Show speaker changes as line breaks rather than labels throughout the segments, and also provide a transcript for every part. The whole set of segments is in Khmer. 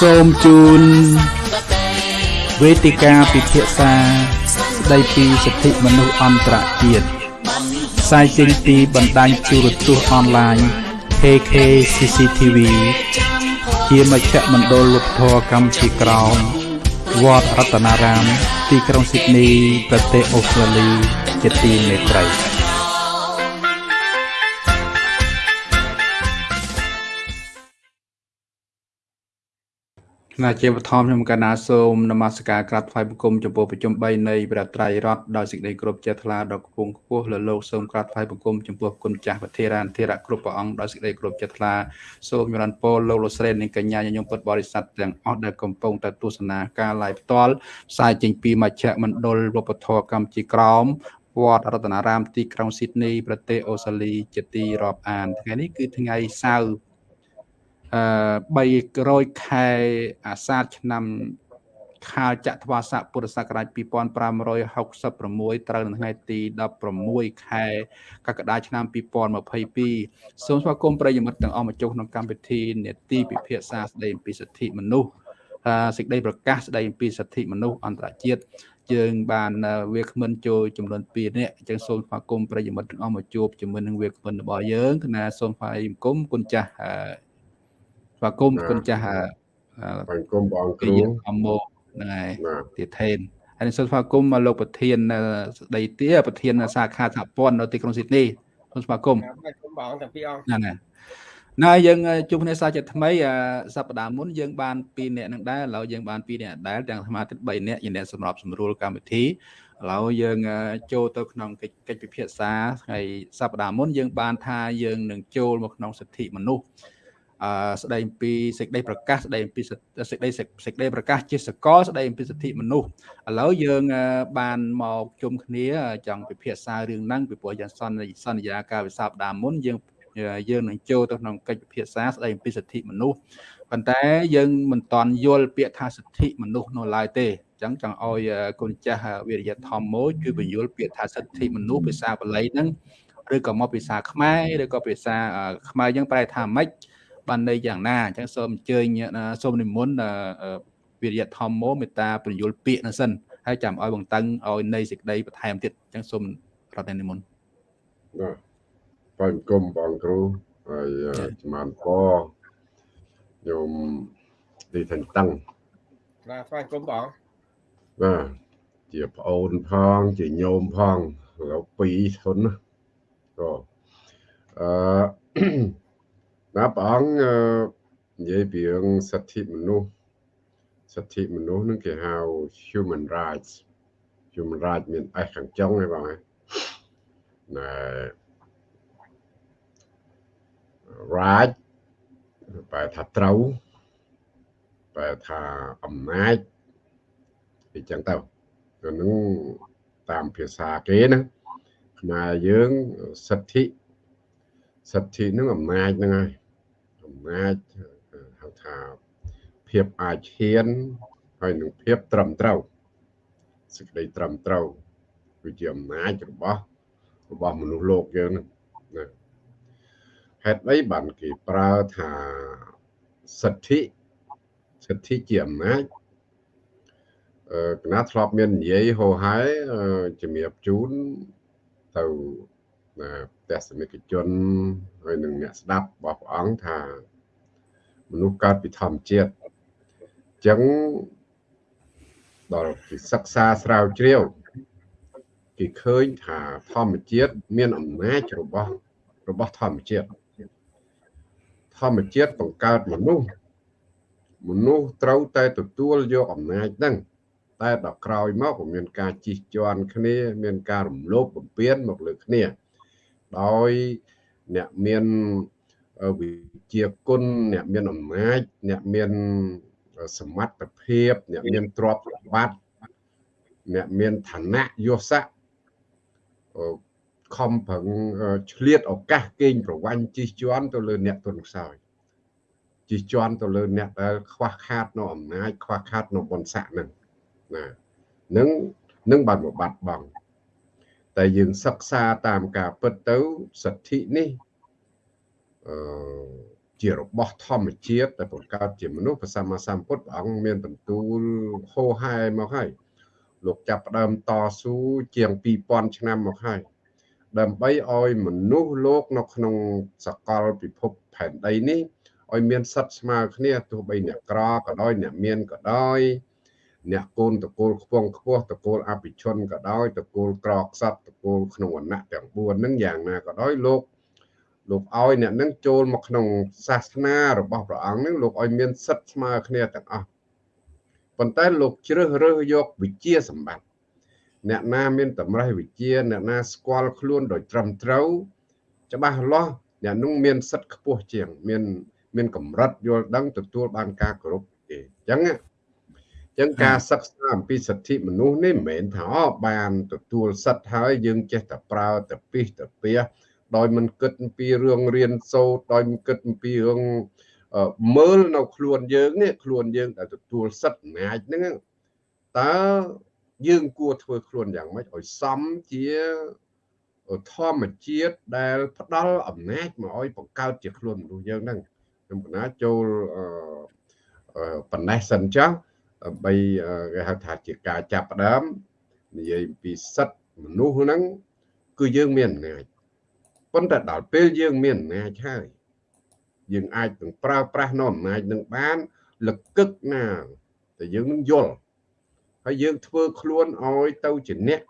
សូមជូនវេទិកាពិភាក្សាស្ដីពីសិទ្ធិមនុស្សអន្តរជាតិផ្សាយចេញពីបណ្ដាញទូរទស្សន៍អនឡាញ KK CCTV ជាមជ្ឈមណ្ឌលលោកធរកម្ពុជាក្រោមវត្តរតនារាម ទីក្រុងស៊ីដនីប្រទេសអូស្ត្រាលីជាទីមេត្រី ណាជាបឋមខ្ញុំកណាសូមនមស្ការក្រាបថ្វាយបង្គំចំពោះប្រជុំ3នៃព្រះត្រៃរតដោយសេចក្តីគោរពជ្រះថ្លាដល់គង់ខ្ពស់លើលោកសូមក្រាបថ្វាយបង្គំចំពោះគុណចាស់វធិរានធិរៈគ្រប់ព្រះអង្គដោយសេចក្តីគោរពជ្រះថ្លាសូមចម្រើនពរលោកលោកស្រីនិងកញ្ញាញញឹមពុទ្ធបរិស័ទទាំងអស់ដែលកំពុងតែទស្សនាការ live ផ្ទាល់ផ្សាយចេញពីមជ្ឈមណ្ឌលវប្បធម៌កម្ពុជាក្រោមវត្តរតនារាមទីក្រុងស៊ីដនីប្រទេសអូស្ត្រាលីជាទីរាប់អានថ្ងៃនេះគឺថ្ងៃសៅរ៍អឺ 300ខែអាសាឍឆ្នាំខាលចត្វាស័កពុរសករាជ2566ត្រូវនៅថ្ងៃទី16ខែកក្កដាឆ្នាំ2022សូមស្វាគមន៍ប្រិយមិត្តទាំងអស់មកចុះក្នុងកម្មវិធីនេតិពិភាក្សាស្ដីអំពីសិទ្ធិមនុស្សសេចក្តីប្រកាសស្ដីអំពីសិទ្ធិមនុស្សអន្តរជាតិយើងបានវាគ្មិនចូលចំនួន2នាក់អញ្ចឹងសូមស្វាគមន៍ប្រិយមិត្តទាំងអស់មកជួបជាមួយនឹងវាគ្មិនរបស់យើងគណៈសូមថ្វាយបង្គំគុណចាស់ ស្វាគមន៍គុណចាស់
បង្គំបងគ្រូ
អមោហ្នឹងហើយទាថេនហើយសូមស្វាគមន៍លោកប្រធានស្ដីទាប្រធានសាខាសហព័ន្ធនៅទីក្រុងស៊ីដនីសូមស្វាគមន៍
បាទគុំបងទាំងពីរអង្គ
ហ្នឹងហើយណាយើងជួបគ្នាសាជាថ្មីសប្តាហ៍មុនយើងបាន2នាក់នឹងដែរឥឡូវយើងបាន2នាក់ដែរទាំងសមាជិក3នាក់ជាអ្នកសម្របសម្រួលកម្មវិធីឥឡូវយើងចូលទៅក្នុងកិច្ចកិច្ចពិភាក្សាថ្ងៃសប្តាហ៍មុនយើងបានថាយើងនឹងចូលមកក្នុងសិទ្ធិមនុស្សអឺ ស្ដីពីសេចក្តីប្រកាសស្ដីពីសេចក្តីសេចក្តីប្រកាសជាសកលស្ដីពីសិទ្ធិមនុស្សឥឡូវយើងបានមកជុំគ្នាចង់ពិភាក្សារឿងហ្នឹងពីព្រោះយ៉ាងសន្យាសន្យាការវិសាបដាមុនយើងយើងនឹងចូលទៅក្នុងកិច្ចពិភាក្សាស្ដីពីសិទ្ធិមនុស្សប៉ុន្តែយើងមិនតន់យល់ពាក្យថាសិទ្ធិមនុស្សនៅឡើយទេអញ្ចឹងចង់ឲ្យគុណចាស់វិរិយធម្មមួយជួយបញ្យល់ពាក្យថាសិទ្ធិមនុស្សភាសាបាលីហ្នឹងឬក៏មកភាសាខ្មែរឬក៏ភាសាខ្មែរយើងប្រែថាម៉េច បានន័យយ៉ាងណាអញ្ចឹងសូមអញ្ជើញសូមនិមន្តវិរិយធម្មោមេត្តាពញ្ញុលពាក្យនោះសិនហើយចាំឲ្យបង្តឹងឲ្យនៃសេចក្តីបន្ថែមទៀតអញ្ចឹងសូមរតនិមន្ត
បាទបងគុំបងគ្រូហើយចំបានពញោមទីថេនតាំង
បាទស្វាគមន៍បង
បាទជាប្អូនផង ជាញោមផងឥឡូវ2ធុនណាក៏អឺ ណាព្រះអង្គនិយាយពីរឿងសិទ្ធិមនុស្សសិទ្ធិមនុស្សនឹងគេហៅ human rights human rights មាន S ខាងចុងហ្នឹងបងណែ right បែរថាត្រូវបែរថាអំណាចអញ្ចឹងទៅទៅនឹងតាមភាសាគេណាខ្មែរយើងសិទ្ធិ សិទ្ធិនឹងអំណាចហ្នឹងហើយអំណាចហៅថាភាពអាចហ៊ានហើយនឹងភាពត្រឹមត្រូវសេចក្តីត្រឹមត្រូវគឺជាអំណាចរបស់របស់មនុស្សលោកយើងណាហេតុអីបានគេប្រើថាសិទ្ធិសិទ្ធិជាអំណាចអឺគណៈធ្លាប់មាននិយាយហោហែជំរាបជូនទៅ ទស្សនិកជនហើយនឹងអ្នកស្ដាប់របស់ព្រះអង្គថាមនុស្សកើតពីធម្មជាតិអញ្ចឹងដល់គេសិក្សាស្រាវជ្រាវគេឃើញថាធម្មជាតិមានអំណាចរបស់របស់ធម្មជាតិធម្មជាតិបង្កើតមនុស្សមនុស្សត្រូវតែទទួលយកអំណាចហ្នឹងតែដល់ក្រោយមកក៏មានការជិះជាន់គ្នា មានការរំលោភបំពានមកលើគ្នា ដោយអ្នកមានវិជាគុណអ្នកមានអំណាចអ្នកមានសមត្ថភាពអ្នកមានទ្រព្យសម្បត្តិអ្នកមានឋានៈយស័ក្តិខំប្រឹងឆ្លៀតឱកាសកេងប្រវ័ញ្ចជិះជាន់ទៅលើអ្នកទុនខ្សោយជិះជាន់ទៅលើអ្នកដែលខ្វះខាតនៅអំណាចខ្វះខាតនៅបុណ្យស័ក្តិនឹងណានឹងនឹងបានមកបាត់បង់ តែយើងសិក្សាតាមការពិតទៅសិទ្ធិនេះអឺជារបស់ធម្មជាតិដែលបង្កើតជាមនុស្សព្រះសម្មាសម្ពុទ្ធព្រះអង្គមានបន្ទូលហោហែមកហើយលោកចាប់ផ្ដើមតស៊ូជាង2000ឆ្នាំមកហើយដើម្បីឲ្យមនុស្សលោកនៅក្នុងសកលពិភពផែនដីនេះឲ្យមានសិទ្ធិស្មើគ្នាទោះបីអ្នកក្រក៏ដោយអ្នកមានក៏ដោយ អ្នកកូនតកូលខ្ពងខ្ពស់តកូលអភិជនក៏ដោយតកូលក្រខ្សត់តកូលក្នុងវណ្ណៈទាំង4ហ្នឹងយ៉ាងណាក៏ដោយលោកលោកឲ្យអ្នកនឹងចូលមកក្នុងសាសនារបស់ព្រះអង្គនឹងលោកឲ្យមានសិទ្ធិស្មើគ្នាទាំងអស់ប៉ុន្តែលោកជ្រើសរើសយកវិជាសម្បត្តិអ្នកណាមានតម្រេះវិជាអ្នកណាស្គាល់ខ្លួនដោយត្រឹមត្រូវ ច្បាស់លាស់អ្នកនោះមានសិទ្ធិខ្ពស់ជាង មាន មានកម្រិតយល់ដឹងទទួលបានការគោរពទេអញ្ចឹងអញ្ចឹងការសិក្សាអំពីសិទ្ធិមនុស្សនេះមិនមែនថាបានទទួលសិទ្ធិហើយយើងចេះតែប្រើតែពីសតែពីដោយមិនគិតអំពីរឿងរៀនសូត្រដោយមិនគិតអំពីរឿងមើលនៅខ្លួនយើងនេះខ្លួនយើងដែលទទួលសិទ្ធិអំណាចហ្នឹងតើយើងគួរធ្វើខ្លួនយ៉ាងម៉េចឲ្យសមជាធម្មជាតិដែលផ្ដល់អំណាចមកឲ្យបង្កើតជាខ្លួនមនុស្សយើងហ្នឹងខ្ញុំកណាចូលប៉ុណ្ណេះសិនចុះ ដើម្បីគេហៅថាជាការចាប់ផ្ដើមនិយាយអំពីសិទ្ធិមនុស្សហ្នឹងគឺយើងមានអំណាចប៉ុន្តែដល់ពេលយើងមានអំណាចហើយយើងអាចនឹងប្រើប្រាស់នៅអំណាចនឹងបានលកឹកណាតែយើងនឹងយល់ហើយយើងធ្វើខ្លួនឲ្យទៅជាអ្នក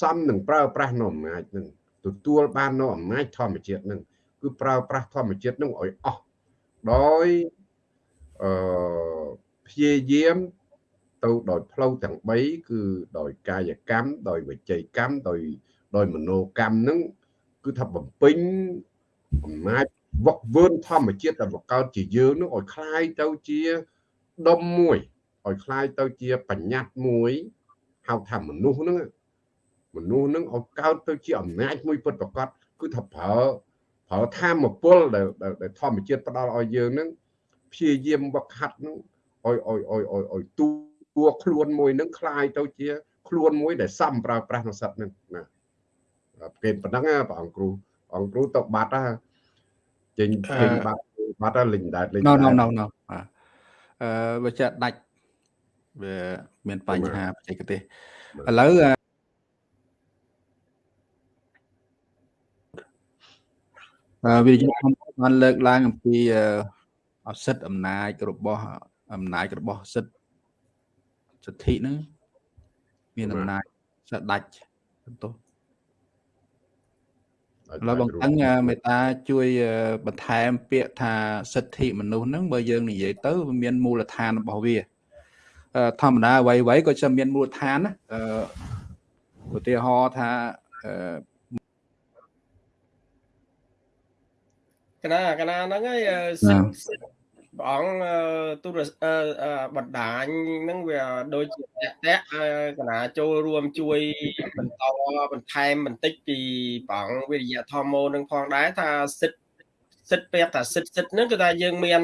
សំនឹងប្រើប្រាស់នៅអំណាចនឹងទទួលបាននៅអំណាចធម្មជាតិនឹងគឺប្រើប្រាស់ធម្មជាតិនឹងឲ្យអស់ដោយអឺ ព្យាយាមទៅដោយផ្លូវទាំង3គឺដោយកាយកម្មដោយវិច័យកម្មដោយដោយមโนកម្មនឹងគឺថាបំពេញអំណាចវឹកវើធម្មជាតិដែលបង្កើតជាយើងនឹងឲ្យคล้ายទៅជាដុំមួយឲ្យคล้ายទៅជាបញ្ញត្តិមួយហៅថាមនុស្សហ្នឹងមនុស្សហ្នឹងឲ្យកើតទៅជាអំណាចមួយពិតប្រាកដគឺថាប្រើប្រើធម្មពលដែលដែលធម្មជាតិផ្ដល់ឲ្យយើងហ្នឹងព្យាយាមវឹកហាត់ហ្នឹង ឲ្យឲ្យឲ្យឲ្យឲ្យទូួខ្លួនមួយហ្នឹងคล้ายទៅជា ខ្លួនមួយដែលសំប្រើប្រាស់នៅសត្វហ្នឹងណាគេប៉ុណ្ណឹងព្រះអង្គគ្រូអង្គគ្រូទៅបាត់ហ่าចេញចេញបាត់បាត់លេងដែរលេង
ដែរណូណូណូបាទអឺវាចាដាច់វាមានបញ្ហាបច្ចេកទេសឥឡូវអឺវិទ្យាបានលើកឡើងអំពីអសិទ្ធអំណាចរបស់ អំណាចរបស់សិទ្ធសិទ្ធិហ្នឹងមានអំណាចស្ដាច់បន្ទោសឥឡូវបងតឹងមេតាជួយបន្ថែមពាក្យថាសិទ្ធិមនុស្សហ្នឹងបើយើងនិយាយទៅវាមានមូលដ្ឋានរបស់វាធម្មតាអ្វីអ្វីក៏จะមានមូលដ្ឋានណាអឺឧទាហរណ៍ថាអឺ
កណាកណាហ្នឹងហើយ ព្រះអង្គទូរបណ្ដាញហ្នឹងវាដូចជាតាក់តាក់កណាចូលរួមជួយបន្តបន្ថែមបន្តិចពីព្រះអង្គវិរិយធម្មោនឹងផងដែរថាសិទ្ធសិទ្ធពាក្យថាសិទ្ធសិទ្ធហ្នឹងគឺថាយើងមាន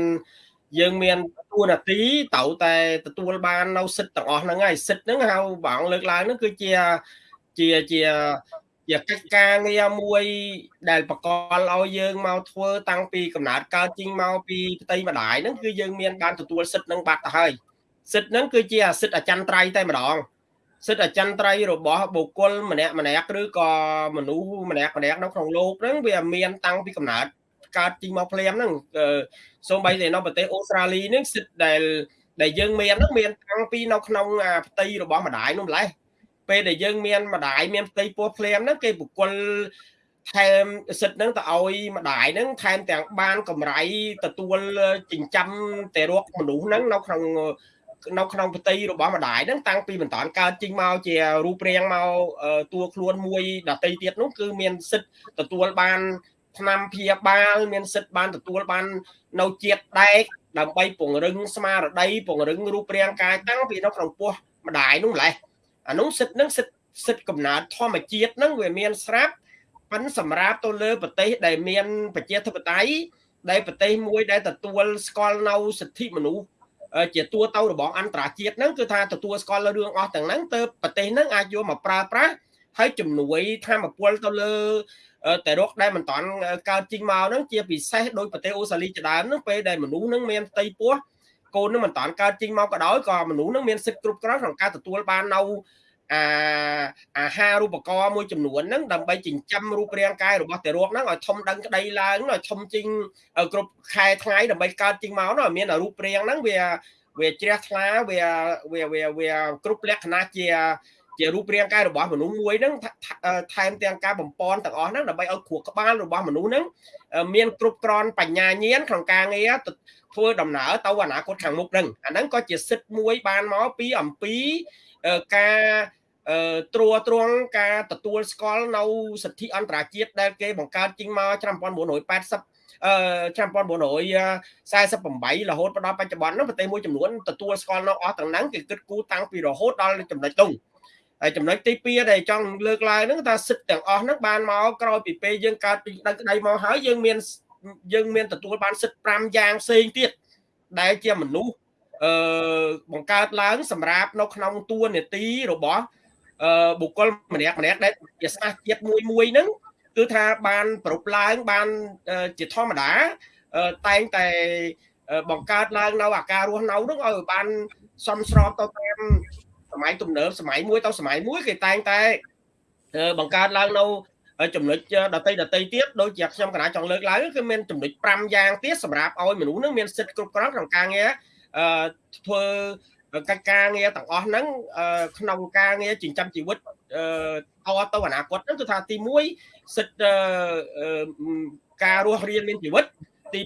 យើងមានទួនាទីត្រូវតែទទួលបាននៅសិទ្ធទាំងអស់ហ្នឹងហើយសិទ្ធហ្នឹងហៅព្រះអង្គលើកឡើងហ្នឹងគឺជាជាជា ជាកិច្ចការងារមួយដែលបកលឲ្យយើងមកធ្វើតាំងពីកំណើតកើតជីងមកពីផ្ទៃម្ដាយហ្នឹងគឺយើងមានបានទទួលសិទ្ធនឹងបាត់ទៅហើយសិទ្ធហ្នឹងគឺជាអាសិទ្ធអចិន្ត្រៃយ៍តែម្ដងសិទ្ធអចិន្ត្រៃយ៍របស់បុគ្គលម្នាក់ម្នាក់ឬក៏មនុស្សម្នាក់ម្នាក់នៅក្នុងโลกហ្នឹងវាមានតាំងពីកំណើតកើតជីងមកភ្លាមហ្នឹងសូម្បីតែនៅប្រទេសអូស្ត្រាលីហ្នឹងសិទ្ធដែលដែលយើងមានហ្នឹងមានតាំងពីនៅក្នុងផ្ទៃរបស់ម្ដាយនោះម្លេះ ពេលដែលយើងមានម្ដាយមានផ្ទៃពោះភ្លាមហ្នឹងគេបុគ្គលថែមសិទ្ធហ្នឹងទៅឲ្យម្ដាយហ្នឹងថែមទាំងបានកម្រៃទទួលចិញ្ចឹមតែរកមនុស្សហ្នឹងនៅក្នុងនៅក្នុងផ្ទៃរបស់ម្ដាយហ្នឹងតាំងពីបន្តកើតចេញមកជារូបរាងមកតួខ្លួនមួយដតីទៀតនោះគឺមានសិទ្ធទទួលបានឆ្នាំព្យាបាលមានសិទ្ធបានទទួលបាននៅជាតិដែកដើម្បីពង្រឹងស្មារតីពង្រឹងរូបរាងកាយតាំងពីនៅក្នុងពោះម្ដាយនោះម្លេះ អានោះសិទ្ធនឹងសិទ្ធសិទ្ធកំណើតធម្មជាតិនឹងវាមានស្រាប់ប៉ិនសម្រាប់ទៅលើប្រទេសដែលមានប្រជាធិបតេយ្យដែលប្រទេសមួយដែលទទួលស្គាល់នៅសិទ្ធិមនុស្សជាតួទៅរបស់អន្តរជាតិហ្នឹងគឺថាទទួលស្គាល់រឿងអស់ទាំងហ្នឹងទៅប្រទេសហ្នឹងអាចយកមកប្រើប្រាស់ហើយជំនួយធម្មពលទៅលើតែរកដែលមិនតាន់កើតជីងមកហ្នឹងជាពិសេសដោយប្រទេសអូស្ត្រាលីជាដើមហ្នឹងពេលដែលមនុស្សហ្នឹងមានផ្ទៃពោះ កូននឹងមិនតាន់កើតចេញមកក៏ដោយក៏មនុស្សនឹងមានសិទ្ធិគ្រប់គ្រាន់ក្នុងការទទួលបាននៅអាអាហារូបករណ៍មួយចំនួនហ្នឹងដើម្បីចិញ្ចឹមរូបរាងកាយរបស់ទារកហ្នឹងឲ្យធំដឹងក្តីឡើងឲ្យធំជាងគ្រប់ខែថ្ងៃដើម្បីកើតចេញមកនោះឲ្យមានរូបរាងហ្នឹងវាវាជ្រះថ្លាវាវាវាវាគ្រប់លក្ខណៈជាជារូបរាងកាយរបស់មនុស្សមួយហ្នឹងថែមទាំងការបំពន់ទាំងអស់ហ្នឹងដើម្បីឲ្យគ្រោះក្បាលរបស់មនុស្សហ្នឹងមានគ្រប់គ្រាន់បញ្ញាញាណក្នុងការងារ ធ្វើដំណើរទៅអនាគតខាងមុខហ្នឹងអាហ្នឹងក៏ជាសិទ្ធិមួយបានមកពីអំពីការត្រួតត្រងការទទួលស្គាល់នៅសិទ្ធិអន្តរជាតិដែលគេបង្កើតចេញមកឆ្នាំ1980អឺឆ្នាំ1948រហូតដល់បច្ចុប្បន្ននោះប្រទេសមួយចំនួនទទួលស្គាល់នៅអស់ទាំងហ្នឹងគេគិតគូរតាំងពីរហូតដល់ចំណុចនោះហើយចំណុចទី2ដែលចង់លើកឡើងហ្នឹងថាសិទ្ធិទាំងអស់ហ្នឹងបានមកក្រោយពីពេលយើងកើតពីដឹងក្តីមកហើយយើងមាន យើងមានទទួលបានសិទ្ធិ5យ៉ាងផ្សេងទៀតដែលជាមនុស្សអឺបង្កើតឡើង សម្រាប់នៅក្នុងតួនាទីរបស់អឺបុគ្គលម្នាក់ម្នាក់ដែលជាស្មារជាតិមួយមួយហ្នឹងគឺថាបានប្រពឡើងបានជាធម្មតាតែងតែបង្កើតឡើងនៅអាការរស់នៅនោះឲ្យបានសមស្របទៅតាមសម័យទំនើបសម័យមួយទៅសម័យមួយគេតែងតែបង្កើតឡើងនៅ ចំណុចដតីដតីទៀតដូចជាខ្ញុំកណាចង់លើកឡើងគឺមានចំណុច5យ៉ាងទៀតសម្រាប់ឲ្យមនុស្សនឹងមានសិទ្ធិគ្រប់គ្រាន់ក្នុងការងារអឺធ្វើកិច្ចការងារទាំងអស់ហ្នឹងក្នុងការងារចិញ្ចឹមជីវិតអតទៅអនាគតហ្នឹងគឺថាទី1សិទ្ធិការរស់រានមានជីវិតទី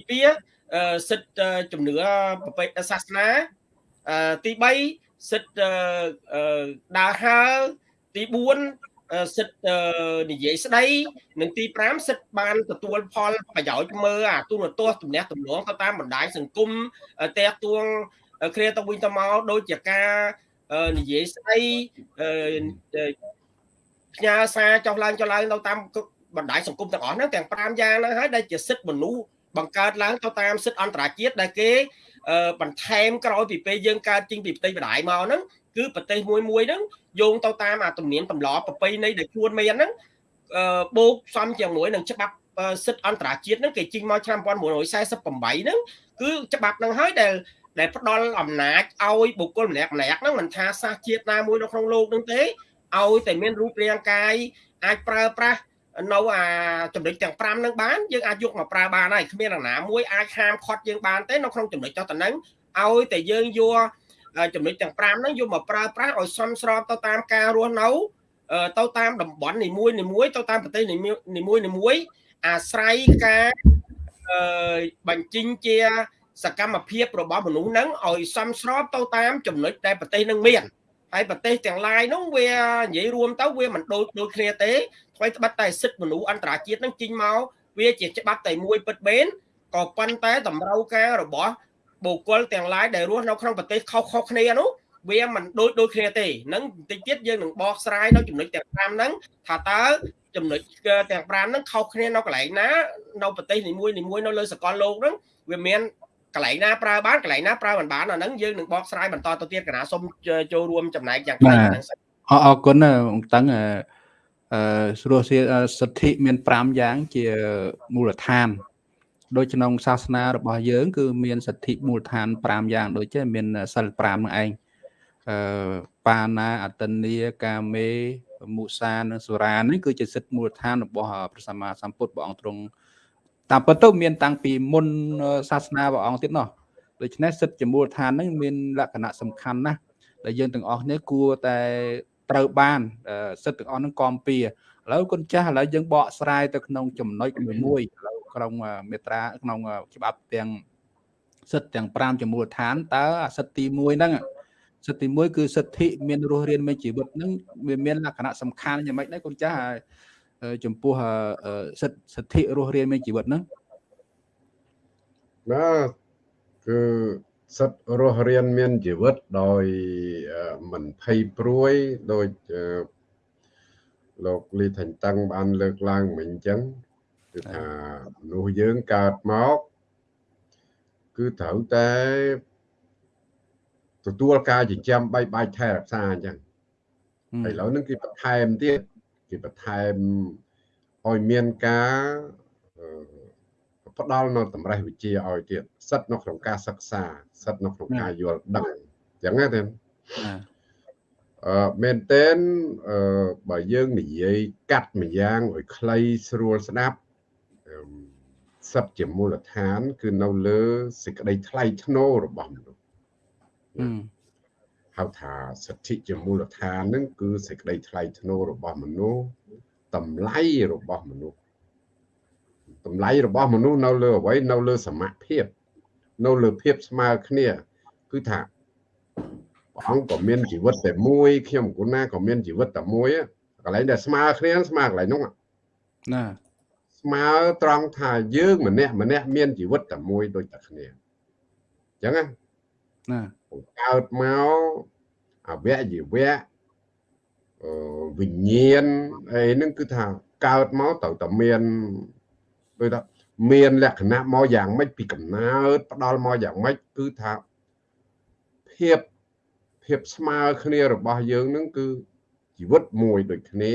2សិទ្ធិជំនឿប្រពៃសាសនាទី3សិទ្ធិដើរហើរទី4 សិទ្ធនិយាយស្ដីនិងទី5សិទ្ធបានទទួលផលប្រយោជន៍មើលអាទូនទស្សទំនាក់ទំនងទៅតាមបណ្ដាញសង្គមតែទួងគ្នាទៅវិញទៅមកដូចជាការនិយាយស្ដីផ្ញើសារចុះឡើងចុះឡើងទៅតាមបណ្ដាញសង្គមទាំងអស់ហ្នឹងទាំង5យ៉ាងហ្នឹងហើយដែលជាសិទ្ធិមនុស្សបង្កើតឡើងទៅតាមសិទ្ធិអន្តរជាតិដែលគេបន្ថែមក្រោយពីពេលយើងកើតចេញពីផ្ទៃបដាយមកហ្នឹង គឺប្រទេសមួយមួយហ្នឹងយោងទៅតាមអាទំនៀមទម្លាប់ប្រពៃណីដែលខ្លួនមានហ្នឹងបូកផ្សំជាមួយនឹងច្បាប់សិទ្ធិអន្តរជាតិហ្នឹងគេជិញមកឆ្នាំ1948ហ្នឹងគឺច្បាប់ហ្នឹងហើយដែលដែលផ្ដល់អំណាចឲ្យបុគ្គលម្នាក់ម្នាក់ហ្នឹងមិនថាសាសជាតិណាមួយនៅក្នុងលោកហ្នឹងទេឲ្យតែមានរូបរាងកាយអាចប្រើប្រាស់នៅអាចំណុចទាំង5ហ្នឹងបានយើងអាចយកមកប្រើបានហើយគ្មានអ្នកណាមួយអាចហាមឃាត់យើងបានទេនៅក្នុងចំណុចចោះតំណែងឲ្យតែយើងយក ចំណុចទាំង5ហ្នឹងយកមកប្រើប្រាស់ឲ្យសមស្របទៅតាមការរស់នៅទៅតាមតំបន់នីមួយនីមួយទៅតាមប្រទេសនីមួយនីមួយអាស្រ័យការបញ្ចេញជា សកម្មភាពរបស់មនុស្សហ្នឹងឲ្យសមស្របទៅតាមចំណុចដែលប្រទេសនឹងមានហើយប្រទេសទាំងឡាយនោះវានិយាយរួមទៅវាមិនដូចដូចគ្នាទេថ្មីត្បិតតែសិទ្ធិមនុស្សអន្តរជាតិនឹងចេញមកវាជាច្បាប់តែមួយពិតមែនក៏ប៉ុន្តែតម្រូវការរបស់ បុគ្គលទាំងឡាយដែលរស់នៅក្នុងប្រទេសខុសៗគ្នានោះវាមិនដូចដូចគ្នាទេនឹងបន្តិចទៀតយើងនឹងបកស្រាយនៅចំណុចទាំង5ហ្នឹងថាតើចំណុចទាំង5ហ្នឹងខុសគ្នានៅកន្លែងណានៅប្រទេសនីមួយនីមួយនៅលើសកលលោកហ្នឹងវាមានកន្លែងណាប្រើបានកន្លែងណាប្រើមិនបានអាហ្នឹងយើងនឹងបកស្រាយបន្តទៅទៀតកណាសូមចូលរួមចំណែកយ៉ាងខ្លាំងហ្នឹង
អរអរគុណអង្គតឹងអឺស្រួលសិទ្ធិមាន5យ៉ាងជាមូលដ្ឋាន ដូចក្នុងសាសនារបស់យើង គឺមានសិទ្ធិមូលដ្ឋាន5យ៉ាង ដូចជាមានសិល5នឹងឯងអឺបាណាអតិនីកាមេមុសានិងសុរានេះគឺជាសិទ្ធិមូលដ្ឋានរបស់ព្រះសម្មាសម្ពុទ្ធព្រះអង្គទ្រង់តាមពិតទៅមានតាំងពីមុនសាសនាព្រះអង្គទៀតនោះដូច្នេះសិទ្ធិជាមូលដ្ឋានហ្នឹងមានលក្ខណៈសំខាន់ណាស់ដែលយើងទាំងអស់គ្នាគួរតែត្រូវបានសិទ្ធិទាំងអស់ហ្នឹងគាំពៀឥឡូវគុណចាស់ឥឡូវយើងបកស្រាយទៅក្នុងចំណុចមួយឥឡូវ ក្នុងមេត្រាក្នុងច្បាប់ទាំងសិទ្ធិទាំង5ជាមូលដ្ឋានតើសិទ្ធិទី1ហ្នឹងសិទ្ធិទី1គឺសិទ្ធិមានរស់រានមានជីវិតហ្នឹងវាមានលក្ខណៈសំខាន់យ៉ាងម៉េចដែរគុណចាស់ចំពោះសិទ្ធិសិទ្ធិរស់រានមានជីវិតហ្នឹង
បាទគឺសិទ្ធិរស់រានមានជីវិតដោយមិនភ័យព្រួយដោយលោកលីថាញ់តឹងបានលើកឡើងមិញអញ្ចឹង គឺថាមនុស្សយើងកើតមកគឺត្រូវតែទទួលការចិញ្ចឹមបីបាច់ថែរក្សាអញ្ចឹងឥឡូវហ្នឹងគឺបន្ថែមទៀតគេបន្ថែមឲ្យមានការអឺផ្ដល់នៅតម្រេះវិជាឲ្យទៀតសិទ្ធនៅក្នុងការសិក្សាសិទ្ធនៅក្នុងការយល់ដឹងអញ្ចឹងទេ
ណា
អឺមែនតើអឺបើយើងនិយាយកាត់ម្យ៉ាងឲ្យខ្លីស្រួលស្ដាប់អឺ សិទ្ធជាមូលដ្ឋាន គឺនៅលើសេចក្តីថ្លៃថ្នូររបស់មនុស្ស
អឺ
ហៅថាសិទ្ធិជាមូលដ្ឋានហ្នឹងគឺសេចក្តីថ្លៃថ្នូររបស់មនុស្សតម្លៃរបស់មនុស្សតម្លៃរបស់មនុស្សនៅលើអ្វីនៅលើសមភាព នៅលើភាពស្មើគ្នា គឺថាព្រះអង្គក៏មានជីវិតតែមួយខ្ញុំគូណាក៏មានជីវិតតែមួយកន្លែងដែលស្មើគ្នាស្មើកន្លែងនោះ
ណា
ស្មើត្រង់ថាយើងម្នាក់ម្នាក់មានជីវិតតែមួយដូចតែគ្នាអញ្ចឹងណា
ណា
កើតមកអវយវៈអឺវិញ្ញាណអីហ្នឹងគឺថាកើតមកត្រូវតែមានដូចថាមានលក្ខណៈមកយ៉ាងម៉េចពីកំណើតផ្ដល់មកយ៉ាងម៉េចគឺថាភាពភាពស្មើគ្នារបស់យើងហ្នឹងគឺជីវិតមួយដូចគ្នា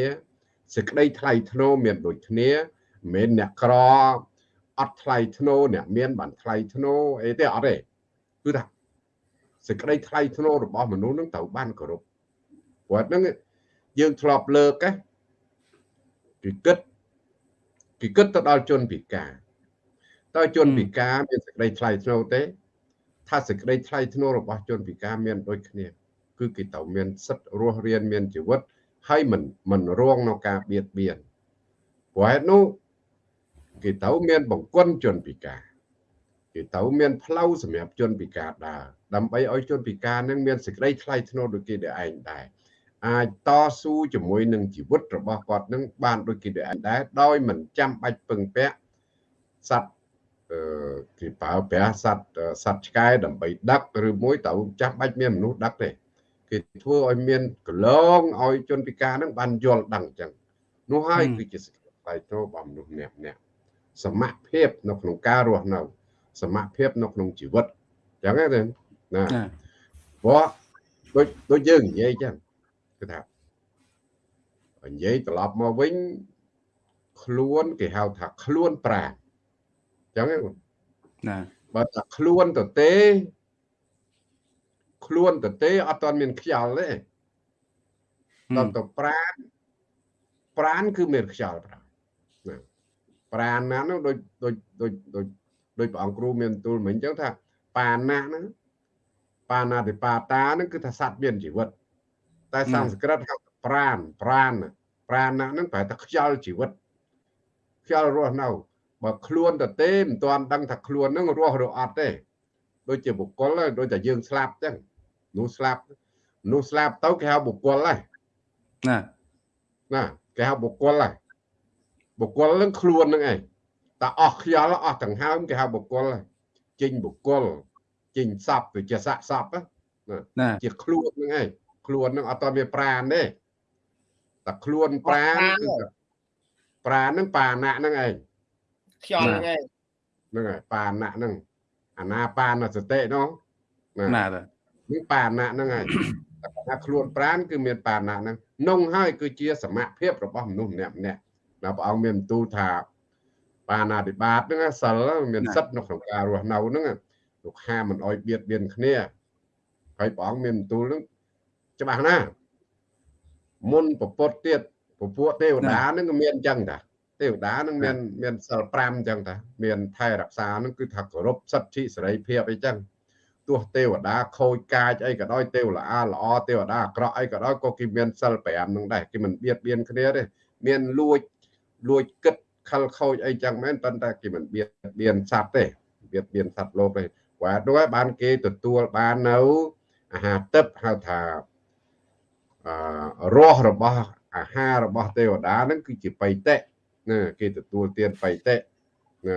សេចក្តីថ្លៃថ្នូរមានដូចគ្នា មិនមែនអ្នកក្រអត់ថ្លៃថ្នូរអ្នកមានបានថ្លៃថ្នូរអីទេអត់ទេគឺថាសេចក្តីថ្លៃថ្នូររបស់មនុស្សនឹងត្រូវបានគោរពព្រោះហ្នឹងយើងធ្លាប់លើកណាគឺគិតគឺគិតទៅដល់ជនពិការតើជនពិការមានសេចក្តីថ្លៃថ្នូរទេ ថាសេចក្តីថ្លៃថ្នូររបស់ជនពិការមានដូចគ្នា គឺគេត្រូវមានសិទ្ធិរស់រានមានជីវិតហើយមិនមិនរងនៅការបៀតបៀនព្រោះហេតុនោះ គេត្រូវមានបង្គន់ជនពិការគេត្រូវមានផ្លូវសម្រាប់ជនពិការដើរដើម្បីឲ្យជនពិការនឹងមានសេចក្តីថ្លៃថ្នូរដូចគេដែរឯងដែរអាចតស៊ូជាមួយនឹងជីវិតរបស់គាត់នឹងបានដូចគេដែរឯងដែរដោយមិនចាំបាច់ពឹងពាក់សត្វអឺគេប្រើប្រាស់សត្វសត្វឆ្កែដើម្បីដឹកឬមួយត្រូវចាំបាច់មានមនុស្សដឹកទេគេធ្វើឲ្យមានកលងឲ្យជនពិការនឹងបានយល់ដឹងអញ្ចឹងនោះហើយគឺជាសេចក្តីថ្លៃថ្នូររបស់មនុស្សម្នាក់ម្នាក់ សមភាពនៅក្នុងការរស់នៅ សមភាពនៅក្នុងជីវិតអញ្ចឹងទេណា
ណា
ព្រោះដូចដូចយើងនិយាយអញ្ចឹងគឺថានិយាយត្រឡប់មកវិញខ្លួនគេហៅថាខ្លួនប្រាណអញ្ចឹងទេ
ណា
បើថាខ្លួនទៅទេខ្លួនទៅទេអត់ទាន់មានខ្យល់ទេដល់ទៅប្រាណប្រាណគឺមានខ្យល់ប្រាណណា ប្រាណណានោះដូចដូចដូចដូចដូចព្រះអង្គគ្រូមានទូលមិញអញ្ចឹងថាបាណាហ្នឹងបាណាតិបាតាហ្នឹងគឺថាសត្វមានជីវិត តែសំស្ក្រឹតហៅថាប្រាណប្រាណប្រាណណាហ្នឹងប្រែថាខ្យល់ជីវិតខ្យល់រស់នៅបើខ្លួនទៅទេមិនទាន់ដឹងថាខ្លួនហ្នឹងរស់ឬអត់ទេដូចជាបុគ្គលហ្នឹងដូចតែយើងស្លាប់អញ្ចឹងនោះស្លាប់នោះស្លាប់ទៅគេហៅបុគ្គលហើយ
ណា
ណាគេហៅបុគ្គលហើយ បុគ្គលហ្នឹងខ្លួនហ្នឹងឯងតែអស់ខ្យល់អស់ដង្ហើមគេហៅបុគ្គលហើយចេញបុគ្គលចេញសពវាជាស័កសពណា
ណា
ជាខ្លួនហ្នឹងឯងខ្លួនហ្នឹងអត់តមានប្រាណទេតែខ្លួនប្រាណគឺថាប្រាណហ្នឹងបាណៈហ្នឹងឯង
ខ្យល់ហ្នឹងឯង
ហ្នឹងហើយបាណៈហ្នឹងអាណាបានសតិនោះណា
ណាតើ
នេះបាណៈហ្នឹងហើយតែថាខ្លួនប្រាណគឺមានបាណៈហ្នឹងនងហើយគឺជាសមភាពរបស់មនុស្សម្នាក់ម្នាក់ ណាព្រះអង្គមានបន្ទូលថាបាណាតិបាតហ្នឹងណាសិលមានសិទ្ធិនៅក្នុងការរស់នៅហ្នឹងលោកហាមមិនអោយបៀតបៀនគ្នាហើយព្រះអង្គមានបន្ទូលហ្នឹងច្បាស់ណាស់មុនពពុតទៀតពពួកទេវតាហ្នឹងក៏មានអញ្ចឹងតាទេវតាហ្នឹងមានមានសិល5អញ្ចឹងតាមានថែរក្សាហ្នឹងគឺថាគោរពសិទ្ធិសេរីភាពអីចឹងទោះទេវតាខូចកាចអីក៏ដោយទេវល្អល្អទេវតាអាក្រក់អីក៏ដោយក៏គេមានសិល5ហ្នឹងដែរគេមិនបៀតបៀនគ្នាទេមានលួច លួចគិតខលខូចអីចឹងមែនប៉ុន្តែគេមិនបៀតបៀនសត្វទេបៀតបៀនសត្វលោកទេបាទនោះហើយបានគេទទួលបាននៅអាហារទឹកហៅថាអឺរសរបស់អាហាររបស់ទេវតាហ្នឹងគឺជាបៃតិណាគេទទួលទានបៃតិណា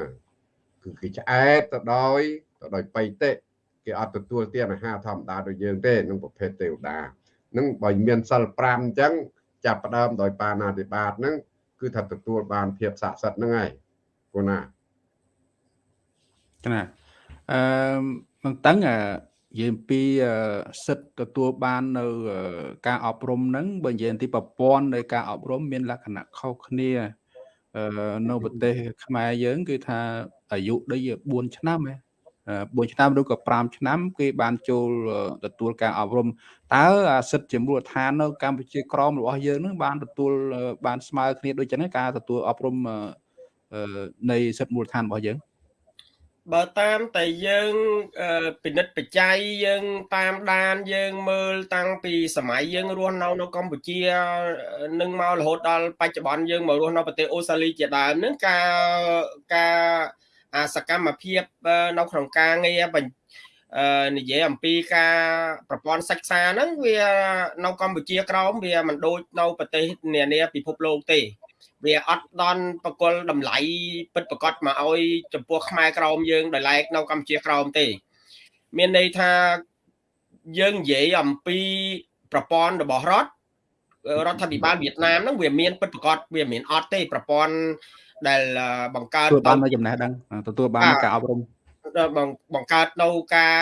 គឺគេឆ្អែតទៅដោយទៅដោយបៃតិគេអត់ទទួលទានអាហារធម្មតាដូចយើងទេនឹងប្រភេទទេវតានឹងបើមានសិល5អញ្ចឹងចាប់ផ្ដើមដោយបាណាតិបាតហ្នឹង គឺថាទទួលបានភាពស័ក្តិសិទ្ធិហ្នឹងហើយគូណា
ណាអឺមិនតឹងអឺយាយអំពីសិទ្ធទទួលបាននៅការអប់រំហ្នឹងបើនិយាយអំពីប្រព័ន្ធនៃការអប់រំមានលក្ខណៈខុសគ្នានៅប្រទេសខ្មែរយើង គឺថាអាយុដូច4ឆ្នាំហ៎ 4ឆ្នាំឬក៏5ឆ្នាំ គេបានចូលទទួលការអប់រំតើអាសិទ្ធិជាមូលដ្ឋាននៅកម្ពុជាក្រមរបស់យើងនឹងបានទទួលបានស្មើគ្នាដូចចឹងការទទួលអប់រំនៃសិទ្ធិមូលដ្ឋានរបស់យើង
បើតាមតែយើងពិនិត្យបច្ច័យយើងតាមដានយើងមើលតាំងពីសម័យយើងរស់នៅនៅកម្ពុជានឹងមករហូតដល់បច្ចុប្បន្នយើងមករស់នៅប្រទេសអូស្ត្រាលីជាដើមនឹងការការ អាសកម្មភាពនៅក្នុងការងារនិយាយអំពីការប្រព័ន្ធសិក្សាហ្នឹងវានៅកម្ពុជាក្រោមវាមិនដូចនៅប្រទេសនានាពិភពលោកទេ វាអត់ដន់បកលតម្លៃពិតប្រកបមកឲ្យចំពោះខ្មែរក្រមយើងដោយឡែកនៅកម្ពុជាក្រមទេ មានន័យថាយើងនិយាយអំពីប្រព័ន្ធរបស់រដ្ឋរដ្ឋាភិបាលវៀតណាមហ្នឹងវាមានពិតប្រកបវាមានអត់ទេប្រព័ន្ធដែលបង្កើត
ទទួលបាននៅចំណេះដឹងទទួលបានការអប់រំ
បង្កើតនៅការ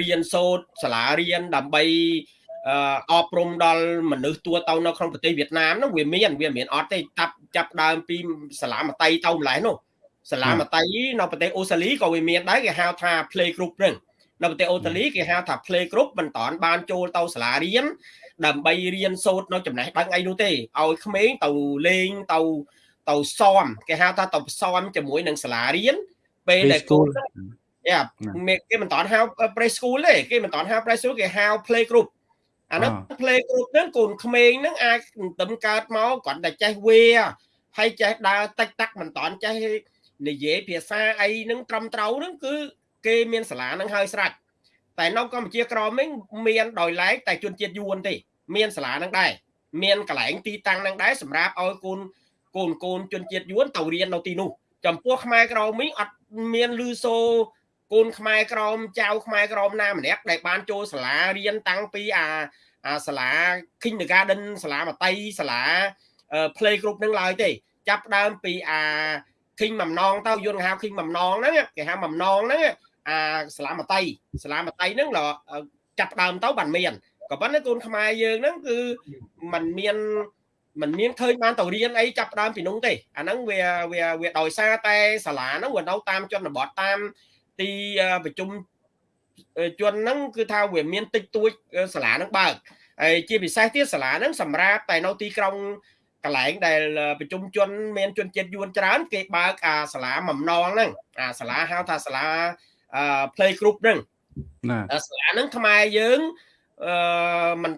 រៀនសូត្រសាលារៀនដើម្បីអប់រំដល់មនុស្សទួទៅនៅក្នុងប្រទេសវៀតណាមនោះវាមានវាមានអត់ទេចាប់ចាប់ដើមពីសាលាមតៃទៅម្លេះនោះសាលាមតៃនៅប្រទេសអូស្ត្រាលីក៏វាមានដែរគេហៅថា play group ហ្នឹងនៅប្រទេសអូស្ត្រាលីគេហៅថា play group មិនតាន់បានចូលទៅសាលារៀនដើម្បីរៀនសូត្រនៅចំណេះដឹងអីនោះទេឲ្យក្មេងទៅលេងទៅ ទៅសមគេហៅថាទៅសមជាមួយនឹងសាលារៀនពេលដែលគូយ៉ាគេមិនតាន់ហៅ pre school ទេគេមិនតាន់ហៅ pre school គេហៅ play group អានោះ play group ហ្នឹងកូនក្មេងហ្នឹងអាចទៅកើតមកគាត់តែចេះវាហើយចេះដើរតិចតាក់មិនតាន់ចេះនិយាយភាសាអីហ្នឹងត្រឹមត្រូវហ្នឹងគឺគេមានសាលាហ្នឹងហើយស្រេចតែនៅកម្ពុជាក្រមវិញមានដោយឡែកតែជនជាតិយួនទេ មានសាលាហ្នឹងដែរមានកន្លែងទីតាំងហ្នឹងដែរសម្រាប់ឲ្យកូន កូនកូនជនជាតិយួនទៅរៀននៅទីនោះចំពោះខ្មែរក្រមវិញអត់មានលឺសូកូនខ្មែរក្រមចៅខ្មែរក្រមណាម្នាក់ដែលបានចូលសាលារៀនតាំងពីអាអាសាលា Kindergarten សាលាមតីសាលា play group នឹងឡើយទេ ចាប់ដើមពីអា King បំណងទៅយន្តហៅ King បំណងហ្នឹងគេហៅបំណងហ្នឹងអាសាលាមតីសាលាមតីហ្នឹងចាប់ដើមទៅបានមានក៏ប៉ុន្តែកូនខ្មែរយើងហ្នឹងគឺมันមាន มันមានឃើញបានទៅរៀនអីចាប់ដើមពីនោះទេអាហ្នឹងវាវាវាដោយសារតែសាលាហ្នឹងវានៅតាមជនបទតាមទីប្រជុំជនហ្នឹងគឺថាវាមានតិចតួចសាលាហ្នឹងបើកហើយជាពិសេសទៀតសាលាហ្នឹងសម្រាប់តែនៅទីក្រុងកន្លែងដែលប្រជុំជនមានជនជាតិយួនច្រើន គេបើកអាសាលាបំណងហ្នឹងអាសាលាហៅថាសាលា play group ហ្នឹងណាសាលាហ្នឹងខ្មែរយើងអឺមិន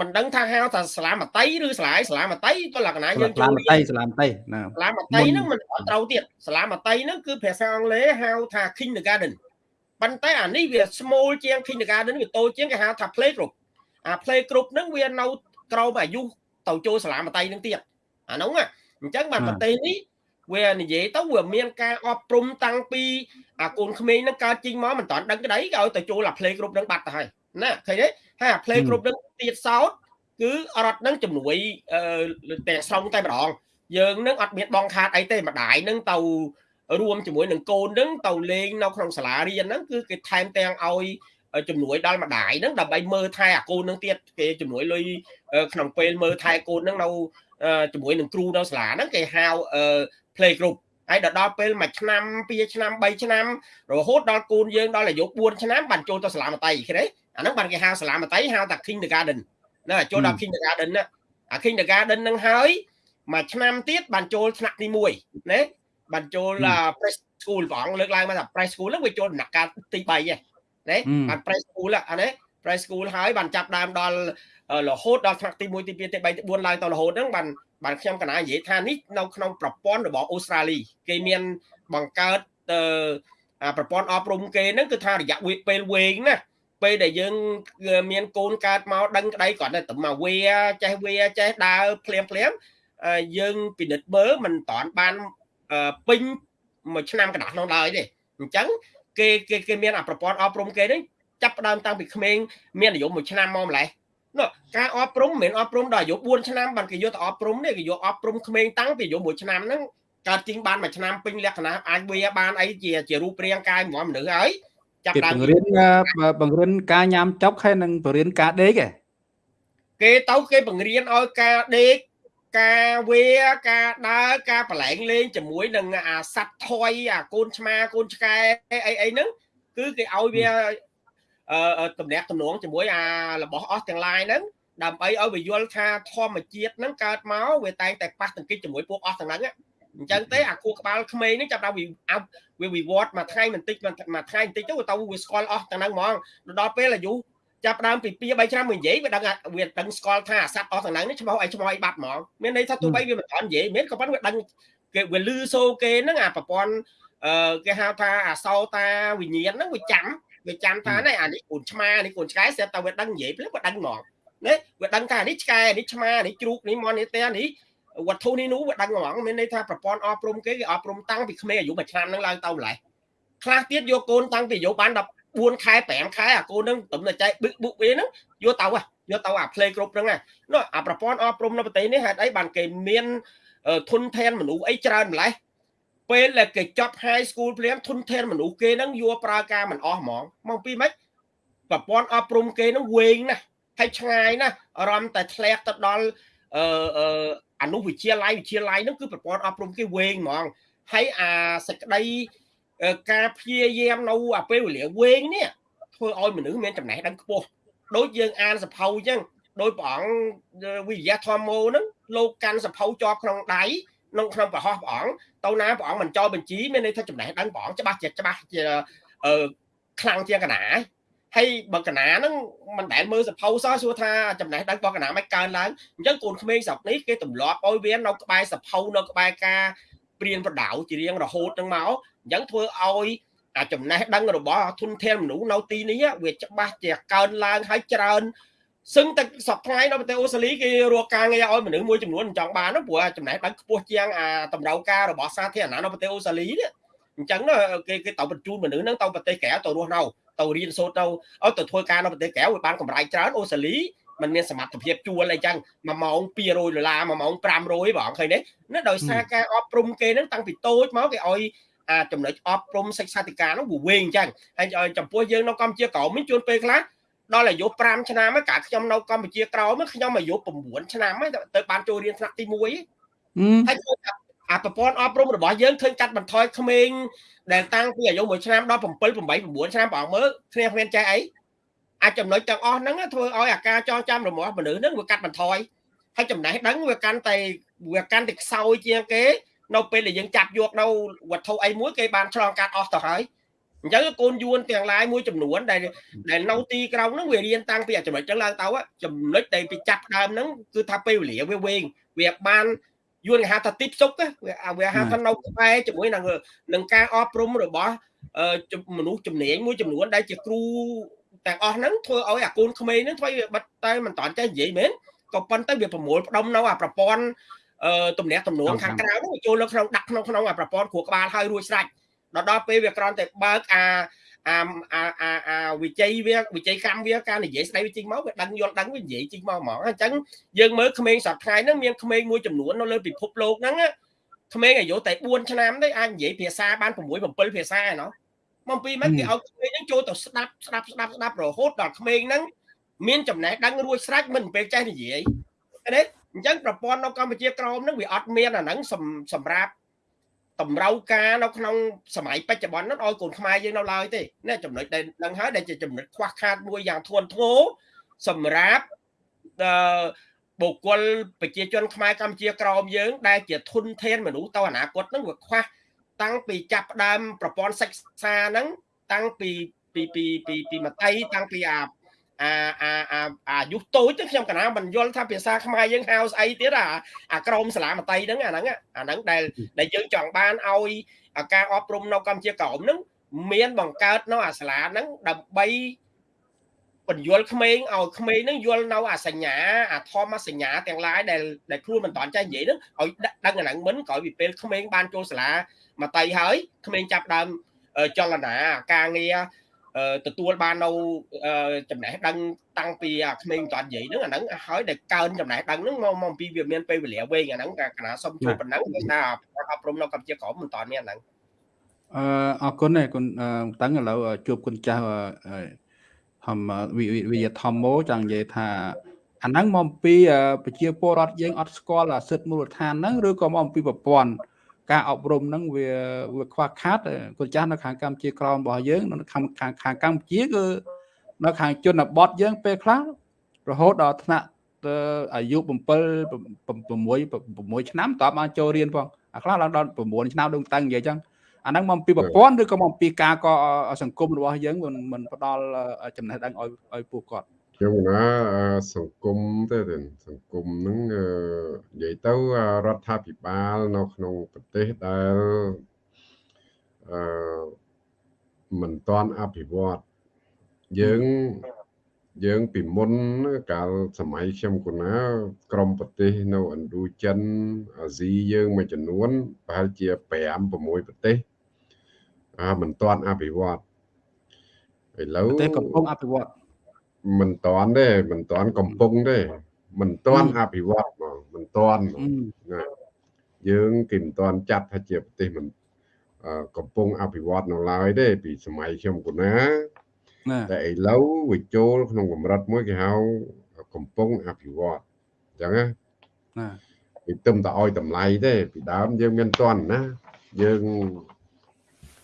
មិនដឹងថាហៅថាសាលាមតីឬសាលាសាលាមតីក៏លក្ខណៈយើង
ចូលសាលាមតីសាលាមតី
ណាសាលាមតីហ្នឹងមិនត្រូវទៀតសាលាមតីហ្នឹងគឺភាសាអង់គ្លេសហៅថា kindergarten ប៉ុន្តែអានេះវា small ជាង kindergarten វាតូចជាងគេហៅថា play group អា play group ហ្នឹងវានៅក្រោមអាយុទៅចូលសាលាមតីហ្នឹងទៀតអាហ្នឹងអញ្ចឹងបានប្រទេសនេះវានិយាយទៅវាមានការអប់រំតាំងពីអាកូនក្មេងហ្នឹងកើតចេញមកមិនតាន់ដឹងក្តីក៏ឲ្យទៅចូលអា play group ហ្នឹងបាត់ទៅហើយណាឃើញទេ ហើយអា play group ហ្នឹងទៀតសោតគឺរដ្ឋហ្នឹងជំនួយទាំងស្រុងតែម្ដងយើងនឹងអត់មានបងខាតអីទេម្ដាយនឹងទៅរួមជាមួយនឹងកូននឹងទៅលេងនៅក្នុងសាលារៀនហ្នឹងគឺគេថែមទាំងឲ្យជំនួយដល់ម្ដាយហ្នឹងដើម្បីមើលថែអាកូនហ្នឹងទៀតគេជំនួយលុយក្នុងពេលមើលថែកូនហ្នឹងនៅជាមួយនឹងគ្រូនៅសាលាហ្នឹងគេហៅ play group ហើយដល់ពេលមួយឆ្នាំ2ឆ្នាំ3ឆ្នាំរហូតដល់កូនយើងដល់អាយុ4ឆ្នាំបានចូលទៅសាលាមតីឃើញទេ អាហ្នឹងបានគេហៅសាលាមតីហៅថា kindergarten ណាចូលដល់ kindergarten ណាអា kindergarten ហ្នឹងហើយមួយឆ្នាំទៀតបានចូលថ្នាក់ទី1ណាបានចូល pre school ព្រះអង្គលើកឡើងមកថា pre school ហ្នឹងវាចូលដំណាក់កាលទី3ហ៎ណាបាន pre school អានេះ pre school ហើយបានចាប់ដើមដល់រហូតដល់ថ្នាក់ទី1ទី2ទី3ទី4ឡើងទៅរហូតហ្នឹងបានបានខ្ញុំកណានិយាយថានេះនៅក្នុងប្រព័ន្ធរបស់អូស្ត្រាលីគេមានបង្កើតប្រព័ន្ធអប់រំគេហ្នឹងគឺថារយៈពេលវែងណា ពេលដែលយើងមានកូនកើតមកដឹងក្តីគាត់តែមកវាចេះវាចេះដើរភ្លាមភ្លាមយើងពិនិត្យមើលមិនតាន់បានពេញមួយឆ្នាំកណ្ដាស់នោះឡើយទេអញ្ចឹងគេគេគេមានអាប្រព័ន្ធអប់រំគេនេះចាប់ផ្ដើមតាំងពីក្មេងមានអាយុមួយឆ្នាំមកម្លេះនោះការអប់រំមិនមែនអប់រំដល់អាយុ4ឆ្នាំបានគេយកទៅអប់រំនេះគេយកអប់រំក្មេងតាំងពីអាយុ1ឆ្នាំហ្នឹងកើតជាងបានមួយឆ្នាំពេញលក្ខណៈអាចវាបានអីជាជារូបរាងកាយហ្មងមនុស្សហើយ ចាប់
គេ
ដើម
បង្រៀនបង្រៀនការញ៉ាំចុកហើយនិងបង្រៀនការដេកឯង
គេទៅគេបង្រៀនឲ្យការដេកការវាការដើរការប្រឡែងលេងជាមួយនឹងអាសัตว์ថយអាកូនឆ្មាកូនឆ្កែអីអីហ្នឹងគឺគេឲ្យវាអឺតំណាក់តំណងជាមួយអារបស់អស់ទាំងឡាយហ្នឹងដើម្បីឲ្យវាយល់ថាធម្មជាតិហ្នឹងកើតមកវាតែងតែប៉ះទង្គិចជាមួយពួកអស់ទាំងហ្នឹង អញ្ចឹងទេអាគូក្បាលក្មេងនេះចាប់ដល់វាវិវត្តមួយថ្ងៃបន្តិចមួយថ្ងៃបន្តិចទៅទៅវាស្គាល់អស់ទាំងហ្នឹងហ្មងដល់ពេលអាយុចាប់ដើមពី2 3ឆ្នាំមកនិយាយវាដឹងវាដឹងស្គាល់ថាអាសត្វអស់ទាំងហ្នឹងនេះឈ្មោះអីឈ្មោះអីបាត់ហ្មងមានន័យថាទោះបីវាមិនតាន់និយាយមានក៏ប៉ុន្តែវាដឹងគេវាលឺសូគេហ្នឹងអាប្រព័ន្ធអឺគេហៅថាអាសោតាវិញ្ញាណហ្នឹងវាចាំវាចាំថានេះអានេះកូនឆ្មានេះកូនឆ្កែស្រាប់តែវាដឹងនិយាយភ្លាមវាដឹងហ្មងណាវាដឹងថានេះឆ្កែនេះឆ្មានេះជ្រូកនេះមន់នេះតែនេះ វត្ថុនេះនោះវាដឹងហ្មងមានន័យថាប្រព័ន្ធអប់រំគេគេអប់រំតាំងពីក្មេងអាយុមួយឆ្នាំហ្នឹងឡើងទៅម្លេះខ្លះទៀតយកកូនតាំងពីអាយុបាន14ខែ5ខែអាកូនហ្នឹងទំតែចែកបឹកបុកវាហ្នឹងយកទៅយកទៅអា play គ្រប់ហ្នឹងណាអាប្រព័ន្ធអប់រំនៅប្រទេសនេះហេតុអីបានគេមានធនធានមនុស្សអីច្រើនម្លេះពេលដែលគេចប់ high school ភ្លាមធនធានមនុស្សគេហ្នឹងយកប្រើការមិនអស់ហ្មងមកពីម៉េចប្រព័ន្ធអប់រំគេហ្នឹងវែងណាស់ហើយឆ្ងាយណាស់អារម្មណ៍តែធ្លាក់ទៅដល់អឺ អនុវិទ្យាល័យវិទ្យាល័យហ្នឹងគឺប្រព័ន្ធអប់រំគេវែងហ្មងហើយអាសេចក្តីការព្យាយាមនៅអាពេលវេលាវែងនេះធ្វើឲ្យមនុស្សមានចំណេះដឹងខ្ពស់ដូចយើងអានសភៅអញ្ចឹងដោយព្រះអង្គវិទ្យាធម្មោហ្នឹងលោកកាន់សភៅជាប់ក្នុងដៃក្នុងក្នុងប្រហោះព្រះអង្គទៅណាព្រះអង្គមិនចោលបញ្ជីមានន័យថាចំណេះដឹងព្រះអង្គច្បាស់ជាច្បាស់ជាអឺខ្លាំងជាងកណា ហើយបើកណាហ្នឹងមិនដែលមើលសភៅសោះសួរថាចំណេះដឹងរបស់កណាមិនកើនឡើងអញ្ចឹងកូនក្មេងស្រុកនេះគេទម្លាប់ឲ្យវានៅក្បែរសភៅនៅក្បែរការព្រៀនប្រដៅជារៀងរហូតហ្នឹងមកអញ្ចឹងធ្វើឲ្យអាចំណេះដឹងរបស់ធនធានមនុស្សនៅទីនេះវាច្បាស់ជាកើនឡើងហើយច្រើនសឹងតែសប្តាហ៍នៅប្រទេសអូស្ត្រាលីគេរកការងារឲ្យមនុស្សមួយចំនួនចង់បានព្រោះចំណេះដឹងខ្ពស់ជាងអាតម្រូវការរបស់សាធារណៈនៅប្រទេសអូស្ត្រាលីនេះអញ្ចឹងគេគេទៅបញ្ជូនមនុស្សហ្នឹងទៅប្រទេសក្រៅទៅរស់នៅ ទៅរៀនសូត្រទៅឲ្យទៅធ្វើការនៅប្រទេសក្រៅឲ្យបានកម្រៃច្រើនអូស្ត្រាលីมันមានសមត្ថភាពជួលអីចឹង1ម៉ោង200ដុល្លារ1ម៉ោង500បងឃើញទេណាដោយសារការអប់រំគេហ្នឹងតាំងពីតូចមកគេឲ្យអាចំណុចអប់រំសិក្សាធិការហ្នឹងវាវែងចឹងហើយចំពោះយើងនៅកម្ពុជាក្រោមនេះជួនពេលខ្លះដល់អាយុ5ឆ្នាំហ្នឹងកាលខ្ញុំនៅកម្ពុជាក្រោមខ្ញុំអាយុ9ឆ្នាំហ្នឹងទៅបានចូលរៀនថ្នាក់ទី1ហើយអាប្រព័ន្ធអប់រំរបស់យើងឃើញកាត់បន្ថយក្មេង ដែលតាំងពីអាយុ1ឆ្នាំដល់7 8 9ឆ្នាំបងមើលគ្នាគ្មានចេះអីអាចចំណុចទាំងអស់ហ្នឹងធ្វើឲ្យអាការចងចាំរបស់មនុស្សហ្នឹងវាកាត់បន្ថយហើយចំណេះដឹងវាកាន់តែវាកាន់តែខ្សោយជាងគេ នៅពេលដែលយើងចាប់យកនៅវត្ថុអីមួយគេបានឆ្លងកាត់អស់ទៅហើយអញ្ចឹងកូនយួនទាំងឡាយមួយចំនួនដែលដែលនៅទីក្រុងហ្នឹងវារៀនតាំងពីចំណុចចឹងឡើងទៅចំណុចដែលពីចាប់ដើមហ្នឹងគឺថាពេលវេលាវាវែងវាបាន យួនគេហៅថាទីផ្ទុកវាវាហៅថានៅក្បែរជាមួយនឹងនឹងការអប់រំរបស់មនុស្សជំនាញមួយចំនួនដែលជាគ្រូទាំងអស់ហ្នឹងធ្វើឲ្យអាកូនក្មេងហ្នឹងធ្វើបិទតែមិនតាន់ចេះនិយាយមែនក៏ប៉ុន្តែវាប្រមូលផ្ដុំនៅអាប្រព័ន្ធអឺទំនាក់ទំនងខាងក្រៅហ្នឹងចូលនៅក្នុងដាក់ក្នុងក្នុងអាប្រព័ន្ធគ្រួក្បាលហើយរួចស្រេចដល់ដល់ពេលវាក្រន់តែបើកអា អាអាអាអាវិជ័យវាវិជ័យកម្មវាការនិយាយស្ដីវាចេញមកវាដឹងយល់ដឹងវានិយាយចេញមកហ្មងអញ្ចឹងយើងមើលក្មេងសប្តាហ៍ហ្នឹងមានក្មេងមួយចំនួននៅលើពិភពលោកហ្នឹងក្មេងអាយុតែ4ឆ្នាំទេអាចនិយាយភាសាបាន6 7ភាសាឯណោះមកពីមិនគេឲ្យក្មេងហ្នឹងចូលទៅស្ដាប់ស្ដាប់ស្ដាប់ស្ដាប់រហូតដល់ក្មេងហ្នឹងមានចំណេះដឹងរួចស្រេចមិនពេលចេះនិយាយណាអញ្ចឹងប្រព័ន្ធនៅកម្ពុជាក្រមហ្នឹងវាអត់មានអាហ្នឹងសម្រាប់ តម្រូវការនៅក្នុងសម័យបច្ចុប្បន្នហ្នឹងឲ្យកូនខ្មែរយើងនៅឡើយទេណាចំណុចដែលនឹងហើយដែលជាចំណុចខ្វះខាតមួយយ៉ាងធ្ងន់ធ្ងរសម្រាប់អឺបុគ្គលប្រជាជនខ្មែរកម្ពុជាក្រមយើង ដែលជាធនធានមនុស្សទៅអនាគតហ្នឹងវាខ្វះតាំងពីចាប់ផ្ដើមប្រព័ន្ធសិក្សាហ្នឹងតាំងពីពីពីពីពីមតីតាំងពីអា អាអាអាអាយុតូចទៅខ្ញុំកណាមិនយល់ថាភាសាខ្មែរយើងហៅស្អីទៀតអាអាក្រមសាលាមតីហ្នឹងអាហ្នឹងអាហ្នឹងដែលដែលយើងចង់បានឲ្យការអប់រំនៅកម្ពុជាក្រមហ្នឹងមានបង្កើតនៅអាសាលាហ្នឹងដើម្បីបញ្យល់ក្មេងឲ្យក្មេងហ្នឹងយល់នៅអាសញ្ញាអាធម្មសញ្ញាទាំងឡាយដែលដែលខ្លួនមិនតាន់ចេះនិយាយហ្នឹងឲ្យដឹងអាហ្នឹងមិនក្រោយពីពេលក្មេងបានចូលសាលាមតីហើយក្មេងចាប់ដើមចលនាការងារ ទទួលបាននៅចំណេះដឹងតាំងពីក្មេងតាន់និយាយហ្នឹងអាហ្នឹងហើយដែលកើនចំណេះដឹងហ្នឹងមកមកពីវាមានពេលវេលាវែងអាហ្នឹងកណាសុំជួយប៉ុណ្ណឹងគេថាអប់រំនៅកម្ពុជាក្រមមិនតាន់មានអាហ្នឹង
អឺអរគុណឯគុណតាំងឥឡូវជួបគុណចាស់ហមវិយធម្មោចង់និយាយថាអាហ្នឹងមកអំពីប្រជាពលរដ្ឋយើងអត់ស្គាល់សិទ្ធិមូលដ្ឋានហ្នឹងឬក៏មកអំពីប្រព័ន្ធ ការអប់រំហ្នឹងវាវាខ្វះខាតគុណចាស់នៅខាងកម្ពុជាក្រមរបស់យើងនៅខាងខាងកម្ពុជាគឺនៅខាងជនបទយើងពេលខ្លះរហូតដល់ថ្នាក់អាយុ7 6 6ឆ្នាំតើបានចូលរៀនផងអាខ្លះឡើងដល់9ឆ្នាំដូចតាំងនិយាយចឹងអាហ្នឹងមកពីប្រព័ន្ធឬក៏មកពីការកសង្គមរបស់យើងមិនមិនផ្ដល់ចំណេះដឹងឲ្យឲ្យពួកគាត់
ខ្ញុំណាសង្គមទេសង្គមហ្នឹងនិយាយទៅរដ្ឋាភិបាលនៅក្នុងប្រទេសដែលអឺមិនទាន់អភិវឌ្ឍយើងយើងពីមុនកាលសម័យខ្ញុំគណាក្រមប្រទេសនៅឥណ្ឌូចិនអាស៊ីយើងមួយចំនួនប្រហែលជា5 6ប្រទេសអាមិនទាន់អភិវឌ្ឍឥឡូវ
ប្រទេសកំពុងអភិវឌ្ឍ
មិនតាន់ទេមិនតាន់កំពុងទេមិនតាន់អភិវឌ្ឍហ្មងមិនតាន់ណាយើងគេមិនតាន់ចាត់ថាជាប្រទេសមិនកំពុងអភិវឌ្ឍនៅឡើយទេ ពីសម័យខ្ញុំគណាតែឥឡូវវាចូលក្នុងកម្រិតមួយគេហៅកំពុងអភិវឌ្ឍអញ្ចឹងណាណាពីទឹមតែឲ្យតម្លៃទេ ពីដើមយើងមានតន់ណាយើង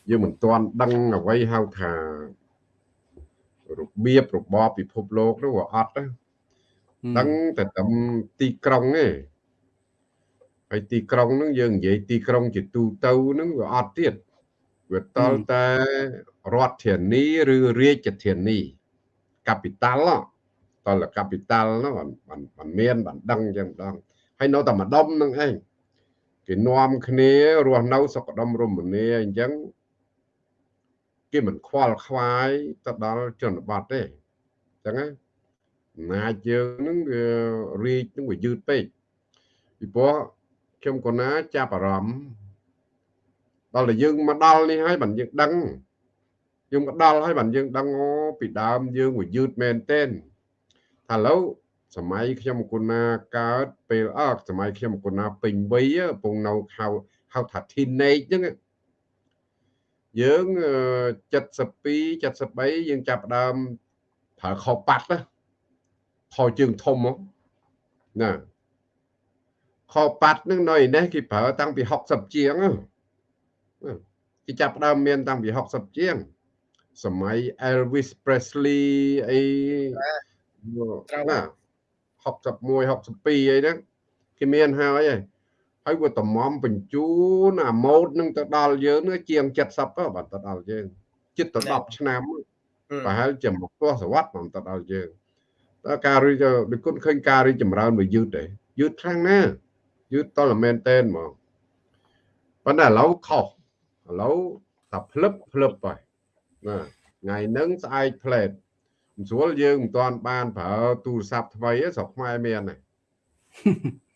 យើងមិនទាន់ដឹងអ្វីហៅថា របៀបរបបពិភពលោកនោះវាអត់ហ្នឹងតែតាមទីក្រុងទេហើយទីក្រុងហ្នឹងយើងនិយាយទីក្រុងជាទូទៅហ្នឹងវាអត់ទៀតវាតលតែរដ្ឋធានីឬរាជធានី capital តល capital ហ្នឹងมันមានបានដឹងចឹងម្ដងហើយនៅតែម្ដុំហ្នឹងឯងគេនាំគ្នារស់នៅសុខដុមរមនាអញ្ចឹង គេមិនខ្វល់ខ្វាយទៅដល់ជនបទទេអញ្ចឹងណាអំណាចយើងនឹងវារីកនឹងវាយឺតពេកពីព្រោះខ្ញុំកណាចាប់អារម្មណ៍ដល់តែយើងមកដល់នេះហើយបានយើងដឹងយើងមកដល់ហើយបានយើងដឹងអូពីដើមយើងវាយឺតមែនទែនថាឥឡូវសម័យខ្ញុំគុណាកើតពេលអើសម័យខ្ញុំគុណាពេញវ័យកំពុងនៅហៅហៅថា teenage ហ្នឹង យើង72 73យើងចាប់ដើមប្រើខោប៉ាត់ណាខោជើងធំណាខោប៉ាត់នឹងនៅឯនេះគេប្រើតាំងពី60ជាងគេចាប់ដើមមានតាំងពី60ជាងសម័យ Elvis Presley អីណា61 62អីហ្នឹងគេមានហើយហើយ ហើយវាតម្មបញ្ជូនអាម៉ូតនឹងទៅដល់យើងនឹងជាង70បាទទៅដល់យើងជិតទៅ10ឆ្នាំប្រហែលជាមកទសវត្សរ៍ទៅដល់យើងតើការរីដូចគុណឃើញការរីចម្រើនវាយឺតទេយឺតខ្លាំងណាស់យឺតតលមែនតែនហ្មងប៉ុន្តែឥឡូវខុសឥឡូវតែភ្លឹបភ្លឹបហើយណាថ្ងៃហ្នឹងស្អែកផ្លែតមិនស្រួលយើងមិនទាន់បានប្រើទូរស័ព្ទថ្មីស្រុកខ្មែរមានទេ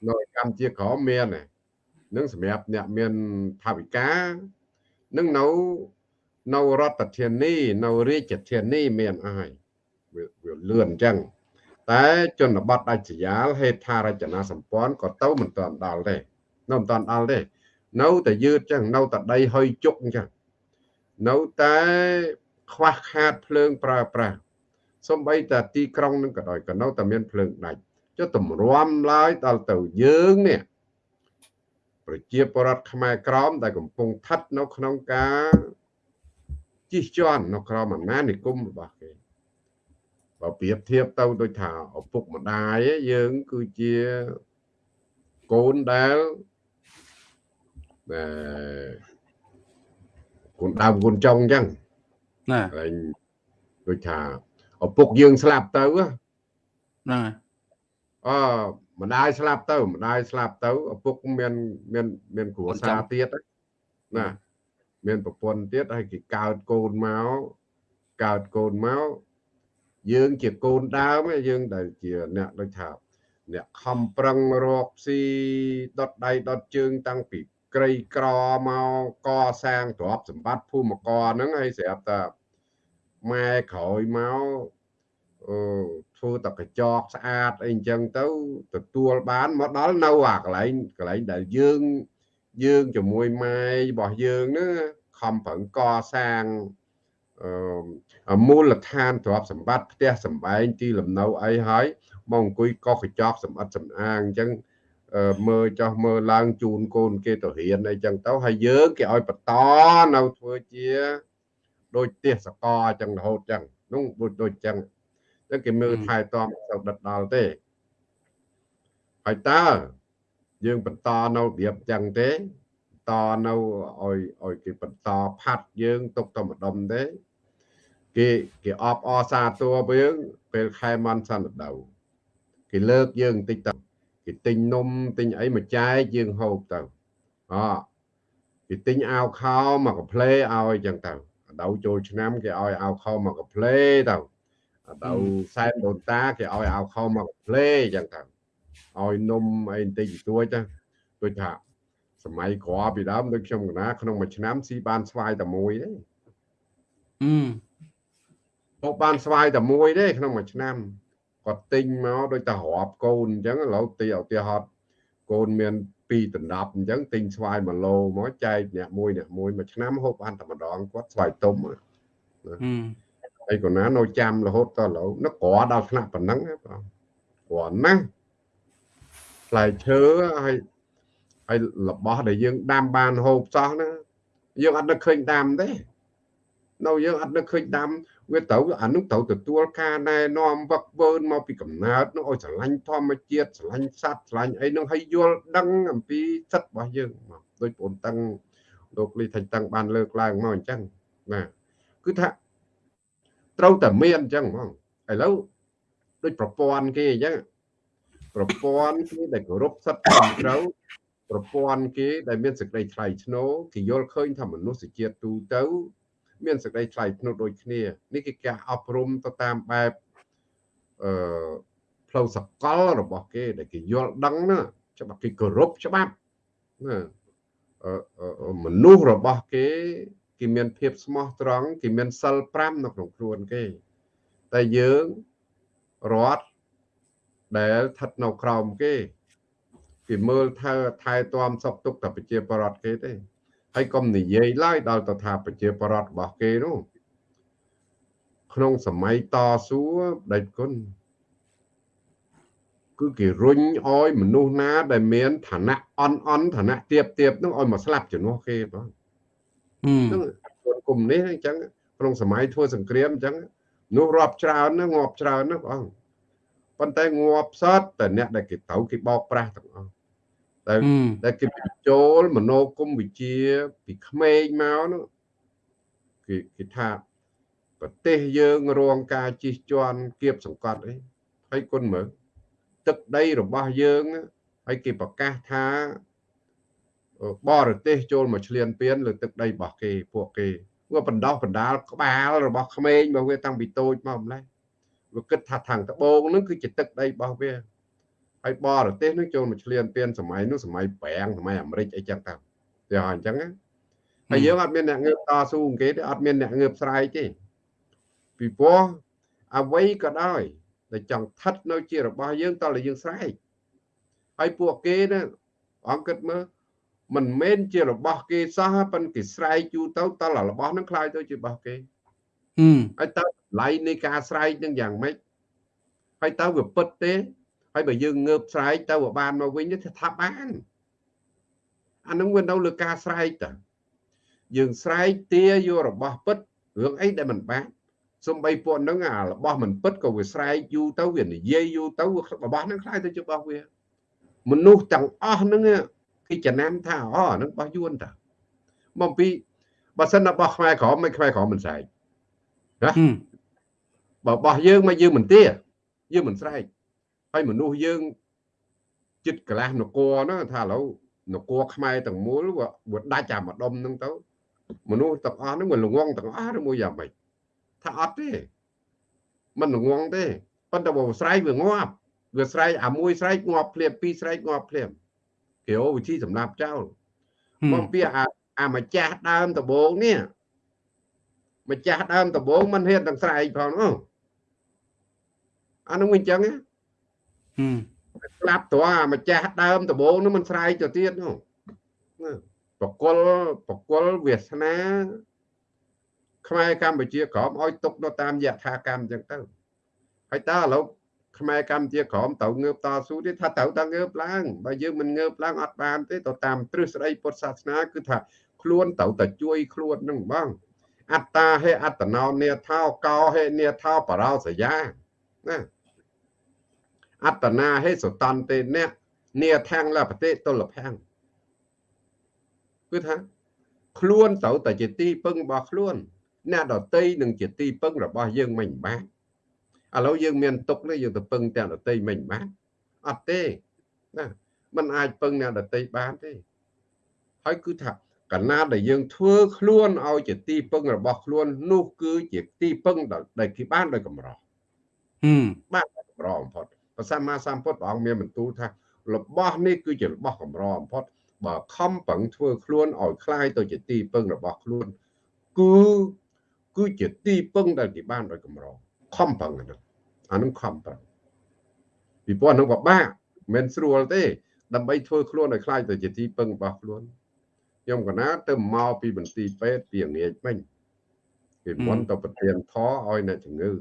នៅកម្ពុជាក្រមមានទេ នឹងសម្រាប់អ្នកមានថាវិការនឹងនៅនៅរដ្ឋធានីនៅរាជធានីមានអស់ហើយវាលឿនអញ្ចឹងតែជនបទដាច់ស្រយាលហេដ្ឋារចនាសម្ព័ន្ធក៏ទៅមិនទាន់ដល់ទេនៅមិនទាន់ដល់ទេនៅតែយឺតអញ្ចឹងនៅតែដីហុយជុកអញ្ចឹងនៅតែខ្វះខាតភ្លើងប្រើប្រាស់សំបីតែទីក្រុងនឹងក៏ដោយក៏នៅតែមានភ្លើងដាច់ចុះតម្រាំឡើយដល់ទៅយើងនេះ ប្រជាពលរដ្ឋខ្មែរក្រមដែលកំពុងស្ថិតនៅក្នុងការជិះជាន់នៅក្រោមអំណាចនិគមរបស់គេបើប្រៀបធៀបទៅដូចថាឪពុកម្ដាយយើងគឺជាកូនដែលដែលកូនដើមកូនចុងអញ្ចឹងណាហើយដូចថាឪពុកយើងស្លាប់ទៅណាអឺ ម្ដាយស្លាប់ទៅម្ដាយស្លាប់ទៅឪពុកមានមានមានគ្រួសារទៀតណាមានប្រពន្ធទៀតហើយគេកើតកូនមកកើតកូនមកយើងជាកូនដើមយើងដែលជាអ្នកដូចថាអ្នកខំប្រឹងរកស៊ីដុតដៃដុតជើងតាំងពីក្រីក្រមកកសាងទ្រព្យសម្បត្តិភូមិករហ្នឹងហើយស្រាប់តែម៉ែក្រោយមកអឺ ធ្វើតែកញ្ចក់ស្អាតអីអញ្ចឹងទៅទទួលបានមកដល់នៅអាកន្លែងកន្លែងដែលយើងយើងជាមួយម៉ែរបស់យើងហ្នឹងខខំប្រឹងកសាងអឺមូលដ្ឋានទ្រព្យសម្បត្តិផ្ទះសម្បែងទីលំនៅអីហើយមកអង្គុយកោះកញ្ចក់សម្បត្តិសំអាងអញ្ចឹងមើលចោះមើលឡើងជូនកូនគេទៅរៀនអីចឹងទៅហើយយើងគេឲ្យបន្តនៅធ្វើជា ដូចផ្ទះសកលអញ្ចឹងរហូតចឹងនោះដូចដូចចឹង ចឹងគេមើលថែទាំទៅដិតដល់ទេហើយតើយើងបន្តនៅរបៀបចឹងទេតនៅឲ្យឲ្យគេបន្តផាត់យើងទុកទៅម្ដុំទេគេគេអបអសាតួយើងពេលខែមន់សន្តិដៅគេលើកយើងបន្តិចទៅគេទិញនំទិញអីមកចែកយើងហូបទៅអគេទិញអាវខោមកកាផ្លេឲ្យចឹងទៅដៅចូលឆ្នាំគេឲ្យអាវខោមកកាផ្លេទៅ ដៅសែនដូនតាគេឲ្យអាវខោមកកាផ្លេចឹងទៅឲ្យនំអីបន្តិចបន្តួចទៅដូចថាសម័យក្រពីដើមដូចខ្ញុំកណាក្នុងមួយឆ្នាំស៊ីបានស្វាយតែមួយទេ
អឺ
ហូបបានស្វាយតែមួយទេក្នុងមួយឆ្នាំគាត់ទិញមកដូចតែរាប់កូនអញ្ចឹងឥឡូវទីឧទាហរណ៍កូនមាន2ដណ្ដប់អញ្ចឹងទិញស្វាយ1ឡូមកចែកអ្នកមួយអ្នកមួយមួយឆ្នាំហូបបានតែម្ដងគាត់ស្វាយទុំណាហើ យកណានៅចាំរហូតដល់ឥឡូវនឹកក្រដល់ថ្នាក់ប៉ុណ្ណឹងបងគ្រាន់ណាផ្លែឈើហើយហើយរបស់ដែលយើងដាំបានហូបសោះណាយើងអត់នឹកឃើញដាំទេនៅយើងអត់នឹកឃើញដាំវាត្រូវអានោះត្រូវទទួលការណែនាំវឹកវើមកពីកំណើតនោះឲ្យស្រឡាញ់ធម្មជាតិស្រឡាញ់សត្វស្រឡាញ់អីនោះឲ្យយល់ដឹងអំពីសិទ្ធិរបស់យើងមកដោយបងតឹងលោកលីថាតឹងបានលើកឡើងមកអញ្ចឹងបាទគឺថា ត្រូវតែមានអញ្ចឹងហ្មងឥឡូវដូចប្រព័ន្ធគេអញ្ចឹងប្រព័ន្ធគេដែលគោរពសិទ្ធិត្រឹមត្រូវប្រព័ន្ធគេដែលមានសេចក្តីថ្លៃថ្នូរគេយល់ឃើញថាមនុស្សជាតិទូទៅ មានសេចក្តីថ្លៃថ្នូរដូចគ្នានេះគឺការអប់រំទៅតាមបែបអឺផ្លូវសកលរបស់គេ ដែលគេយល់ដឹងណាច្បាប់គេគោរពច្បាប់ណាមនុស្សរបស់គេ គេមានភាពស្មោះត្រង់គេមានសិល5នៅក្នុងខ្លួនគេ តែយើងរដ្ឋដែលស្ថិតនៅក្រោមគេគេមើលថែថែទាំសុខទុក្ខតែប្រជាពលរដ្ឋគេទេហើយកុំនិយាយឡើយដល់ទៅថាប្រជាប្រដ្ឋរបស់គេនោះក្នុងសម័យតស៊ូដេចគុណគឺគេរុញឲ្យមនុស្សណាដែលមានឋានៈអន់អន់ឋានៈទៀបទៀបនោះឲ្យមកស្លាប់ជំនួសគេបង ហ្នឹងគុំនេះអញ្ចឹងក្នុងសម័យធ្វើសង្គ្រាមអញ្ចឹងនោះរាប់ច្រើនណាងាប់ច្រើនណាបងប៉ុន្តែងាប់សតតែអ្នកដែលគេត្រូវគេបោកប្រាស់ទាំងអស់តែតែគេបញ្ចូលមโนគមវិជ្ជាពីក្មេងមកនោះគេគេថាប្រទេសយើងរងការជិះជាន់គៀបសង្កត់អីហើយគុណមើលទឹកដីរបស់យើងហើយគេប្រកាសថា បរទេសចូលមកឆ្លៀនពៀនលើទឹកដីរបស់គេពួកគេវាបណ្ដោះបណ្ដាលក្បាលរបស់ក្មេងរបស់វាតាំងពីតូចមកម្លេះវាគិតថាខាងត្បូងនឹងគឺជាទឹកដីរបស់វាហើយបរទេសនឹងចូលមកឆ្លៀនពៀនសម័យនោះសម័យប្រាំងសម័យអាមេរិកអីចឹងទៅតែអញ្ចឹងហើយយើងអត់មានអ្នកងើបតស៊ូគេទេអត់មានអ្នកងើបស្រែកទេពីព្រោះអ្វីក៏ដោយដែលចង់ស្ថិតនៅជារបស់យើងតើយើងស្រែកហើយពួកគេណាអង្គគិតមើល មិនមែនជារបស់គេសោះប៉ិនគេស្រែកយូរទៅតលរបស់នឹងខ្លាយទៅជារបស់គេអឺហើយតើតម្លៃនៃការស្រែកនឹងយ៉ាងម៉េចហើយតើវាពិតទេហើយបើយើងងើបស្រែកទៅបានមកវិញទៅថាបានអានឹងវានៅលើការស្រែកតើយើងស្រែកទាយករបស់ពិតរឿងអីដែលមិនបានសំបីពួកនឹងអារបស់មិនពិតក៏វាស្រែកយូរទៅវានិយាយយូរទៅរបស់នឹងខ្លាយទៅជារបស់វាមនុស្សទាំងអស់នឹង គេចំណាំថាអូហ្នឹងរបស់យួនតាមកពីបើសិនរបស់ខ្មែរក្រមមិនខ្មែរក្រមមិនស្រែកណាបើរបស់យើងមកយើងមិនទាយើងមិនស្រែកហើយមនុស្សយើងចិត្តកលាស់នគរហ្នឹងថាឥឡូវនគរខ្មែរទាំងមូលវាដាច់អាម្ដុំហ្នឹងទៅមនុស្សទាំងអស់ហ្នឹងវាល្ងងទាំងអស់មួយយ៉ាងម៉េចថាអត់ទេมันល្ងងទេប៉ុន្តែបើស្រែកវាងាប់វាស្រែកអាមួយស្រែកងាប់ភ្លាមពីរស្រែកងាប់ភ្លាម គេអូវិធីសម្រាប់ចោលមកពីអាអាម្ចាស់ដើមដំបងនេះម្ចាស់ដើមដំបងមិនហ៊ានទាំងស្រែកផងអូអានោះវិញចឹងណាស្លាប់ត្រង់អាម្ចាស់ដើមដំបូងនោះមិនស្រែកទៅទៀតនោះបកលបកលវាសនាខ្មែរកម្ពុជាក្រមឲ្យទុកនៅតាមយថាកម្មអញ្ចឹងទៅហើយតើឥឡូវ ខ្មែរកម្ពុជាក្រមត្រូវងើបតស៊ូទេថាត្រូវតែងើបឡើងបើយើងមិនងើបឡើងអត់បានទេទៅតាមទ្រឹស្ដីពុទ្ធសាសនាគឺថាខ្លួនត្រូវតែជួយខ្លួននឹងបងអត្តាហេអត្តណោនេថោកោហេនេថោបរោសយាណាអត្តនាហេសតន្តិអ្នកនេថាំងលបតិតុលភាំងគឺថាខ្លួនត្រូវតែជាទីពឹងរបស់ខ្លួនអ្នកដតីនឹងជាទីពឹងរបស់យើងមិនបាន ឥឡូវយើងមានទុកនេះយើងទៅពឹងទាំងដតីមិនបានអត់ទេណាมันអាចពឹងអ្នកដតីបានទេហើយគឺថាកណាដែលយើងធ្វើខ្លួនឲ្យជាទីពឹងរបស់ខ្លួននោះគឺជាទីពឹងដែលគេបានដោយកម្រហឹមបានកម្របំផុតព្រះសម្មាសម្ពុទ្ធព្រះអង្គមានបន្ទូលថារបស់នេះគឺជារបស់កម្របំផុតបើខំប្រឹងធ្វើខ្លួនឲ្យคล้ายទៅជាទីពឹងរបស់ខ្លួនគឺគឺជាទីពឹងដែលគេបានដោយកម្រ ខំប្រឹងអានោះអានឹងខំប្រឹងពីព្រោះនឹងពិបាកមិនស្រួលទេ ដើម្បីធ្វើខ្លួនឲ្យខ្លាចទៅជាទីពឹងរបស់ខ្លួនខ្ញុំកណាទៅមកពីបន្ទីពេទ្យពីងាយពេញពីមុនទៅប្រទៀនផឲ្យអ្នកជំងឺ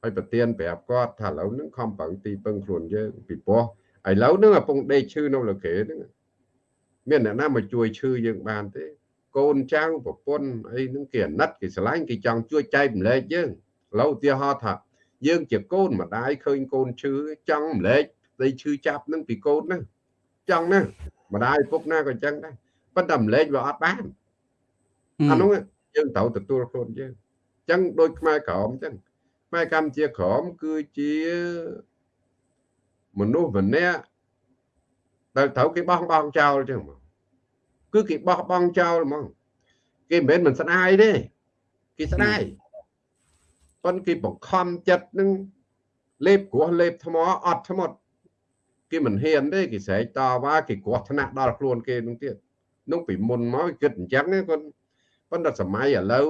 ហើយប្រទៀនប្រាប់គាត់ថាឥឡូវហ្នឹងខំប្រឹងទីពឹងខ្លួនយើងពីព្រោះឥឡូវហ្នឹងកំពុងដេកឈឺនៅលើគេហ្នឹងមានអ្នកណាមកជួយឈឺយើងបានទេ កូនចៅប្រពន្ធអីហ្នឹងគេអាណិតគេស្រឡាញ់គេចង់ជួយចែកម្លែកយើងឥឡូវឧទាហរណ៍ថាយើងជាកូនម្ដាយឃើញកូនឈឺចង់ម្លែកស្ដីឈឺចាប់ហ្នឹងពីកូនណាចង់ណាម្ដាយពុកណាក៏អញ្ចឹងដែរប៉ុន្តែម្លែកវាអត់បានអានោះយើងត្រូវទទួលខ្លួនយើងអញ្ចឹងដូចខ្មែរក្រមអញ្ចឹងខ្មែរកម្ពុជាក្រមគឺជាមនុស្សម្នាក់ដែលត្រូវគេបោះបង់ចោលចឹងមក គឺគេបោះបង់ចោលហ្មងគេមិនមែនមិនស្ដាយទេគេស្ដាយប៉ុន្តែគេបង្ខំចិត្តនឹងលេបគ្រោះលេបថ្មអត់ថ្មត់គេមិនហ៊ានទេគេស្រែកតវ៉ាគេគ្រោះថ្នាក់ដល់ខ្លួនគេនឹងទៀតនោះពីមុនមកគិតអញ្ចឹងណាគាត់ប៉ុន្តែសម័យឥឡូវ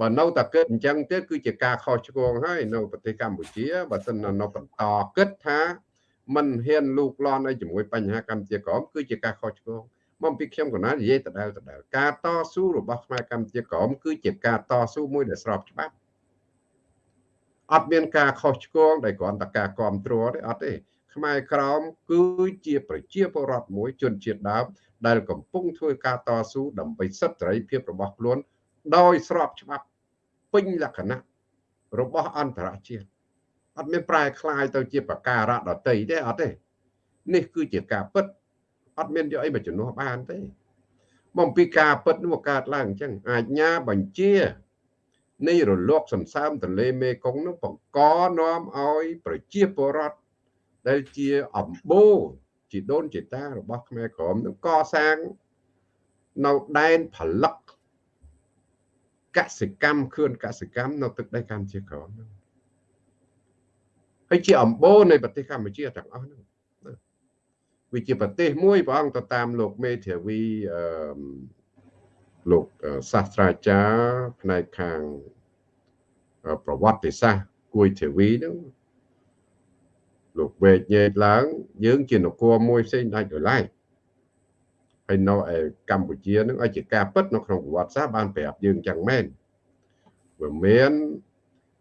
បើនៅតែគិតអញ្ចឹងទៀតគឺជាការខុសឆ្គងហើយនៅប្រទេសកម្ពុជាបើសិននៅបន្តគិតថាមិនហ៊ានលូកលាន់ឲ្យជាមួយបញ្ហាកម្ពុជាក្រមគឺជាការខុសឆ្គង មកពីខ្ញុំកណានិយាយដដែលដដែលការតស៊ូរបស់ខ្មែរកម្ពុជាក្រមគឺជាការតស៊ូមួយដែលស្របច្បាប់អត់មានការខុសឆ្គងដែលគ្រាន់តែការគ្រប់គ្រងទេអត់ទេខ្មែរក្រមគឺជាប្រជាពលរដ្ឋមួយជនជាតិដើមដែលកំពុងធ្វើការតស៊ូដើម្បីសិទ្ធិសេរីភាពរបស់ខ្លួនដោយស្របច្បាប់ពេញលក្ខណៈរបស់អន្តរជាតិអត់មានប្រែคลายទៅជាប្រការៈដតីទេអត់ទេនេះគឺជាការពិត អត់មានយកអីមកជំនួសបានទេមកពីការពិតនោះកើតឡើងអញ្ចឹងអាជ្ញាបញ្ជានៃរលកសន្សើមទន្លេមេគង្គនោះបង្កនាំឲ្យប្រជាពលរដ្ឋដែលជាអំបូរជីដូនជីតារបស់ខ្មែរក្រមនឹងកសាងនៅដែនផលិតកសិកម្មខឿនកសិកម្មនៅទឹកដីកម្ពុជាក្រមហ្នឹងហើយជាអំបូរនៃប្រទេសកម្ពុជាទាំងអស់ហ្នឹង វាជាប្រទេសមួយព្រះអង្គទៅតាមលោកមេធាវីអឺលោកសាស្ត្រាចារ្យផ្នែកខាងប្រវត្តិសាស្ត្រគួយធាវីហ្នឹងលោកវេកញែកឡើងយើងជានគរមួយផ្សេងដាច់ដោយឡែកហើយនៅឯកម្ពុជានឹងឲ្យជាការពិតនៅក្នុងប្រវត្តិសាស្ត្របានប្រាប់យើងចឹងមែនវាមាន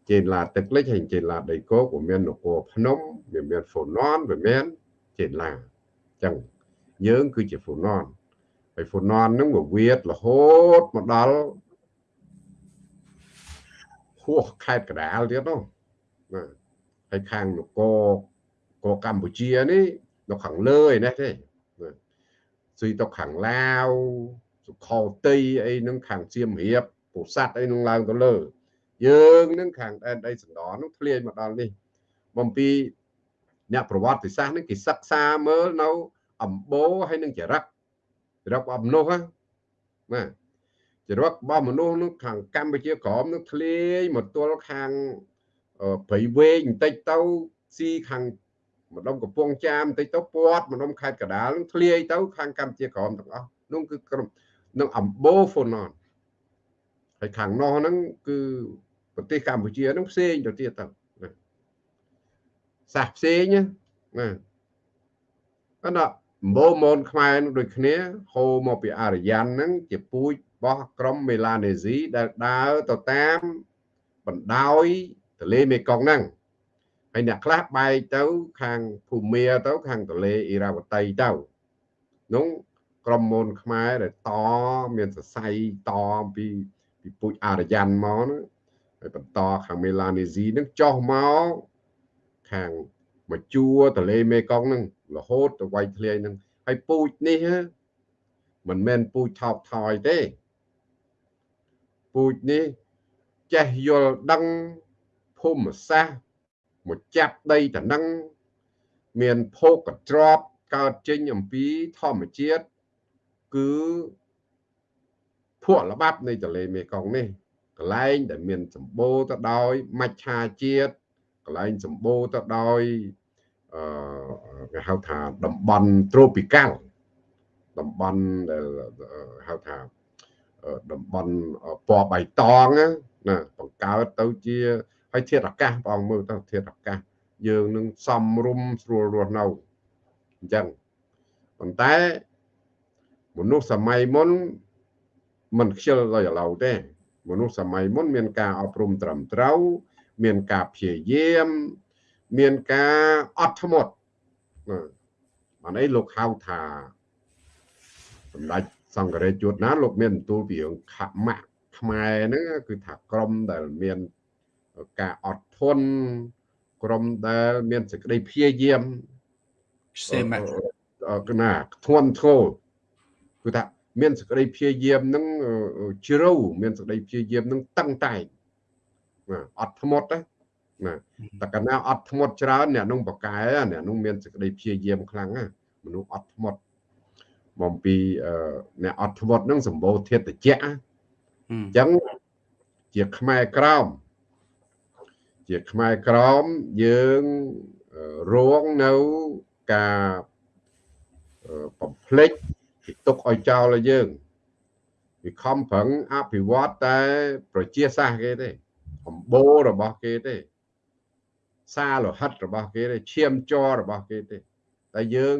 ចេនឡាទឹកលិចហើយចេនឡាដីគោកវាមាននគរភ្នំវាមានហ្វូណនវាមានចេនឡា ចឹងយើងគឺជាហ្វូណនហើយហ្វូណននឹងវាវាតរហូតមកដល់ហួសខេត្តកដាលទៀតនោះណាហើយខាងនគរក៏កម្ពុជានេះនៅខាងលើឯនេះទេស៊ីទៅខាងឡាវសុខោតីអីនឹងខាងសៀមរាបពោធិ៍សាត់អីនឹងឡើងទៅលើ យើងនឹងខាងដែនដីសណ្ដនោះធ្លាយមកដល់នេះបំពី អ្នកប្រវត្តិសាស្ត្រនេះគេសិក្សាមើលនៅអំបូរហើយនឹងចរិតចរិតរបស់មនុស្សណាចរិតរបស់មនុស្សនោះខាងកម្ពុជាក្រមនោះធ្លាយមកទល់ខាងព្រៃវែងបន្តិចទៅស៊ីខាងម្ដុំកំពង់ចាមបន្តិចទៅពាត់ម្ដុំខេត្តកដាលនឹងធ្លាយទៅខាងកម្ពុជាក្រមទាំងអស់នោះគឺក្រុមនឹងអំបូរហ្វូណនហើយខាងនោះហ្នឹងគឺប្រទេសកម្ពុជាហ្នឹងផ្សេងទៅទៀតទៅណា សាសផ្សេងណាអត់ដំបូងមនខ្មែរនឹងដូចគ្នាហូរមកពីអារយ៉ាន់ហ្នឹងជាពូជរបស់ក្រុមមេឡានេស៊ីដែលដើរទៅតាមបណ្ដោយទន្លេមេគង្គហ្នឹងហើយអ្នកខ្លះបែកទៅខាងភូមាទៅខាងទន្លេអ៊ីរ៉ាវតីទៅនោះក្រុមមនខ្មែរដែលតមានសរសៃតអំពីពីពូជអារយ៉ាន់មកហ្នឹងហើយបន្តខាងមេឡានេស៊ីហ្នឹងចុះមក ខាងមកជួរទន្លេមេគង្គហ្នឹងរហូតទៅវាយធ្លាយហ្នឹងហើយពូជនេះមិនមែនពូជថោកថយទេពូជនេះចេះយល់ដឹងភូមិសាស្ត្រមកចាប់ដីតំណឹងមានភោគកត្របកើតចេញអំពីធម្មជាតិគឺភក់ល្បាប់នៃទន្លេមេគង្គនេះកន្លែងដែលមានសម្បូរទៅដោយមច្ឆាជាតិ កន្លែងសម្បូរទៅដោយអឺគេហៅថាតំបន់ tropical តំបន់ដែលហៅថាតំបន់ពណ៌បៃតងណាបង្កើតទៅជាហើយធាតុអាកាសបងមើលទៅធាតុអាកាសយើងនឹងសំរុំស្រួលរស់នៅអញ្ចឹងប៉ុន្តែមនុស្សសម័យមុនមិនខ្ជិលដល់ឥឡូវទេមនុស្សសម័យមុនមានការអប់រំត្រឹមត្រូវ មានការព្យាយាម មានការអត់ធ្មត់បានអីលោកហៅថាសម្ដេចសង្ឃរាជជួតណាលោកមានទូលពីរឿងខមៈខ្មែរហ្នឹងគឺថាក្រមដែលមានការអត់ធន់ក្រមដែលមានសេចក្តីព្យាយាម
សេម
កណាធន់ធ្ងរគឺថាមានសេចក្តីព្យាយាមនឹងជ្រៅមានសេចក្តីព្យាយាមនឹងតឹងតែង អត់ធ្មត់ណាតែកាលណាអត់ធ្មត់ច្រើនអ្នកនោះបកែអ្នកនោះមានសេចក្តីព្យាយាមខ្លាំងណាមនុស្សអត់ធ្មត់បំពីអ្នកអត់ធ្មត់នឹងសម្បូរធាតុត្រជាក់អញ្ចឹងជាខ្មែរក្រោមជាខ្មែរក្រមយើងរងនៅការបំភ្លេចពីទុកឲ្យចោលឲ្យយើងវាខំប្រឹងអភិវឌ្ឍតែប្រជាសាស្ត្រគេទេ អំបូររបស់គេទេ សារលោហិតរបស់គេទេឈាមចររបស់គេទេតែយើង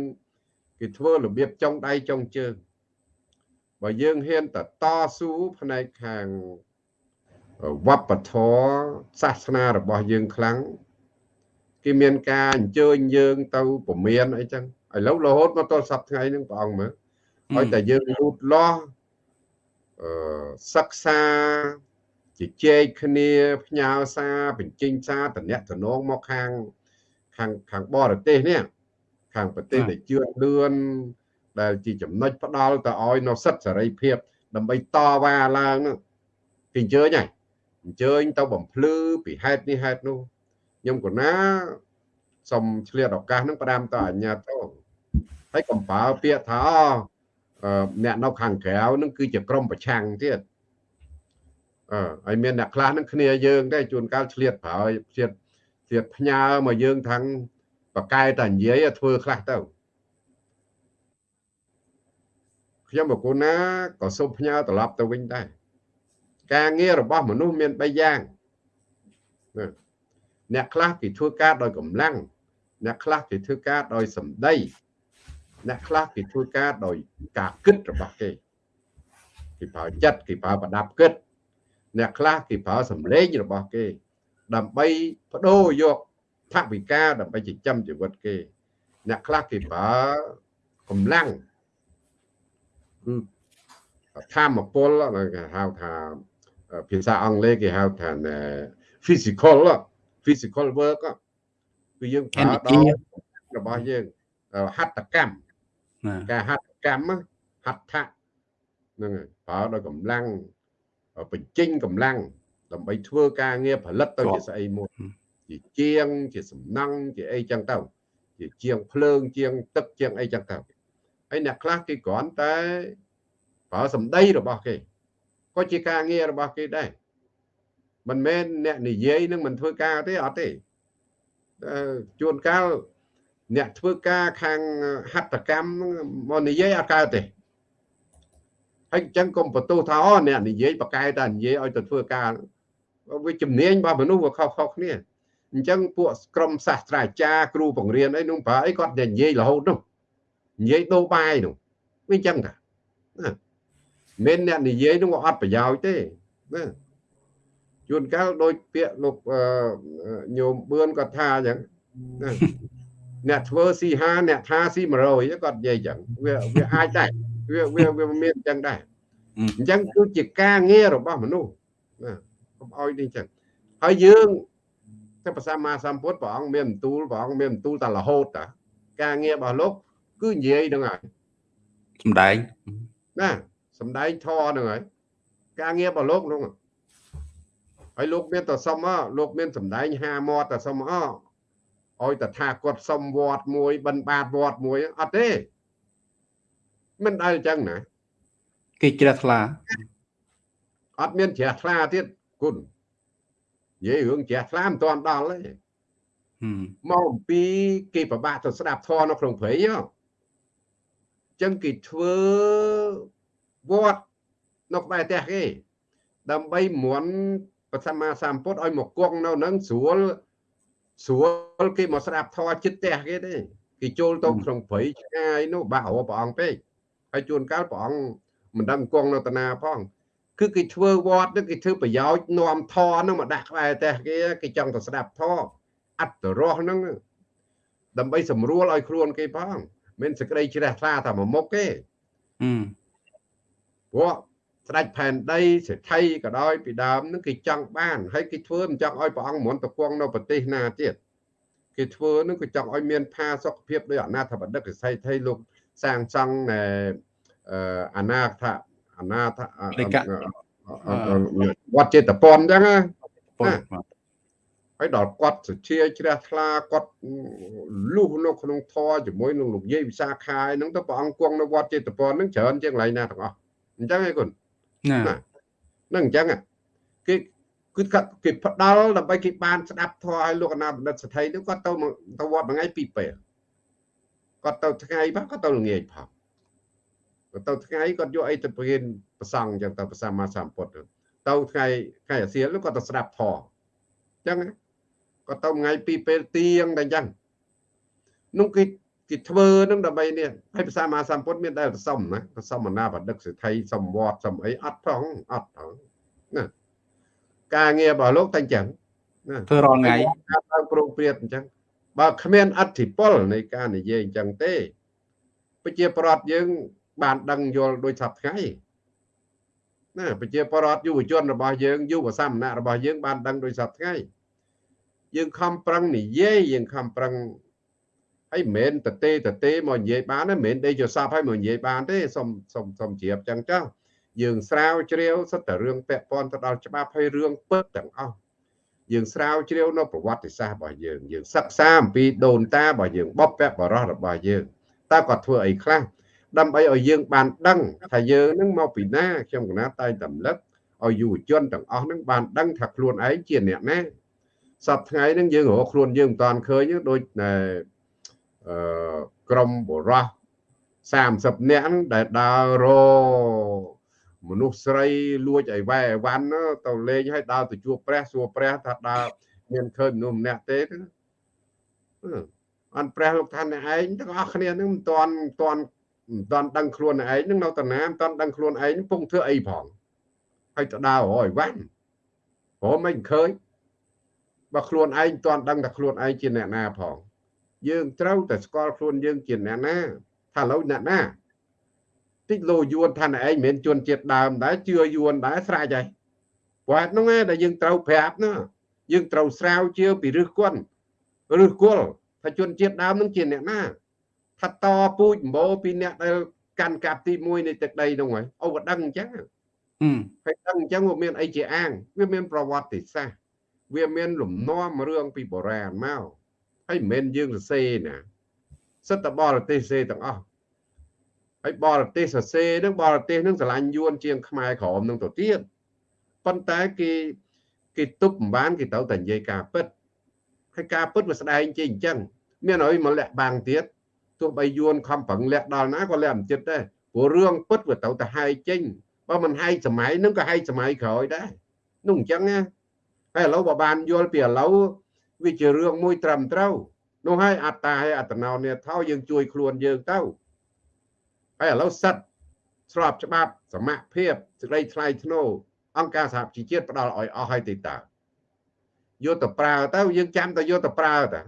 គេធ្វើរបៀបចុងដៃចុងជើងបើយើងហ៊ានតតស៊ូផ្នែកខាងវប្បធម៌សាសនារបស់យើងខ្លាំងគេមានការអញ្ជើញយើងទៅពមៀនអីចឹងឥឡូវរហូតមកទល់សប្តាហ៍ថ្ងៃហ្នឹងព្រះអង្គមើលឲ្យតែយើងលូតលាស់អឺសិក្សា ជជែកគ្នាផ្ញើសារបញ្ចេញសារតំណាក់តំណងមកខាងខាងខាងបរទេសនេះខាងប្រទេសដែលជឿនលឿនដែលជាចំណុចផ្ដាល់ទៅឲ្យនៅសិទ្ធិសេរីភាព ដើម្បីតវ៉ាឡើងនោះគេអញ្ជើញហើយអញ្ជើញទៅបំភ្លឺពីហេតុនេះហេតុនោះខ្ញុំកណាសូមឆ្លៀតឱកាសនឹងផ្ដាំទៅអញ្ញាទៅហើយកំបើពាក្យថាអ្នកនៅខាងក្រៅនឹងគឺជាក្រុមប្រឆាំងទៀត អឺហើយមានអ្នកខ្លះនឹងគ្នាយើងដែរជួនកាលឆ្លៀតប្រើឆ្លៀតឆ្លៀតផ្ញើមកយើងខាងបកែតែនិយាយធ្វើខ្លះទៅខ្ញុំបកូនណាក៏សូមផ្ញើត្រឡប់ទៅវិញដែរការងាររបស់មនុស្សមាន3យ៉ាងអ្នកខ្លះគេធ្វើការដោយកម្លាំងអ្នកខ្លះគេធ្វើការដោយសម្ដីអ្នកខ្លះគេធ្វើការដោយការគិតរបស់គេគេប្រើចិត្តគេប្រើប្រដាប់គិត អ្នកខ្លះគេប្រើសម្លេងរបស់គេ ដើម្បីបដូរយកថវិកាដើម្បីចិញ្ចឹមជីវិតគេ អ្នកខ្លះគេប្រើកម្លាំងគឺធម្មពលគេហៅថាភាសាអង់គ្លេសគេហៅថា physical physical work គឺយើងប្រើដល់របស់យើងហត្ថកម្មការហត្ថកម្មហត្ថៈហ្នឹងហើយប្រើដោយកម្លាំង បញ្ចេញកម្លាំងដើម្បីធ្វើការងារផលិតទៅជាស្អីមួយជាជាងជាសំណង់ជាអីចឹងទៅជាជាងភ្លើងជាងទឹកជាងអីចឹងទៅហើយអ្នកខ្លះគេគ្រាន់តែប្រើសម្ដីរបស់គេក៏ជាការងាររបស់គេដែរមិនមែនអ្នកនិយាយនឹងមិនធ្វើការទេអត់ទេជួនកាលអ្នកធ្វើការខាងហត្ថកម្មមកនិយាយអត់កើតទេ ហើយអញ្ចឹងកុំបន្ទោសថាអូអ្នកនិយាយបកកែតែនិយាយឲ្យទៅធ្វើការវាជំនាញរបស់មនុស្សវាខុសៗគ្នាអញ្ចឹងពួកក្រុមសាស្ត្រាចារ្យគ្រូបង្រៀនអីនោះប្រើអីគាត់និយាយរហូតនោះនិយាយដូរបាយនោះវាអញ្ចឹងតាណាមិនអ្នកនិយាយនោះអត់ប្រយោជន៍ទេណាជួនកាលដោយពាក្យលោកញោមបឿនគាត់ថាអញ្ចឹងណាអ្នកធ្វើស៊ីហាអ្នកថាស៊ី100គាត់និយាយអញ្ចឹងវាវាអាចដែរ វាវាវាមានអញ្ចឹងដែរអញ្ចឹងគឺជាការងាររបស់មនុស្សណាកុំអោយនេះអញ្ចឹងហើយយើងតែប្រសាមាសម្ពុទ្ធព្រះអង្គមានបន្ទូលព្រះអង្គមានបន្ទូលតែរហូតតាការងាររបស់លោកគឺនិយាយហ្នឹងហើយ
សំដែង
ណាសំដែងធរហ្នឹងហើយការងាររបស់លោកនោះហើយលោកមានតែសុំលោកមានសំដែងហាមាត់តែសុំអឲ្យតថាគាត់សុំវត្តមួយបិណ្ឌបាតវត្តមួយអត់ទេ មិនដែលអញ្ចឹងណា
គេជ្រះថ្លា
អត់មានជ្រះថ្លាទៀតគុណនិយាយរឿងជ្រះថ្លាមិនទាន់ដល់ទេមកអំពីគេប្របាក់ទៅស្ដាប់ធម៌នៅក្នុងព្រៃអញ្ចឹងគេធ្វើវត្តនៅក្បែរផ្ទះគេដើម្បីមន់ព្រះសម្មាសម្ពុទ្ធឲ្យមកគង់នៅនឹងស្រួលស្រួលគេមកស្ដាប់ធម៌ចិត្តផ្ទះគេទេគេចូលទៅក្នុងព្រៃឆ្ងាយនោះបាក់រព្រះអង្គពេក ហើយជួនកាលព្រះអង្គមិនដឹងគង់នៅតាណាផងគឺគេធ្វើវត្តនឹងគេធ្វើប្រយោជន៍នាំធរនឹងមកដាក់ក្បែរផ្ទះគេគេចង់ទៅស្ដាប់ធរអត្តរសហ្នឹងដើម្បីសម្រួលឲ្យខ្លួនគេផងមិនសេចក្តីជ្រះថ្លាតែមួយមុខទេព្រោះស្ដេចផែនដីសេដ្ឋីក៏ដោយពីដើមនឹងគេចង់បានហើយគេធ្វើមិនចង់ឲ្យព្រះអង្គមន្តពងនៅប្រទេសណាទៀតគេធ្វើនឹងគេចង់ឲ្យមានផាសុខភាពដោយអនាថបដិកសិទ្ធិលោក សាងសង់អនាថអនាថវត្តចេតពនអញ្ចឹងណាហើយដល់គាត់សុជាជ្រះថ្លាគាត់លុះនៅក្នុងធរជាមួយនឹងលោកយាយវិសាខាយហ្នឹងទៅព្រះអង្គគង់នៅវត្តចេតពនហ្នឹងច្រើនជាងកន្លែងណាទាំងអស់អញ្ចឹងឯងគុណណាហ្នឹងអញ្ចឹងគេគឺគេផ្ដាល់ដើម្បីគេបានស្ដាប់ធម៌ឲ្យលោកអនាបណ្ឌិតសទ្ធិនោះគាត់ទៅទៅវត្តមួយថ្ងៃពីរពេល គាត់ទៅថ្ងៃផងគាត់ទៅល្ងាចផងគាត់ទៅថ្ងៃគាត់យកអីទៅព្រៀនប្រសង់អញ្ចឹងទៅប្រសម្មាសម្ពុទ្ធទៅថ្ងៃថ្ងៃអាសៀលគាត់ទៅស្ដាប់ធម៌អញ្ចឹងគាត់ទៅថ្ងៃពីរពេលទៀងតែអញ្ចឹងនោះគេគេធ្វើនឹងដើម្បីនេះហើយភាសាមហាសម្ពុទ្ធមានដែលសុំណាសុំអនាបដិកសិទ្ធិសំវត្តសំអីអត់ផងអត់ផងណាការងាររបស់លោកតែអញ្ចឹង
ណាធ្វើរាល់ថ្ងៃ
ការតាមប្រងព្រាតអញ្ចឹង បើគ្មានអធិពលនៃការនិយាយអញ្ចឹងទេប្រជាប្រដ្ឋយើង បានដឹងយល់ដោយសពថ្ងៃណាប្រជាប្រដ្ឋយុវជនរបស់យើងយុវសាមណៈរបស់យើងបានដឹងដោយសពថ្ងៃយើងខំប្រឹងនិយាយយើងខំប្រឹងហើយមិនមែនតទេតទេមកនិយាយបានទេមិនមែនដេកយកសពហើយមកនិយាយបានទេសុំសុំសុំជ្រាបចឹងចុះយើងស្រាវជ្រាវសិតតែរឿងពាក់ព័ន្ធទៅដល់ច្បាប់ហើយរឿងពិតទាំងអស់ យើងស្រាវជ្រាវនៅប្រវត្តិសាស្ត្ររបស់យើងយើងសិក្សាអំពីដូនតារបស់យើងបបពបរោះរបស់យើងតើគាត់ធ្វើអីខ្លះដើម្បីឲ្យយើងបានដឹងថាយើងនឹងមកពីណាខ្ញុំកណាតែងតែរំលឹកឲ្យយុវជនទាំងអស់នឹងបានដឹងថាខ្លួនឯងជាអ្នកណាសប្តាហ៍ថ្ងៃនឹងយើងរកខ្លួនយើងមិនតាន់ឃើញដូចក្រុមបរោះ30នាក់ដែលដើររ មនុស្សស្រីលួចអីវ៉ែអីវ៉ាន់ទៅលេងឲ្យដើរទៅជួបព្រះសួរព្រះថាដើរមានឃើញមនុស្សម្នាក់ទេអនព្រះលោកថាអ្នកឯងទាំងអស់គ្នានឹងមិនតាន់មិនតាន់មិនតាន់ដឹងខ្លួនឯងនឹងនៅតាណាមិនតាន់ដឹងខ្លួនឯងពងធ្វើអីផងហើយទៅដើររយវ៉ាន់ព្រោះមិនឃើញបើខ្លួនឯងមិនតាន់ដឹងថាខ្លួនឯងជាអ្នកណាផងយើងត្រូវតែស្គាល់ខ្លួនយើងជាអ្នកណាថាឥឡូវអ្នកណា តិចលោយួនថាឯងមិនមែនជន់ជាតិដើមដែរជឿយួនដែរស្រេចហើយព្រោះហ្នឹងឯងដែលយើងត្រូវប្រាប់ណាយើងត្រូវស្រាវជ្រាវពីរឹសគន់រឹសគល់ថាជនជាតិដើមនឹងជាអ្នកណាថាតពូជម្បោពីអ្នកដែលកាន់កាប់ទី1នៃទឹកដីនោះហើយអូក៏ដឹងអញ្ចឹងហើយដឹងអញ្ចឹងវាមានអីជាអាងវាមានប្រវត្តិសាស្ត្រវាមានលំនាំរឿងពីបុរាណមកហើយមិនមែនយើងសរសេរណាសិតតបរទេសសរសេរទាំងអស់ ហើយបរទេសសរសេរនឹងបរទេសនឹងស្រឡាញ់យួនជាងខ្មែរក្រមនឹងទៅទៀតប៉ុន្តែគេគេទប់មិនបានគេទៅតែនិយាយការពិតហើយការពិតវាស្ដែងជាអញ្ចឹងមានអីមកលាក់បាំងទៀតទោះបីយួនខំប្រឹងលាក់ដល់ណាក៏លាក់មិនចិត្តដែរព្រោះរឿងពិតវាទៅតែហាយចេញបើមិនហាយសម័យនឹងក៏ហាយសម័យក្រោយដែរនោះអញ្ចឹងណាហើយឥឡូវបើបានយល់ពីឥឡូវវាជារឿងមួយត្រឹមត្រូវនោះហើយអត្តាហើយអត្តនោនេថោយើងជួយខ្លួនយើងទៅ ហើយឥឡូវសិតស្របច្បាប់សមភាពសេចក្តីថ្លៃថ្នូរអង្គការសហជីវជាតិផ្ដល់ឲ្យអស់ហើយទេតើយកទៅប្រើទៅយើងចាំតែយកទៅប្រើតា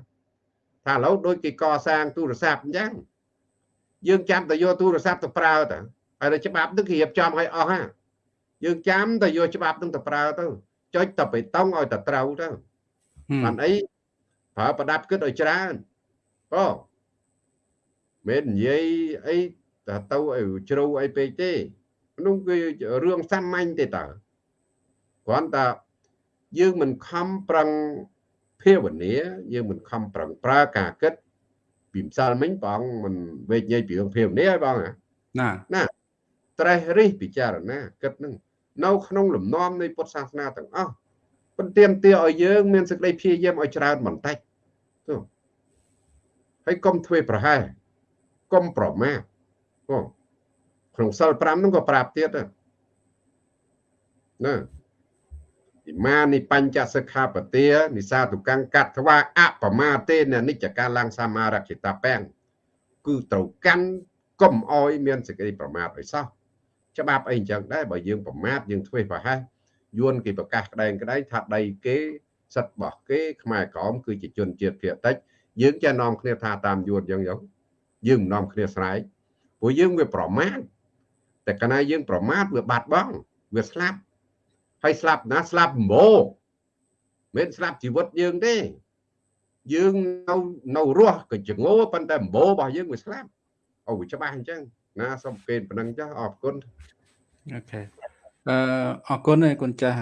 ថាឥឡូវដូចគេកសាងទូរស័ព្ទអញ្ចឹងយើងចាំតែយកទូរស័ព្ទទៅប្រើតាហើយច្បាប់នឹងគេរៀបចំឲ្យអស់ហ่าយើងចាំតែយកច្បាប់នឹងទៅប្រើទៅចុចតែបេតុងឲ្យតែត្រូវទៅបានអីប្រើប្រដាប់គិតឲ្យច្រើនអូមិននិយាយអី តែទៅឲ្យជ្រៅអីពេកទេនោះគឺរឿងសាមញ្ញទេតើគ្រាន់តែយើងមិនខំប្រឹងភាវនាយើងមិនខំប្រឹងប្រើការគិតពីម្សិលមិញបងមិនវេកញ័យពីរឿងភាវនាឲ្យបងណាណាត្រេះរិះពិចារណាគិតនឹងនៅក្នុងលំនាំនៃពុទ្ធសាសនាទាំងអស់ប៉ុន្តែទាឲ្យយើងមានសេចក្តីព្យាយាមឲ្យច្រើនបន្តិចទៅហើយកុំធ្វើប្រហែសកុំប្រមា ថអូក្នុងសិល5ហ្នឹងក៏ប្រាប់ទៀតណាិមានិបញ្ចសិក្ខាបទានិសាទុកੰកាត់ថ្វាអបមាទេននិច្ចកាលังសមារគិតាពាំងគឺត្រូវកាន់កុំអោយមានសេចក្តីប្រមាថឲ្យសោះច្បាប់អីអញ្ចឹងដែរបើយើងប្រមាថយើងធ្វើប្រហែសយួនគេប្រកាសក្តែងក្តែងថាដីគេសិទ្ធិរបស់គេខ្មែរក្រមគឺជាជនជាតិភាគតិចយើងចេះនាំគ្នាថាតាមយួនអញ្ចឹងយើងយើងមិននាំគ្នាស្រែក ព្រោះយើងវាប្រមាថតែកាលណាយើងប្រមាថវាបាត់បង់វាស្លាប់ហើយស្លាប់ណាស្លាប់ម្បោមិនស្លាប់ជីវិតយើងទេយើងនៅនៅរស់ក៏ចងោប៉ុន្តែម្បោរបស់យើងវាស្លាប់អូវាច្បាស់អញ្ចឹងណាសូមពេនប៉ុណ្ណឹងចាស់អរគុណ
អូខេអឺអរគុណឯគុណចាស់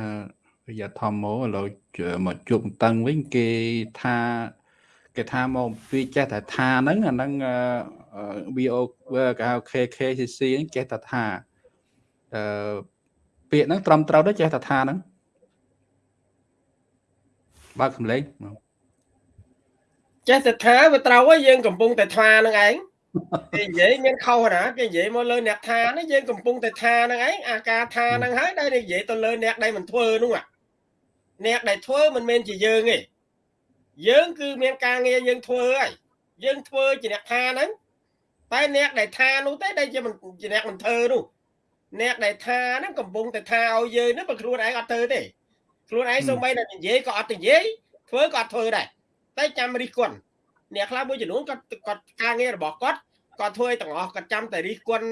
រយៈធម្មឥឡូវមកជួបតឹងវិញគេថា គេថាមកវាចេះតែថាហ្នឹងអាហ្នឹង VO គេហៅ KKCC ហ្នឹងចេះតែថាអឺពាក្យហ្នឹងត្រឹមត្រូវដែរចេះតែថាហ្នឹងបើកសំឡេង
ចេះតែថាវាត្រូវហើយយើងកំពុងតែថាហ្នឹងឯងគេនិយាយមានខុសណាគេនិយាយមកលើអ្នកថានេះយើងកំពុងតែថាហ្នឹងឯងអាការថាហ្នឹងហើយដែលនិយាយទៅលើអ្នកដែលមិនធ្វើនោះអ្នកដែលធ្វើមិនមែនជាយើងទេ យើងគឺមានការងារយើងធ្វើហើយយើងធ្វើជាអ្នកថាហ្នឹងតែអ្នកដែលថានោះទេដែលជាជាអ្នកមិនធ្វើនោះអ្នកដែលថាហ្នឹងកំពុងតែថាឲ្យយើងហ្នឹងបើខ្លួនឯងអត់ធ្វើទេខ្លួនឯងសូម្បីតែនិយាយក៏អត់និយាយធ្វើក៏អត់ធ្វើដែរតែចាំរិះគន់អ្នកខ្លះមួយចំនួនគាត់គាត់ការងាររបស់គាត់គាត់ធ្វើឲ្យទាំងអស់គាត់ចាំតែរិះគន់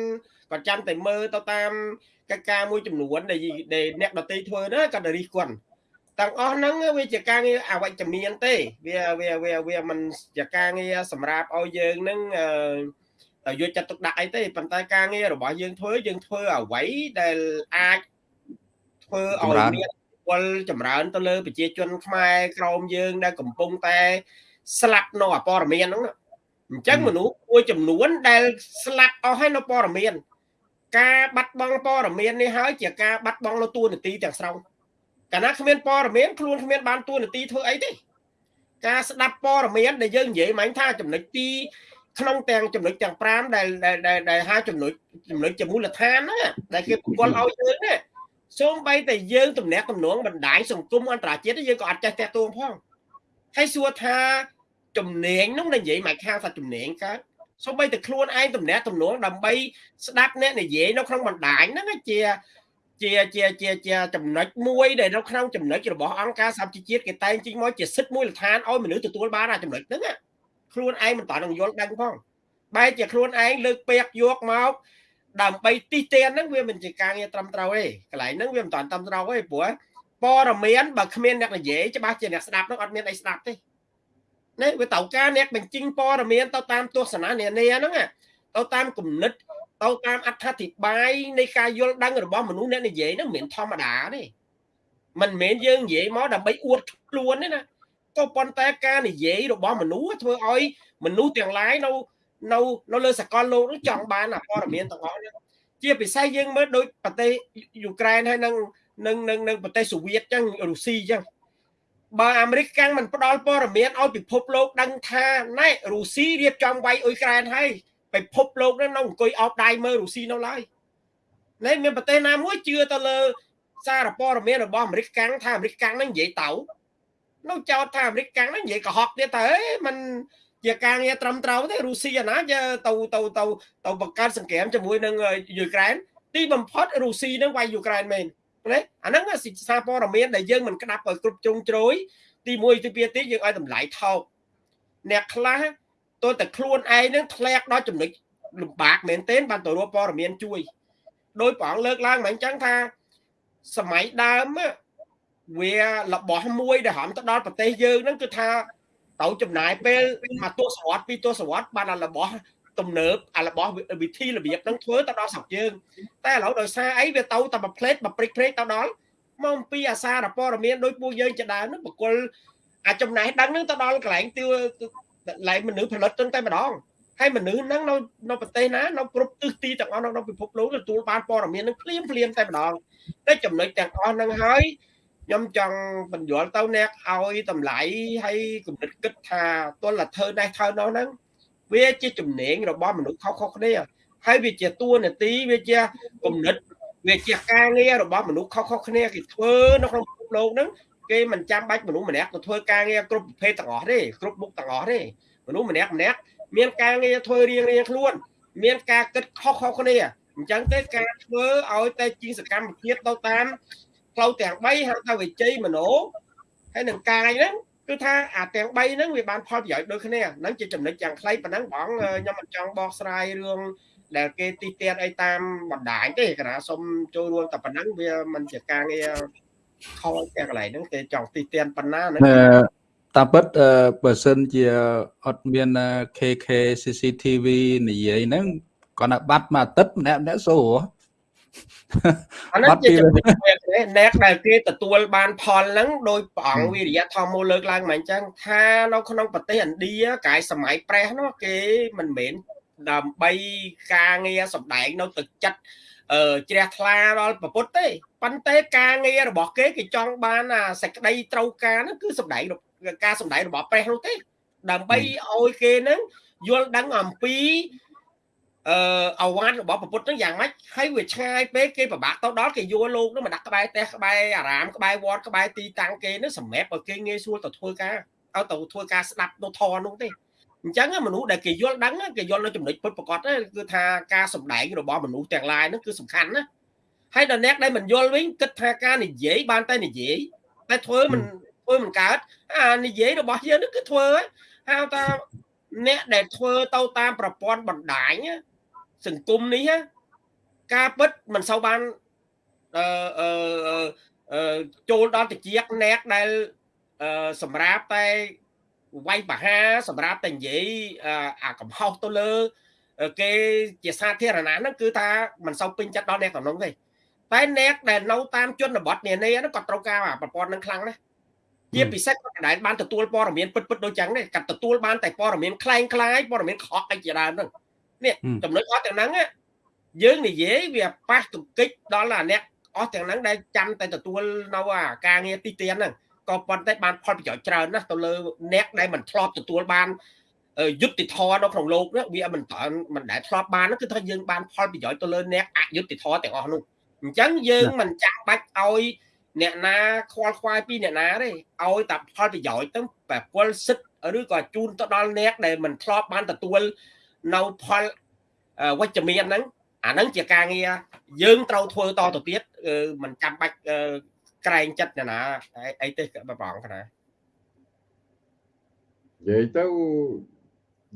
គាត់ចាំតែមើលទៅតាមកិច្ចការមួយចំនួនដែលអ្នកដតីធ្វើណាគាត់រិះគន់ ទាំងអស់ហ្នឹងវាជាការងារអវិជ្ជមានទេ វាវាវាវាមិនជាការងារសម្រាប់ឲ្យយើងហ្នឹងអឺយកចិត្តទុកដាក់អីទេប៉ុន្តែការងាររបស់យើងធ្វើយើងធ្វើអ្វីដែលអាចធ្វើឲ្យមានពលចម្រើនទៅលើប្រជាជនខ្មែរក្រមយើងដែលកំពុងតែស្លាប់នៅអព័រមានហ្នឹងអញ្ចឹងមនុស្សមួយចំនួនដែលស្លាប់អស់ហើយនៅព័រមាន ការបាត់បង់ព័រមាននេះហើយជាការបាត់បង់នៅទួលនីតិទាំងស្រុង កាលណាគ្មានព័រមានខ្លួនគ្មានបានទួលនីតិធ្វើអីទេការស្ដាប់ព័រមានដែលយើងនិយាយមិញថាចំណុចទីក្នុងទាំងចំណុចទាំង5ដែលដែលដែលហៅចំណុចចំណុចជាមូលដ្ឋានណាដែលគេប្រគល់ឲ្យយើងណាសូម្បីតែយើងទំនាក់ទំនងបណ្ដាញសង្គមអន្តរជាតិយើងក៏អត់ចេះតាក់ទងផងហើយសួរថាជំនាញនោះនិយាយមកខាងថាជំនាញកើតសូម្បីតែខ្លួនឯងទំនាក់ទំនងដើម្បីស្ដាប់អ្នកនិយាយនៅក្នុងបណ្ដាញហ្នឹងជា ជាជាជាជាចំណុចមួយដែលនៅក្នុងចំណុចរបស់អង្គការសហជីវជាតិគេតែងជិះមកជាសិទ្ធិមូលដ្ឋានឲ្យមនុស្សទទួលបានអាចំណុចហ្នឹងខ្លួនឯងមិនតន់នឹងយល់ដឹងផងបែរជាខ្លួនឯងលើកពាក្យយកមកដើម្បីទីទានហ្នឹងវាមិនជាការងារត្រឹមត្រូវទេកន្លែងហ្នឹងវាមិនតន់ត្រឹមត្រូវទេព្រោះព័ត៌មានបើគ្មានអ្នកនិយាយច្បាស់ជាអ្នកស្ដាប់ហ្នឹងអត់មានអីស្ដាប់ទេណាវាត្រូវការអ្នកបញ្ចេញព័ត៌មានទៅតាមទស្សនៈនានាហ្នឹងទៅតាមគំនិត ទៅតាមអត្ថាធិប្បាយនៃការយល់ដឹងរបស់មនុស្សអ្នកនិយាយហ្នឹងមិនមែនធម្មតាទេមិនមែនយើងនិយាយមកដើម្បីអួតខ្លួនទេណាក៏ប៉ុន្តែការនិយាយរបស់មនុស្សធ្វើឲ្យមនុស្សទាំងឡាយនៅនៅនៅលើសកលលោកនឹងចង់បានព័ត៌មានទាំងអស់នេះជាពិសេសយើងមើលដូចប្រទេសយូក្រែនហើយនឹងនឹងនឹងនឹងប្រទេសសូវៀតចឹងរុស្ស៊ីចឹងបើអាមេរិកកាំងមិនផ្ដល់ព័ត៌មានឲ្យពិភពលោកដឹងថាណែរុស្ស៊ីរៀបចំវាយអ៊ុយក្រែនហើយ ពិភពលោកនឹងនៅអង្គុយអោបដៃមើលរុស្ស៊ីនៅឡើយណែមានប្រទេសណាមួយជឿទៅលើ សារព័ត៌មានរបស់អាមេរិកកាំងថាអាមេរិកកាំងនឹងនិយាយទៅនៅចោតថាអាមេរិកកាំងនឹងនិយាយកុហកទៀតទៅមិនជាការងារត្រឹមត្រូវទេរុស្ស៊ីអាណាទៅទៅទៅទៅបង្កើតសង្គ្រាមជាមួយនឹងយូក្រែនទីបំផុតរុស្ស៊ីនឹងវាយយូក្រែនមែនណាអាហ្នឹងសារព័ត៌មានដែលយើងមិនក្តាប់ឲ្យគ្រប់ជ្រុងជ្រោយទី1ទី2ទីយើងឲ្យតម្លៃថោកអ្នកខ្លះ ទោះតែខ្លួនឯងនឹងធ្លាក់ដល់ចំណុចលំបាកមែនទែនបានទៅរកព័ត៌មានជួយដោយព្រះអង្គលើកឡើងមកអញ្ចឹងថាសម័យដើមវារបស់មួយដែលហំទៅដល់ប្រទេសយើងហ្នឹងគឺថាទៅចំណាយពេលមួយទសវត្សរ៍ពីរទសវត្សរ៍បានរបស់ទំនើបអារបស់វិធីរបៀបហ្នឹងធ្វើទៅដល់ស្រុកយើងតែឥឡូវដោយសារអីវាទៅតែមួយផ្លេតមួយព្រិចព្រិចទៅដល់មកអំពីអាសារព័ត៌មានដោយពួកយើងជាដើមហ្នឹងបកគលអាចចំណេះដឹងហ្នឹងទៅដល់កន្លែងទី កន្លែងមនុស្សផលិតទៅតែម្ដងហើយមនុស្សហ្នឹងនៅនៅប្រទេសណានៅគ្រប់ទិសទីទាំងអស់នៅពិភពលោកទទួលបានព័ត៌មានហ្នឹងភ្លាមភ្លាមតែម្ដងតែចំណុចទាំងអស់ហ្នឹងហើយខ្ញុំចង់បញ្យល់ទៅអ្នកឲ្យតម្លៃហើយគំនិតគិតថាទល់តែធ្វើនេះធ្វើនោះហ្នឹងវាជាចំណេញរបស់មនុស្សខុសៗគ្នាហើយវាជាតួនាទីវាជាគំនិតវាជាការងាររបស់មនុស្សខុសៗគ្នាគេធ្វើនៅក្នុងពិភពលោកហ្នឹង គេមិនចាំបាច់មនុស្សម្នាក់ទៅធ្វើការងារគ្រប់ប្រភេទទាំងអស់ទេគ្រប់មុខទាំងអស់ទេមនុស្សម្នាក់ម្នាក់មានការងារធ្វើរៀងរៀងខ្លួន មានការគិតខុសៗគ្នាអញ្ចឹងទេការធ្វើឲ្យតែជាសកម្មភាពទៅតាមផ្លូវទាំង3ហៅថាវិជ័យមโนហើយនឹងកាយហ្នឹងគឺថាអាទាំង3ហ្នឹងវាបានផលប្រយោជន៍ដូចគ្នាហ្នឹងជាចំណុចយ៉ាងខ្លីប៉ុណ្ណឹងបងខ្ញុំមិនចង់បកស្រាយរឿងដែលគេទីទាត់អីតាមបណ្ដាញទេគណៈសុំចូលរួមតែប៉ុណ្ណឹងវាមិនជាការងារ ខលតែកន្លែងហ្នឹងគេចង់ទីទាត់ប៉ុណ្ណាហ្នឹង
តាមពិតបើសិនជាអត់មាន KK CCTV និយាយហ្នឹងគាត់ណាបាត់មួយអាទិត្យម្នាក់ម្នាក់សូ
អានេះជាចំណុចអ្នកដែលគេទទួលបានផលហ្នឹងដោយព្រះអង្គវិរិយធម៌លើកឡើងមកអញ្ចឹងថានៅក្នុងប្រទេសឥណ្ឌាកាយសម័យប្រេះនោះគេមិនមែនដើម្បីការងារសម្ដែងនៅទឹកចិត្ត អឺជ្រះថ្លាដល់ប្រពុតទេប៉ុន្តែការងាររបស់គេគេចង់បានអាសេចក្តីត្រូវការហ្នឹងគឺសម្ដែងការសម្ដែងរបស់ប្រេះនោះទេ ដើម្បីឲ្យគេហ្នឹងយល់ដឹងអំពីអឺអវ៉ាន់របស់ពុទ្ធហ្នឹងយ៉ាងម៉េចហើយវាឆ្ងាយពេកគេពិបាកទៅដល់គេយកលោកហ្នឹងមកដាក់ក្បែរផ្ទះក្បែរអារាមក្បែរវត្តក្បែរទីតាំងគេហ្នឹងសម្រាប់ឲ្យគេងាយស្រួលទៅធ្វើការឲ្យទៅធ្វើការស្ដាប់នៅធរនោះទេ អញ្ចឹងមនុស្សដែលគេយល់ដឹងគេយល់នៅចំណុចពុតប្រកបគឺថាការសម្ដែងរបស់មនុស្សទាំងឡាយហ្នឹងគឺសំខាន់ណាហើយដល់អ្នកដែលមិនយល់វិញគិតថាការនិយាយបានតែនិយាយតែធ្វើមិនធ្វើមិនកើតអានិយាយរបស់យើងនេះគឺធ្វើហៅថាអ្នកដែលធ្វើទៅតាមប្រព័ន្ធបណ្ដាញសង្គមនេះការពិតមិនសូវបានអឺអឺចូលដល់តិចអ្នកដែលសម្រាប់តែ វាយបហាសម្រាប់តែនិយាយអាកំហុសទៅលើគេជាសាធារណៈហ្នឹងគឺថាមិនសូវពេញចិត្តដល់អ្នកតំណងទេតែអ្នកដែលនៅតាមជនបទនានាហ្នឹងក៏ត្រូវការប្រព័ន្ធហ្នឹងខ្លាំងណាស់ជាពិសេសគាត់ដែលបានទទួលព័ត៌មានពិតពិតដូចចឹងនេះគាត់ទទួលបានតែព័ត៌មានคล้ายคล้ายព័ត៌មានខកអីជាដើមហ្នឹងនេះចំណុចអស់ទាំងហ្នឹងយើងនិយាយវាប៉ះទង្គិចដល់អាអ្នកអស់ទាំងហ្នឹងដែលចាំតែទទួលនៅអាការងារទីទានហ្នឹង ក៏ប៉ុន្តែបានផលប្រយោជន៍ច្រើនណាស់ទៅលើអ្នកដែលមិនធ្លាប់ទទួលបានយុទ្ធធរនៅក្នុងលោកនេះវាមិនតាន់មិនដែលធ្លាប់បានគឺថាយើងបានផលប្រយោជន៍ទៅលើអ្នកអយុត្តិធម៌ទាំងអស់នោះអញ្ចឹងយើងមិនចាំបាច់ឲ្យអ្នកណាខ្វល់ខ្វាយពីអ្នកណាទេឲ្យតែផលប្រយោជន៍ទៅប្រគល់សិទ្ធឬក៏ជូនទៅដល់អ្នកដែលមិនធ្លាប់បានទទួលនៅផលវិជ្ជមានហ្នឹងអាហ្នឹងជាការងារយើងត្រូវធ្វើតទៅទៀតមិនចាំបាច់ ក្រែងចិត្តអ្នកណាអីទេបងប្អូនណានិ
យាយទៅ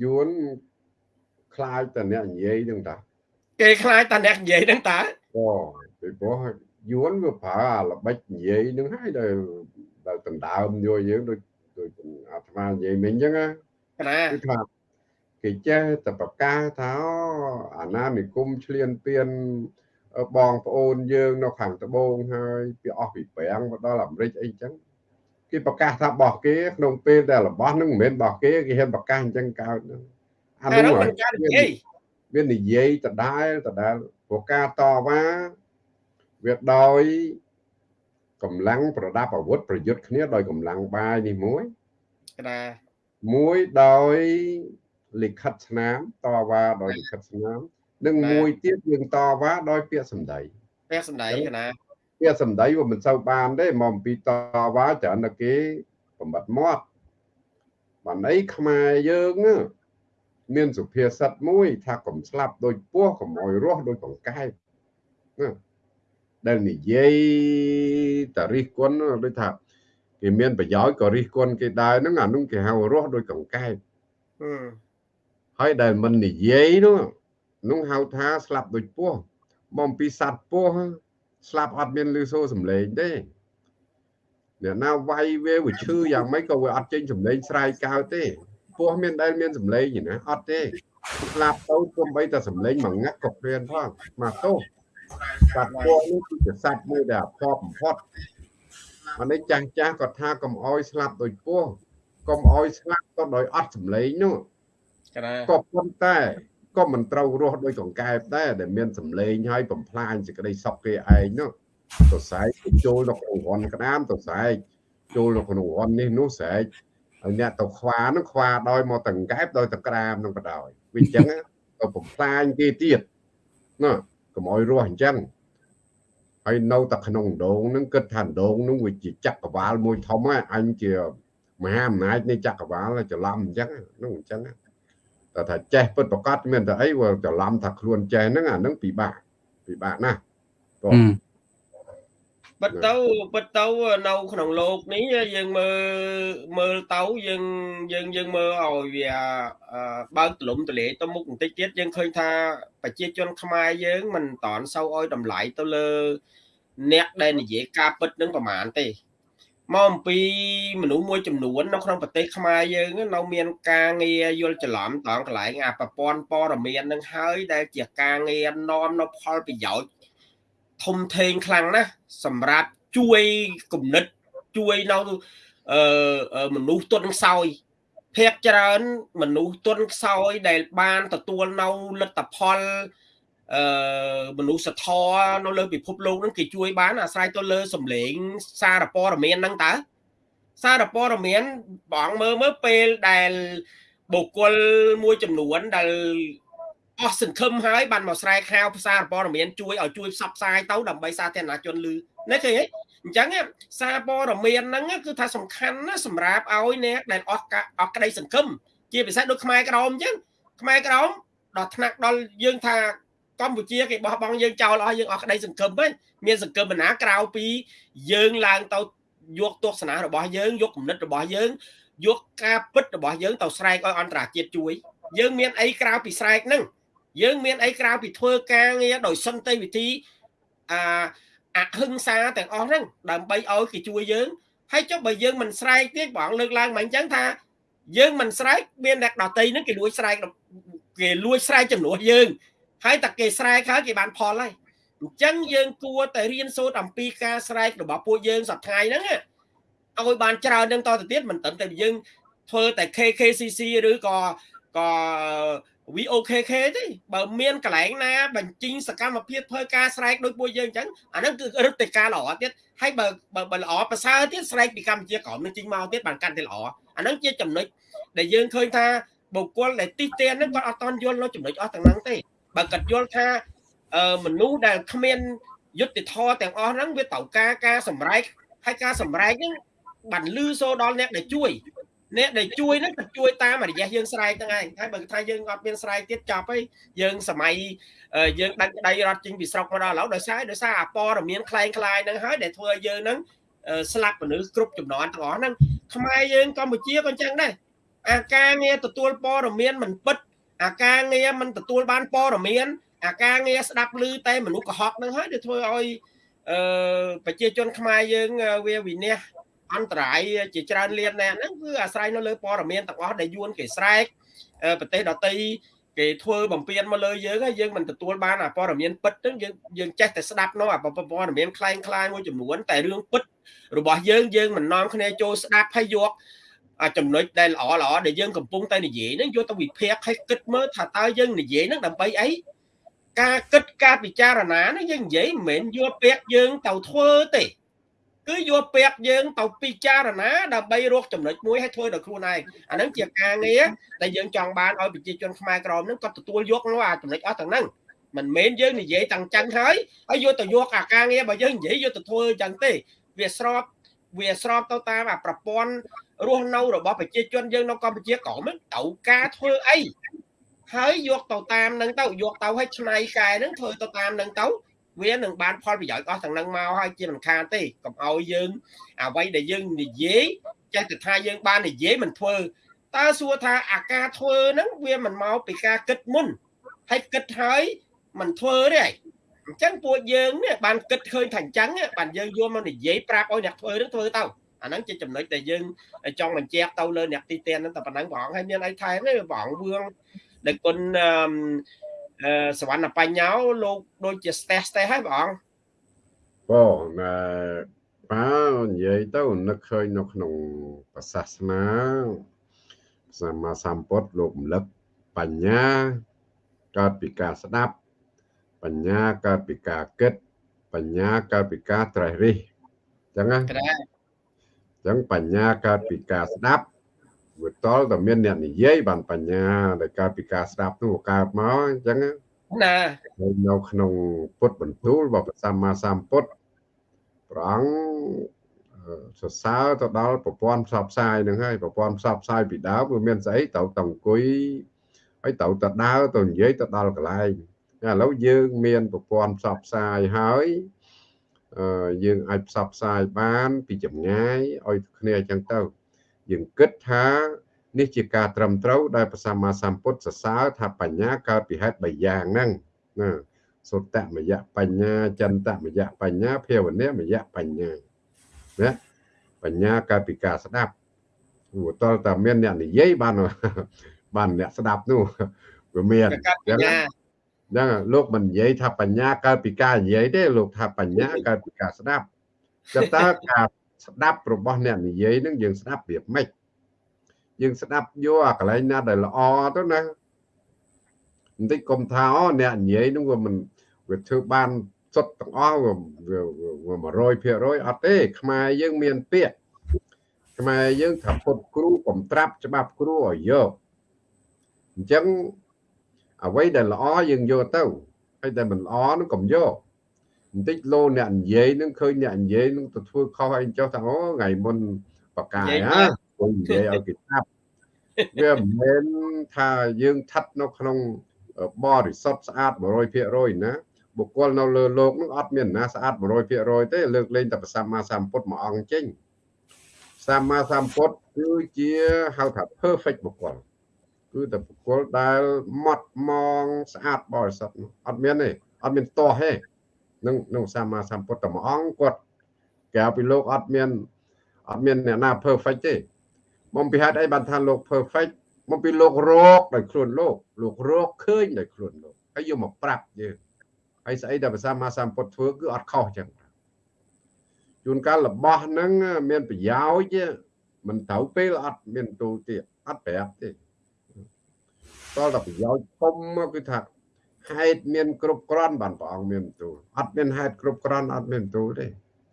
យួនខ្លាចតែអ្នកនិយាយហ្នឹងតា
គេខ្លាចតែអ្នកនិយាយហ្នឹងតា
អូពីព្រោះយួនវាប្រើអាល្បិចនិយាយហ្នឹងហើយដែលដែលដណ្ដើមយកយើងដូចដូចអាត្មានិយាយមិញអញ្ចឹងណាគឺថាគេចេះតែប្រកាសថាអាណានិគមឆ្លៀនពៀន បងប្អូនយើងនៅខាងត្បូងហើយពីអស់ពីប្រាំងមកដល់អាមេរិកអីចឹងគេប្រកាសថាបោះគេក្នុងពេលដែលរបស់នឹងមិនមែនបោះគេគេហ៊ានប្រកាសអញ្ចឹងកើតហ្នឹង
អានោះមិនការនិយាយ
វានិយាយដដែលដដែលព្រោះការតវ៉ាវាដោយកម្លាំងប្រដាប់អាវុធប្រយុទ្ធគ្នាដោយកម្លាំងបាយនេះមួយ
ណា
មួយដោយលិខិតស្នាមតវ៉ាដោយលិខិតស្នាម និងមួយទៀតយើងតវ៉ាដោយពាក្យសម្ដី
ពាក្យសម្ដីណា
ពាក្យសម្ដីវាមិនសូវបានទេមកអំពីតវ៉ាច្រើនតែគេបំបត្តិមាត់បានអីខ្មែរយើងមានសុភាសិតមួយ ថាកុំស្លាប់ដោយពស់កុំអោយរស់ដោយកង្កែបណាដែលនិយាយតរិះគន់ដូចថាគេមានប្រយោជន៍ក៏រិះគន់គេដែរហ្នឹងអានោះគេហៅរស់ដោយកង្កែបហើយដែលមិននិយាយនោះ នោះហៅថាស្លាប់ដូចពស់បំពីសัตว์ពស់ស្លាប់អត់មានលឺសូរសំឡេងទេអ្នកណាវាយវាវាឈឺយ៉ាងម៉េចក៏វាអត់ចេញសំឡេងស្រែកកើតទេពស់មានដែលមានសំឡេងទេណាអត់ទេស្លាប់ទៅគំបីតែសំឡេងមួយងាក់ក៏ព្រានផងមកទោសសត្វពស់នេះគឺជាសត្វមួយដែលអភ័ព្វបំផុតអានេះចាស់ចាស់គាត់ថាកុំអោយស្លាប់ដោយពស់កុំអោយស្លាប់ក៏ដោយអត់សំឡេងនោះក៏ប៉ុន្តែ ក៏មិនត្រូវរស់ដោយកង្កែបដែរដែលមានសម្លេងហើយបំផ្លាញសេចក្តីសុខគេឯងនោះទៅស្រែកចូលនៅក្នុងរន់ក្តាមទៅស្រែកចូលនៅក្នុងរន់នេះនោះស្រែកហើយអ្នកទៅខ្វានឹងខ្វាដោយមកតង្កែបដោយតក្រាមនឹងបដ ாய் វាអញ្ចឹងទៅបំផ្លាញគេទៀតណាកុំឲ្យរស់អញ្ចឹងហើយនៅតែក្នុងដងនឹងគិតថាដងនឹងវាជាចក្រវាលមួយធំហ្នឹងអញជាមហាអំណាចនៃចក្រវាលច្រឡំអញ្ចឹងនោះអញ្ចឹង តែថាចេះពិតប្រកបមានតែអីវាច្រឡំថាខ្លួនចេះហ្នឹងអាហ្នឹងពិបាកពិបាកណាស់
បងបិទទៅបិទទៅនៅក្នុងโลกនេះយើងមើលមើលទៅយើងយើងយើងមើលឲ្យវាបើកទលំទលាយទៅមុខបន្តិចទៀតយើងឃើញថាប្រជាជនខ្មែរយើងមិនតន់សូវឲ្យតម្លៃទៅលើអ្នកដែលនិយាយការពិតនឹងប្រមាណទេ មកអំពីមនុស្សមួយចំនួននៅក្នុងប្រទេសខ្មែរយើងនៅមានការងារយល់ច្រឡំតងកន្លែងអាប្រព័ន្ធព័ត៌មាននឹងហើយដែលជាការងារនាំនៅផលប្រយោជន៍ធំធេងខ្លាំងណាស់សម្រាប់ជួយគំនិតជួយនៅអឺមនុស្សទុនខ្សោយភាកច្រើនមនុស្សទុនខ្សោយដែលបានទទួលនៅលទ្ធផល អឺមនុស្សធម៌នៅលើពិភពលោកហ្នឹងគេជួយបានអាស្រ័យទៅលើសម្លេងសារព័ត៌មានហ្នឹងតើសារព័ត៌មានបងមើលមើលពេលដែលបុគ្គលមួយចំនួនដែលអស់សង្ឃឹមហើយបានមកស្រែកហៅផ្សារព័ត៌មានជួយឲ្យជួយផ្សព្វផ្សាយទៅដើម្បីសាធារណជនឮនេះឃើញទេអញ្ចឹងសារព័ត៌មានហ្នឹងគឺថាសំខាន់ណាស់សម្រាប់ឲ្យអ្នកដែលអស់អស់ក្តីសង្ឃឹមជាពិសេសដូចខ្មែរក្រមអញ្ចឹងខ្មែរក្រមដល់ថ្នាក់ដល់យើងថា កម្ពុជាគេបោះបង់យើងចោលអស់យើងអស់ក្តីសង្ឃឹមហ្នឹងមានសង្ឃឹមបណ្ណាក្រៅពីយើងឡើងទៅយកទស្សនៈរបស់យើងយកគំនិតរបស់យើងយកការពិតរបស់យើងទៅស្រែកឲ្យអន្តរជាតិជួយ យើងមានអីក្រៅពីស្រែកហ្នឹងយើងមានអីក្រៅពីធ្វើការងារដោយសន្តិវិធីអាអហិង្សាទាំងអស់ហ្នឹងដើម្បីឲ្យគេជួយយើងហើយចុះបើយើងមិនស្រែកទៀតបងលើកឡើងមកអញ្ចឹងថាយើងមិនស្រែកមានអ្នកដតីហ្នឹងគេលួចស្រែកគេលួចស្រែកចំនួនយើង ហើយតែគេស្រែកហើយគេបានផលហើយអញ្ចឹងយើងគួរតែរៀនសូត្រអំពីការស្រែករបស់ពួកយើងសប្តាហ៍ហ្នឹងឲ្យបានច្រើននឹងតទៅទៀតមិនត្រឹមតែយើងធ្វើតែ KKCC ឬក៏ក៏ VOKK ទេបើមានកន្លែងណាបញ្ចេញសកម្មភាពធ្វើការស្រែកដោយពួកយើងអញ្ចឹងអាហ្នឹងគឺរឹតតែការល្អទៀតហើយបើបើល្អប្រសើរទៀតស្រែកពីកម្ពុជាក្រមនឹងចេញមកទៀតបានកាន់តែល្អអាហ្នឹងជាចំណុចដែលយើងឃើញថាបុគ្គលដែលទីស្ទានហ្នឹងគាត់អត់តន់យល់នៅចំណុចអស់ទាំងហ្នឹងទេ បើគាត់យល់ថាមនុស្សដែលគ្មានយុត្តិធម៌ទាំងអស់ហ្នឹងវាត្រូវការការសម្រេចហើយការសម្រេចហ្នឹងបានលឺសូដល់អ្នកដែលជួយអ្នកដែលជួយហ្នឹងក៏ជួយតាមរយៈយើងស្រែកហ្នឹងឯងហើយបើថាយើងអត់មានស្រែកទៀតចប់ហើយយើងសម័យយើងដាច់ក្តីរត់ចេញពីស្រុកមកដល់ឥឡូវដោយសារដោយសារអាព័ត៌មានคล้ายคล้ายហ្នឹងហើយដែលធ្វើឲ្យយើងហ្នឹងស្លាប់មនុស្សគ្រប់ចំនួនទាំងអស់ហ្នឹងខ្មែរយើងកម្ពុជាក៏អញ្ចឹងដែរអាការងារទទួលព័ត៌មានមិនពិត អាការងារមិនទទួលបានព័ត៌មានអាការងារស្ដាប់ឮតែមនុស្សកុហកហ្នឹងហើយដែលធ្វើឲ្យអឺប្រជាជនខ្មែរយើងវាវិនិច្ឆ័យអន្តរាយជាច្រើនលានណែហ្នឹងគឺអាស្រ័យនៅលើព័ត៌មានទាំងអស់ដែលយួនគេស្រែកប្រទេសដទៃគេធ្វើបំពេញមកលើយើងហើយយើងមិនទទួលបានអាព័ត៌មានពិតហ្នឹងយើងយើងចេះតែស្ដាប់នោះអាព័ត៌មានคล้ายคล้ายមួយចំនួនតែរឿងពិតរបស់យើងយើងមិននាំគ្នាចូលស្ដាប់ហើយយកអា ចំណុចដែលល្អល្អដែលយើងកំពុងតែនិយាយហ្នឹងយកទៅវិភាគឲ្យគិតមើលថាតើយើងនិយាយហ្នឹងដើម្បីអីការគិតការពិចារណានេះយើងនិយាយមិនមែនយកពាក្យយើងទៅធ្វើទេគឺយកពាក្យយើងទៅពិចារណាដើម្បីរកចំណុចមួយឲ្យធ្វើដល់ខ្លួនឯងអាហ្នឹងជាការងារដែលយើងចង់បានឲ្យប្រជាជនខ្មែរក្រមហ្នឹងគាត់ទទួលយកនោះអាចំណុចអស់ទាំងហ្នឹងមិនមែនយើងនិយាយទាំងចឹងហើយហើយយកទៅយកអាការងាររបស់យើងនិយាយយកទៅធ្វើចឹងទេវាស្របវាស្របទៅតាមអាប្រព័ន្ធ រស់នៅរបស់ប្រជាជនយើងនៅកម្ពុជាក៏មិនត្រូវការធ្វើអីហើយយកទៅតាមនឹងទៅយកទៅឲ្យឆ្នៃកែនឹងធ្វើទៅតាមនឹងទៅវានឹងបានផលប្រយោជន៍អស់ទាំងនឹងមកហើយជាមិនខានទេកុំឲ្យយើងអ្វីដែលយើងនិយាយចេះតែថាយើងបាននិយាយមិនធ្វើតើសួរថាអាការធ្វើហ្នឹងវាមិនមកពីការគិតមុនហើយគិតហើយមិនធ្វើទេអញ្ចឹងពួកយើងនេះបានគិតឃើញថាអញ្ចឹងបានយើងយកមកនិយាយប្រាប់ឲ្យអ្នកធ្វើនឹងធ្វើទៅ អាហ្នឹងជាចំណុចដែលយើងចង់បញ្ជាក់ទៅលើអ្នកទីទានហ្នឹងតែប៉ុណ្ណឹងបងហើយមានអីថែមទេបងវឿងដែលគុណអឺសវណ្ណបញ្ញោលោកដូចជាស្ទះស្ទះហើយបង
បងអឺបាទនិយាយទៅនឹកឃើញនៅក្នុងប្រសាសនាសម្មាសម្ពុទ្ធលោករំលឹកបញ្ញាកើតពីការស្ដាប់ បញ្ញាកើតពីការគិត បញ្ញាកើតពីការត្រេះរិះអញ្ចឹងណាអញ្ចឹងបញ្ញាកើតពីការស្ដាប់វាតលតែមានអ្នកនិយាយបានបញ្ញាដែលកើតពីការស្ដាប់នោះកើតមកអញ្ចឹងណានៅក្នុងពុទ្ធបន្ទូលរបស់ព្រះសម្មាសម្ពុទ្ធព្រះអង្គសរសើរទៅដល់ប្រព័ន្ធផ្សព្វផ្សាយនឹងហើយប្រព័ន្ធផ្សព្វផ្សាយពីដើមវាមានស្អីត្រូវតអង្គុយហើយត្រូវទៅដើរទៅនិយាយទៅដល់កន្លែងឥឡូវយើងមានប្រព័ន្ធផ្សព្វផ្សាយហើយ យើងអាចផ្សព្វផ្សាយបាន ពីចម្ងាយឲ្យគ្នាអញ្ចឹងទៅ យើងគិតថានេះជាការត្រឹមត្រូវដែលព្រះសម្មាសម្ពុទ្ធសរសើរថាបញ្ញាកើតពីហេតុ3យ៉ាងហ្នឹងណាសុតមយៈបញ្ញាចន្តមយៈបញ្ញាភាវនាមយៈបញ្ញាណាបញ្ញាកើតពីការស្ដាប់ព្រោះតើតាមានអ្នកនិយាយបានបានអ្នកស្ដាប់នោះវាមាន
អញ្ចឹង
ហ្នឹងលោកមិននិយាយថាបញ្ញាកើតពីការនិយាយទេលោកថាបញ្ញាកើតពីការស្ដាប់តែតើការស្ដាប់របស់អ្នកនិយាយនឹងយើងស្ដាប់វាម៉េចយើងស្ដាប់យកអាកន្លែងណាដែលល្អទៅណាបន្តិចកុំថាអូអ្នកនិយាយនឹងវាមិនវាធ្វើបានសុទ្ធទាំងអស់វា100%អត់ទេ ខ្មែរយើងមានពាក្យខ្មែរយើងថាពុតគ្រូកំត្រាប់ច្បាប់គ្រូឲ្យយកអញ្ចឹង អ្វីដែលល្អយើងយកទៅហើយដែលមិនល្អនោះកុំយកបន្តិចលោអ្នកនិយាយនឹងឃើញអ្នកនិយាយនឹងទៅធ្វើខុសអីចុះថាអូថ្ងៃមុនបកាយណាគាត់និយាយឲ្យគេចាប់វាមិនមែនថាយើងឋិតនៅក្នុងបរិសុទ្ធស្អាត100%ណាបុគ្គលនៅលើលោកនឹងអត់មានណាស្អាត100%ទេលើកលែងតែព្រះសម្មាសម្ពុទ្ធមួយអង្គចេញសម្មាសម្ពុទ្ធគឺជាហៅថា perfect បុគ្គល គឺតែបុគ្គលដែលម៉ត់ម៉ងស្អាតបរិសុទ្ធអត់មានទេអត់មានតោះទេនឹងនឹងសម្មាសម្ពុទ្ធតែមួយអង្គគាត់ក្រៅពីលោកអត់មានអត់មានអ្នកណា perfect ទេមកពីហេតុអីបានថាលោក perfect មកពីលោករកដោយខ្លួនលោកលោករកឃើញដោយខ្លួនលោកហើយយកមកប្រាប់យើងហើយស្អីដែលភាសាមាសម្ពុទ្ធធ្វើគឺអត់ខុសចឹងជួនកាលរបស់ហ្នឹងមានប្រយោជន៍មិនត្រូវពេលអត់មានទូទៀតអត់ប្រាប់ទេ តលតែប្រយោជន៍ធំគឺថាហេតុមាន គ្រប់គ្រាន់បានព្រះអង្គមានទូលអត់មានហេតុគ្រប់គ្រាន់អត់មានទូលទេ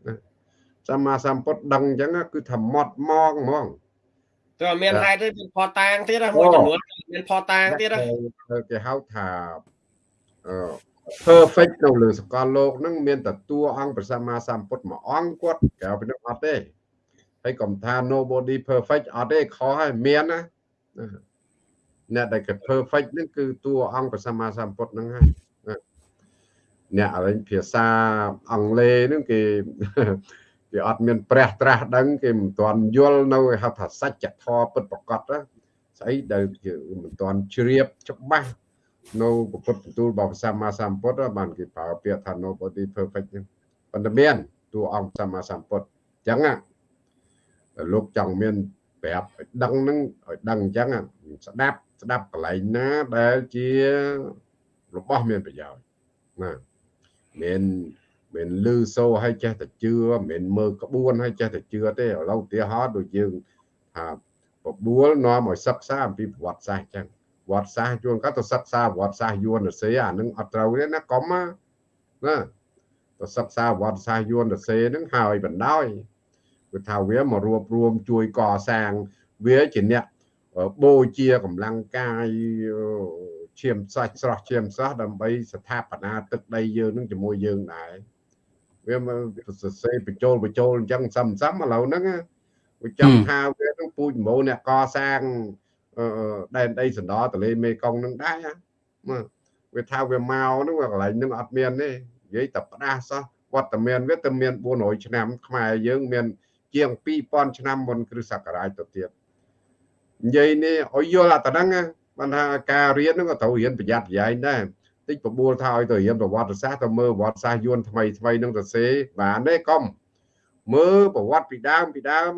ណាសម្មាសម្ពុទ្ធដឹងអញ្ចឹងគឺថាម៉ត់ម៉ងហ្មង
តើមានហេតុទេមានផតាងទៀតមួយចំនួនមានផតាងទៀត
គេហៅថាអឺ perfect នៅលើសកលលោកហ្នឹងមានតែតួអង្គព្រះសម្មាសម្ពុទ្ធមួយអង្គគាត់ក្រៅពីនោះអត់ទេហើយកុំថា nobody perfect អត់ទេខុសហើយមានណា អ្នកដែលគេ perfect ហ្នឹងគឺតួអង្គព្រះសម្មាសម្ពុទ្ធហ្នឹងហើយអ្នកអរិញភាសាអង់គ្លេសហ្នឹងគេគេអត់មានព្រះត្រាស់ដឹងគេមិនទាន់យល់នៅហៅថាសច្ចធម៌ពិតប្រកបស្អីដែលមិនទាន់ជ្រាបច្បាស់នៅពុទ្ធបន្ទូលរបស់ព្រះសម្មាសម្ពុទ្ធបានគេប្រើពាក្យថា nobody perfect ហ្នឹងប៉ុន្តែមានតួអង្គសម្មាសម្ពុទ្ធអញ្ចឹងលោកចង់មាន ប្រាប់ឲ្យដឹងហ្នឹងឲ្យដឹងអញ្ចឹងស្ដាប់ស្ដាប់កន្លែងណាដែលជារបស់មានប្រយោជន៍ណាមានមិនលឺសូឲ្យចេះតែជឿមិនមើលក្បួនឲ្យចេះតែជឿទេឥឡូវឧទាហរណ៍ដូចយើងថាបបួលនាំឲ្យសិក្សាអំពីប្រវត្តិសាស្ត្រអញ្ចឹងវត្តសាសជួនកាត់ទៅសិក្សាវត្តសាសយួនរសេអានឹងអត់ត្រូវទេណាកុំណាណាទៅសិក្សាវត្តសាសយួនរសេនឹងហើយបណ្ដោយ គឺថាវាមករួបរวมជួយកសាងវាជាអ្នកបូជាកម្លាំងកាយឈាមសាច់ស្រស់ឈាមស្រស់ដើម្បីស្ថាបនាទឹកដីយើងនឹងជាមួយយើងដែរវាមកសរសេរបញ្ចូលបញ្ចូលអញ្ចឹងសំសំឥឡូវហ្នឹងវាចង់ថាវានឹងពូជម្បូរអ្នកកសាងអឺដែនដីសណ្ដោទលេមេគង្គនឹងដែរណាវាថាវាមកហ្នឹងកន្លែងហ្នឹងអត់មានទេនិយាយតែផ្ដាសសោះវត្តមានវាតែមាន400ឆ្នាំខ្មែរយើងមាន ជាង2000ឆ្នាំមុនគ្រិស្តសករាជទៅទៀតនិយាយនេះឲ្យយល់អាតហ្នឹងបានថាការរៀនហ្នឹងក៏ត្រូវរៀនប្រយ័ត្នប្រយែងដែរតិចបបួលថាឲ្យទៅរៀនប្រវត្តិសាស្ត្រទៅមើលប្រវត្តិសាស្ត្រយួនថ្មីថ្មីនឹងទៅសេបានទេកុំមើលប្រវត្តិពីដើមពីដើម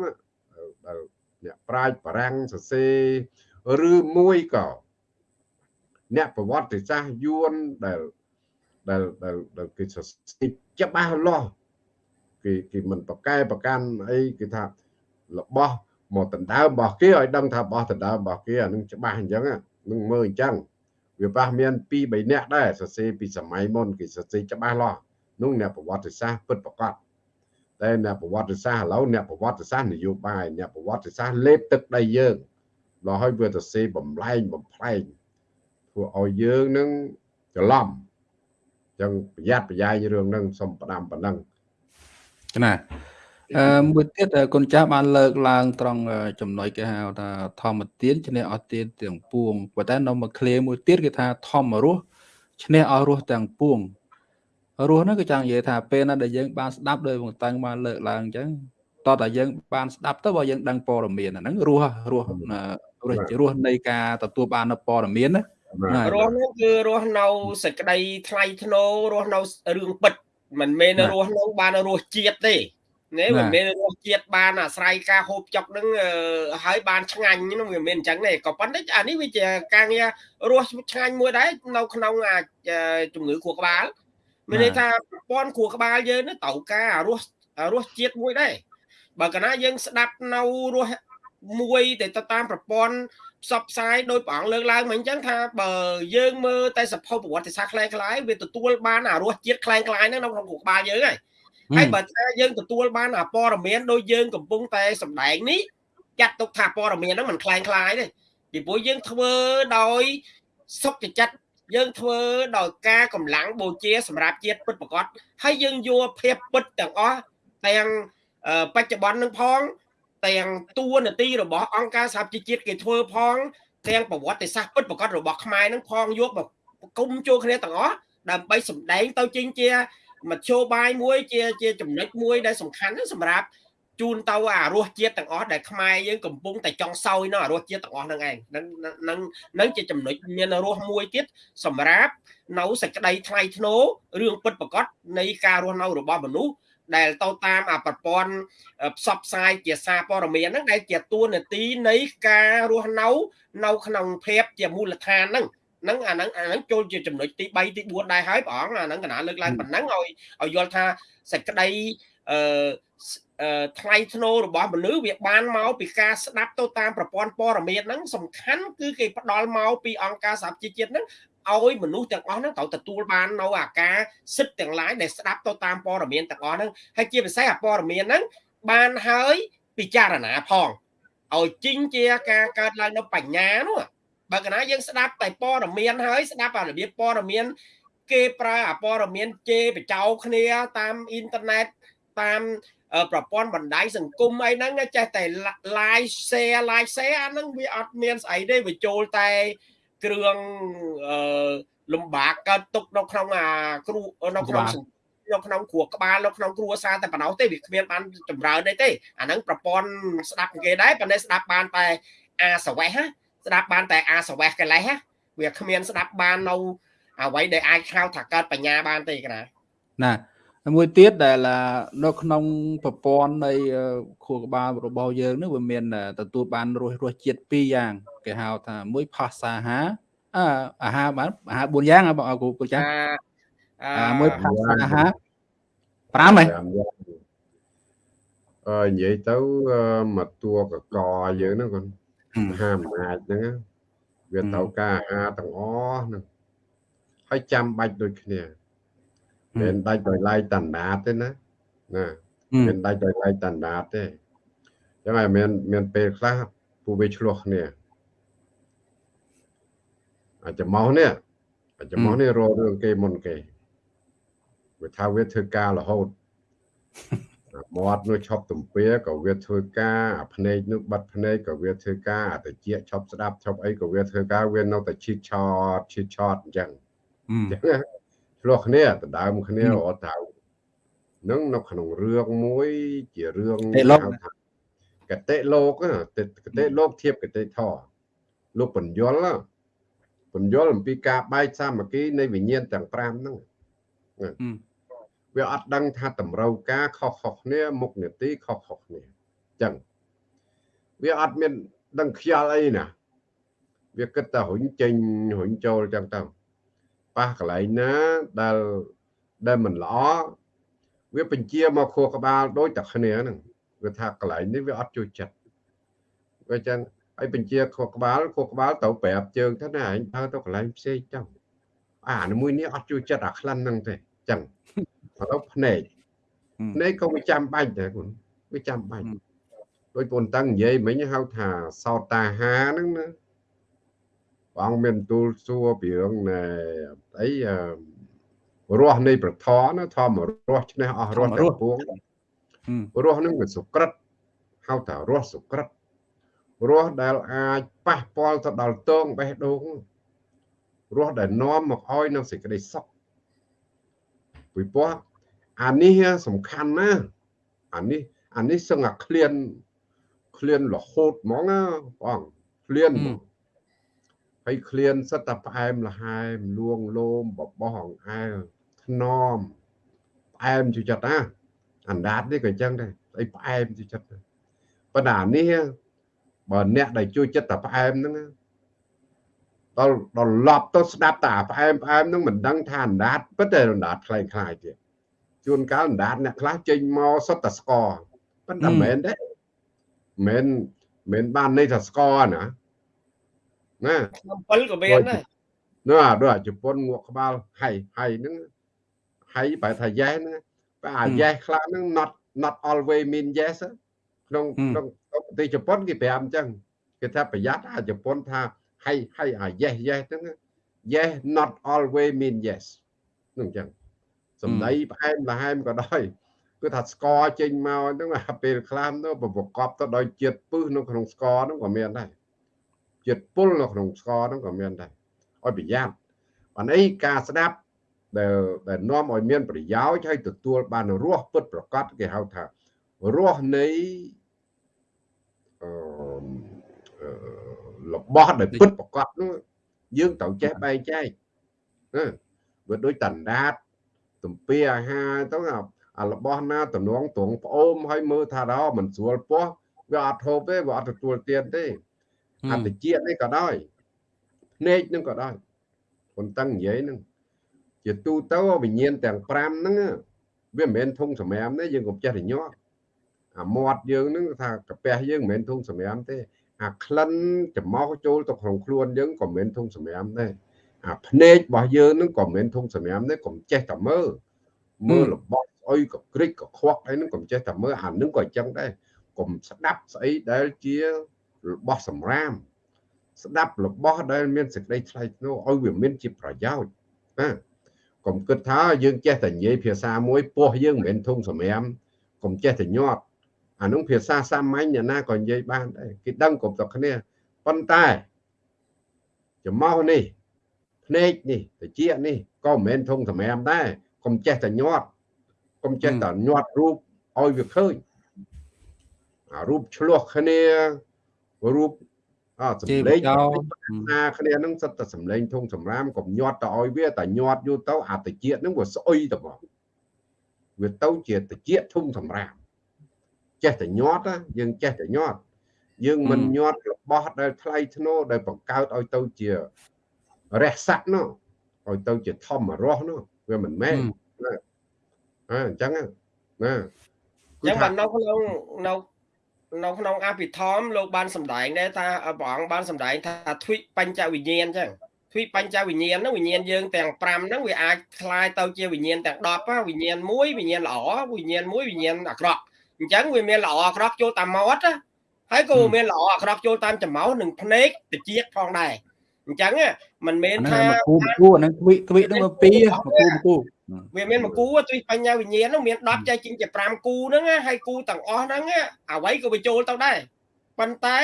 ដែលអ្នកប្រាជ្ញបារាំងសរសេរឬមួយក៏អ្នកប្រវត្តិសាស្ត្រយួនដែលដែលដែលគេសរសេរច្បាស់លាស់ គេគេមិនប្រកែប្រកាន់អីគេថារបស់មកដណ្ដើមរបស់គេឲ្យដឹងថារបស់ដណ្ដើមរបស់គេអានឹងច្បាស់អញ្ចឹងនឹងមើលអញ្ចឹងវាប៉ះមាន2 3នាក់ដែរសរសេរពីសម័យមុនគេសរសេរច្បាស់លាស់នោះអ្នកប្រវត្តិសាស្ត្រពិតប្រាកដតែអ្នកប្រវត្តិសាស្ត្រឥឡូវអ្នកប្រវត្តិសាស្ត្រនយោបាយអ្នកប្រវត្តិសាស្ត្រលេបទឹកដីយើងដល់ឲ្យវាទៅសេបំលែងបំផ្លែងធ្វើឲ្យយើងនឹងច្រឡំចឹងប្រយ័ត្នប្រយែងរឿងហ្នឹងសូមផ្ដាំប៉ុណ្ណឹង
ណាអឺមួយទៀតគុណចាស់បានលើកឡើង ត្រង់ចំណុចគេហៅថាធម្មទានឈ្នះអស់ទានទាំងពួងប៉ុន្តែនៅមួយឃ្លាមួយទៀតគេថាធម្មរស់ឈ្នះអស់រស់ទាំងពួងរស់ហ្នឹងគឺចង់និយាយថាពេលណាដែលយើងបានស្ដាប់ដោយបងតាំងបានលើកឡើងអញ្ចឹងតោះតែយើងបានស្ដាប់ទៅបើយើងដឹងព័ត៌មានហ្នឹងរស់រស់រស់រស់នៃការទទួលបាននៅព័ត៌មានណា
រស់នោះគឺរស់នៅសេចក្តីថ្លៃថ្នូររស់នៅរឿងពិត មិនមែនរស់នៅបានរស់ជាតិទេនេះមិនមែនរសជាតិបានអាស្រ័យការហូបចុកនឹងហើយបានឆ្ងាញ់នោះវាមិនអញ្ចឹងទេក៏ប៉ុន្តែអានេះវាជាការងាររសឆ្ងាញ់មួយដែរនៅក្នុងអាជំងឺខួរក្បាលមានន័យថាប្រព័ន្ធខួរក្បាលយើងនឹងត្រូវការរសរសជាតិមួយដែរបើកាលណាយើងស្ដាប់នៅរសមួយទៅតាមប្រព័ន្ធ ផ្សព្វផ្សាយដោយព្រះអង្គលើកឡើងមកអញ្ចឹងថាបើយើងមើលតែសភៅប្រវត្តិសាស្ត្រคล้ายៗវាទទួលបានអារសជាតិคล้ายៗហ្នឹងនៅក្នុងខួរក្បាលយើងហើយហើយបើថាយើងទទួលបានអាព័ត៌មានដូចយើងកំពុងតែសម្ដែងនេះចាត់ទុកថាព័ត៌មានហ្នឹងមិនคล้ายคล้ายទេពីព្រោះយើងធ្វើដោយសុខចិត្តយើងធ្វើដោយការកម្លាំងបូជាសម្រាប់ជាតិពិតប្រកបហើយយើងយកភាពពិតទាំងអស់ទាំងបច្ចុប្បន្ននឹងផង ទាំងតួនាទីរបស់អង្គការសហជីវជាតិគេធ្វើផងទាំងប្រវត្តិសាស្ត្រពិតប្រកបរបស់ខ្មែរនឹងផងយកមកគុំចូលគ្នាទាំងអស់ដើម្បីសម្ដែងទៅជាជាមធ្យោបាយមួយជាជាចំណុចមួយដែលសំខាន់សម្រាប់ជូនទៅអារសជាតិទាំងអស់ដែលខ្មែរយើងកំពុងតែចង់សោយនៅអារសជាតិទាំងអស់ហ្នឹងឯងនឹងនឹងនឹងជាចំណុចមានរសមួយទៀតសម្រាប់នៅសេចក្តីថ្លៃថ្នូររឿងពិតប្រកបនៃការរស់នៅរបស់មនុស្ស ដែលទៅតាមអាប្រព័ន្ធផ្សព្វផ្សាយជាសារព័ត៌មានហ្នឹងដែលជាតួនាទីនៃការរស់នៅនៅក្នុងភាពជាមូលដ្ឋានហ្នឹងហ្នឹងអាហ្នឹងអាហ្នឹងចូលជាចំណុចទី3ទី4ដែរហើយព្រះអង្គអាហ្នឹងកណាលើកឡើងប៉ុណ្ណឹងឲ្យឲ្យយល់ថាសេចក្តីអឺថ្លៃធ្នូរបស់មនុស្សវាបានមកពីការស្ដាប់ទៅតាមប្រព័ន្ធព័ត៌មានហ្នឹងសំខាន់គឺគេផ្ដល់មកពីអង្គការសហជីវជាតិហ្នឹង ឲ្យមនុស្សទាំងអស់ហ្នឹងត្រូវទទួលបាននៅអាការសិទ្ធិទាំងឡាយដែលស្ដាប់ទៅតាមព័ត៌មានទាំងអស់ហ្នឹងហើយជាពិសេសអាព័ត៌មានហ្នឹងបានហើយពិចារណាផងឲ្យជីងជាការកើតឡើងនៅបញ្ញានោះបើកណាយើងស្ដាប់តែព័ត៌មានហើយស្ដាប់អារបៀបព័ត៌មាន គេប្រើអាព័ត៌មានជេរបចោគ្នាតាមអ៊ីនធឺណិតតាមប្រព័ន្ធបណ្ដាញសង្គមអីហ្នឹងចេះតែ live share live share អាហ្នឹងវាអត់មានស្អីទេវាចូលតែ គ្រឿងអឺលំបាកកើតទុកនៅក្នុងអាគ្រូនៅក្នុងនៅក្នុងគ្រួក្បាលនៅក្នុងគ្រួសារតែប៉ុណ្ណោះទេវាគ្មានបានចម្រើនទេទេអាហ្នឹងប្រព័ន្ធស្ដាប់គេដែរប៉ុន្តែស្ដាប់បានតែអាសវេះណាស្ដាប់បានតែអាសវេះកលេសវាគ្មានស្ដាប់បាននៅអ្វីដែលអាចហៅថាកើតបញ្ញាបានទេកណា
ណា មួយទៀតដែលនៅក្នុងប្រព័ន្ធនៃខួរក្បាលរបស់យើងនេះវាមានទទួលបានរសរសជាតិពីរយ៉ាងគេហៅថាមួយផាសាហាអអាហារបានអាហារ4យ៉ាងបងគ្រូគ្រូចាអាមួយផាសាហា5ហ៎
អឺនិយាយទៅមកតួកកយើងហ្នឹងគាត់មហាអំណាចហ្នឹងវាត្រូវការអាហារទាំងអស់ហ្នឹងហើយចាំបាច់ដូចគ្នា មិនដាច់ដោយឡៃតណ្ដាតទេណាណាមិនដាច់ដោយឡៃតណ្ដាតទេចឹងហើយមានមានពេលខ្លះពូវាឆ្លោះគ្នាអាចចំោះនេះអាចចំោះនេះរករឿងគេមុនគេវាថាវាធ្វើការរហូតមាត់នោះឈប់ទំពាក៏វាធ្វើការអាភ្នែកនោះបាត់ភ្នែកក៏វាធ្វើការអាតិចឈប់ស្ដាប់ឈប់អីក៏វាធ្វើការវានៅតែឈីឆតឈីឆតអញ្ចឹងអញ្ចឹង ឆ្លោះគ្នាដដើមគ្នារត់ទៅនឹងនៅក្នុងរឿងមួយជារឿងហៅថាកតិលោកកតិលោកធៀបកតិធរលោកបញ្យលពន្យល់អំពីការបែកសាមគ្គីនៃវិញ្ញាណទាំង5ហ្នឹងវាអត់ដឹងថាតម្រូវការខុសខុសគ្នាមុខនីតិខុសខុសគ្នាអញ្ចឹងវាអត់មានដឹងខ្យល់អីណាវាគិតតែរុញចេញរុញចូលអញ្ចឹងទៅ ប៉ះកន្លែងណាដែលដែលមិនល្អវាបញ្ជាមកខួរក្បាលដូចតែគ្នាហ្នឹងវាថាកន្លែងនេះវាអត់ជួយចិត្តវាអញ្ចឹងហើយបញ្ជាខួរក្បាលខួរក្បាលទៅប្រាប់ជើងទៅណាឯងដើរទៅកន្លែងផ្សេងចឹងអានេះមួយនេះអត់ជួយចិត្តអាខ្លាំងហ្នឹងទេចឹងឥឡូវភ្នែកភ្នែកក៏វាចាំបាច់ដែរគុណវាចាំបាច់ដោយពូនតាំងនិយាយមិញហៅថាសោតាហាហ្នឹងណា បងមានទូលសួរពីរឿងណែអីរស់នៃប្រធនធម្មរស់ឈ្នះអស់រស់ទាំងពួងរស់នឹងវាសុក្រិតហៅថារស់សុក្រិតរស់ដែលអាចប៉ះពាល់ទៅដល់តងបេះដូងរស់ដែលនាំមកឲ្យនៅសេចក្តីសុខពីព្រោះអានេះសំខាន់ណាស់អានេះអានេះសឹងអាក្លៀនក្លៀនរហូតហ្មងណាបងក្លៀនហ្មង ហើយក្លៀនសិតតែផ្អែមល្ហែមលួងលោមបបោះអង្អែលថ្នមផ្អែមជួយចិត្តណាអណ្ដាតនេះក៏អញ្ចឹងដែរអីផ្អែមជួយចិត្តប៉ុន្តែអានេះបើអ្នកដែលជួយចិត្តតែផ្អែមហ្នឹងដល់ដល់ឡប់ទៅស្ដាប់តែផ្អែមផ្អែមហ្នឹងមិនដឹងថាអណ្ដាតពិតតែអណ្ដាតខ្លែងខ្លាយទៀតជួនកាលអណ្ដាតអ្នកខ្លះចេញមកសុទ្ធតែស្គរប៉ុន្តែមិនមែនទេមិនមិនបានន័យថាស្គរណា ណា
7ក៏មានដែរ
នោះអាដូចជប៉ុនងក់ក្បាលហៃហៃហ្នឹងហៃបែរថា yes ហ្នឹងបើអា yes ខ្លះហ្នឹង not not always mean yes ក្នុងក្នុងប្រទេសជប៉ុនគេប្រាប់អញ្ចឹងគេថាប្រយ័ត្នអាជប៉ុនថាហើយហើយអា yes yes ហ្នឹង yes not always mean yes ហ្នឹងអញ្ចឹងសំដីផ្អែមល្ហែមក៏ដោយគឺថាស្ករចេញមកហ្នឹងអាពេលខ្លះទៅប្រកបទៅដោយជាតិពឹសនៅក្នុងស្ករហ្នឹងក៏មានដែរ ជាតិពុលនៅក្នុងស្ករហ្នឹងក៏មានដែរឲ្យប្រយ័ត្នបានអីការស្ដាប់ដែលដែលនាំឲ្យមានប្រយោជន៍ហើយទទួលបានរសពិតប្រកបគេហៅថារសនៃរបស់ដែលពិតប្រកបនោះយើងត្រូវចេះបែងចែកណាវាដូចតណ្ដាតទំពាអាហារទៅអារបស់ណាតំណងត្រង់ផ្អូមហើយមើលថាដល់មិនស្រួលពោះវាអត់ហូបទេវាអត់ទទួលទានទេ អត្តជាតិនេះក៏ដោយភ្នែកនឹងក៏ដោយប៉ុន្តែនិយាយនឹងជាទូទៅវិញ្ញាណទាំង5ហ្នឹងវាមិនមែនធុងសម្រាមទេយើងកុំចេះតែញាប់អាមាត់យើងហ្នឹងថាកាពះយើងមិនមែនធុងសម្រាមទេអាក្លិនចំមកចូលទៅក្នុងខ្លួនយើងក៏មិនធុងសម្រាមដែរអាភ្នែករបស់យើងនឹងក៏មិនធុងសម្រាមដែរកុំចេះតែមើលមើលរបស់ស្អុយក៏ក្រិចក៏ខ្វក់អីហ្នឹងកុំចេះតែមើលអានឹងក៏អញ្ចឹងដែរកុំស្ដាប់ស្អីដែលជា របស់សម្រាម ស្ដាប់របស់ដែលមានសេចក្តីថ្លៃថ្នូរឲ្យវាមានជាប្រយោជន៍ណាកុំគិតថាយើងចេះតែនិយាយភាសាមួយពោះយើងមិនមែនធុងសម្រាមកុំចេះតែញាត់អានោះភាសាសាមញ្ញអ្នកណាក៏និយាយបានដែរគេដឹងគ្រប់តែគ្នាប៉ុន្តែចំមោះនេះភ្នែកនេះតិចនេះក៏មិនមែនធំសម្រាមដែរកុំចេះតែញាត់កុំចេះតែញាត់រូបឲ្យវាឃើញអារូបឆ្លោះគ្នា រូបអសម្លេងណាគ្នានឹងសិតតែសម្លេងធំសម្រាមកុំញាត់ទៅឲ្យវាតែញាត់យូរទៅអាតិចនឹងវាស្អុយទៅបងវាទៅជាតិចធំសម្រាមចេះតែញាត់យើងចេះតែញាត់យើងមិនញាត់របស់ដែលថ្លៃធ្នូដែលបង្កើតឲ្យទៅជារះស័កនោះឲ្យទៅជាធម្មរស់នោះវាមិនមែនណាអញ្ចឹងណា
អញ្ចឹងបាននៅក្នុងនៅ នៅក្នុងអភិធម្មលោកបានសម្ដែងដែរថាព្រះអង្គបានសម្ដែងថាទ្វិបញ្ចវិញ្ញាណអញ្ចឹងទ្វិបញ្ចវិញ្ញាណហ្នឹងវិញ្ញាណយើងទាំង5ហ្នឹងវាអាចคล้ายទៅជាវិញ្ញាណទាំង10វិញ្ញាណមួយវិញ្ញាណល្អវិញ្ញាណមួយវិញ្ញាណអាក្រក់អញ្ចឹងវាមានល្អអាក្រក់ចូលតាមមាត់ហើយក៏មានល្អអាក្រក់ចូលតាមច្រមុះនិងភ្នែកតិចផងដែរអញ្ចឹងមិនមែនថា
គូគូហ្នឹងគវិគវិហ្នឹងមកពីគូគូ
វាមានមួយគូទិសបញ្ញាវិញ្ញាណហ្នឹងមាន10ចែកជាងជា5គូហ្នឹងហើយគូទាំងអស់ហ្នឹងអ្វីក៏បញ្ចូលទៅដែរប៉ុន្តែ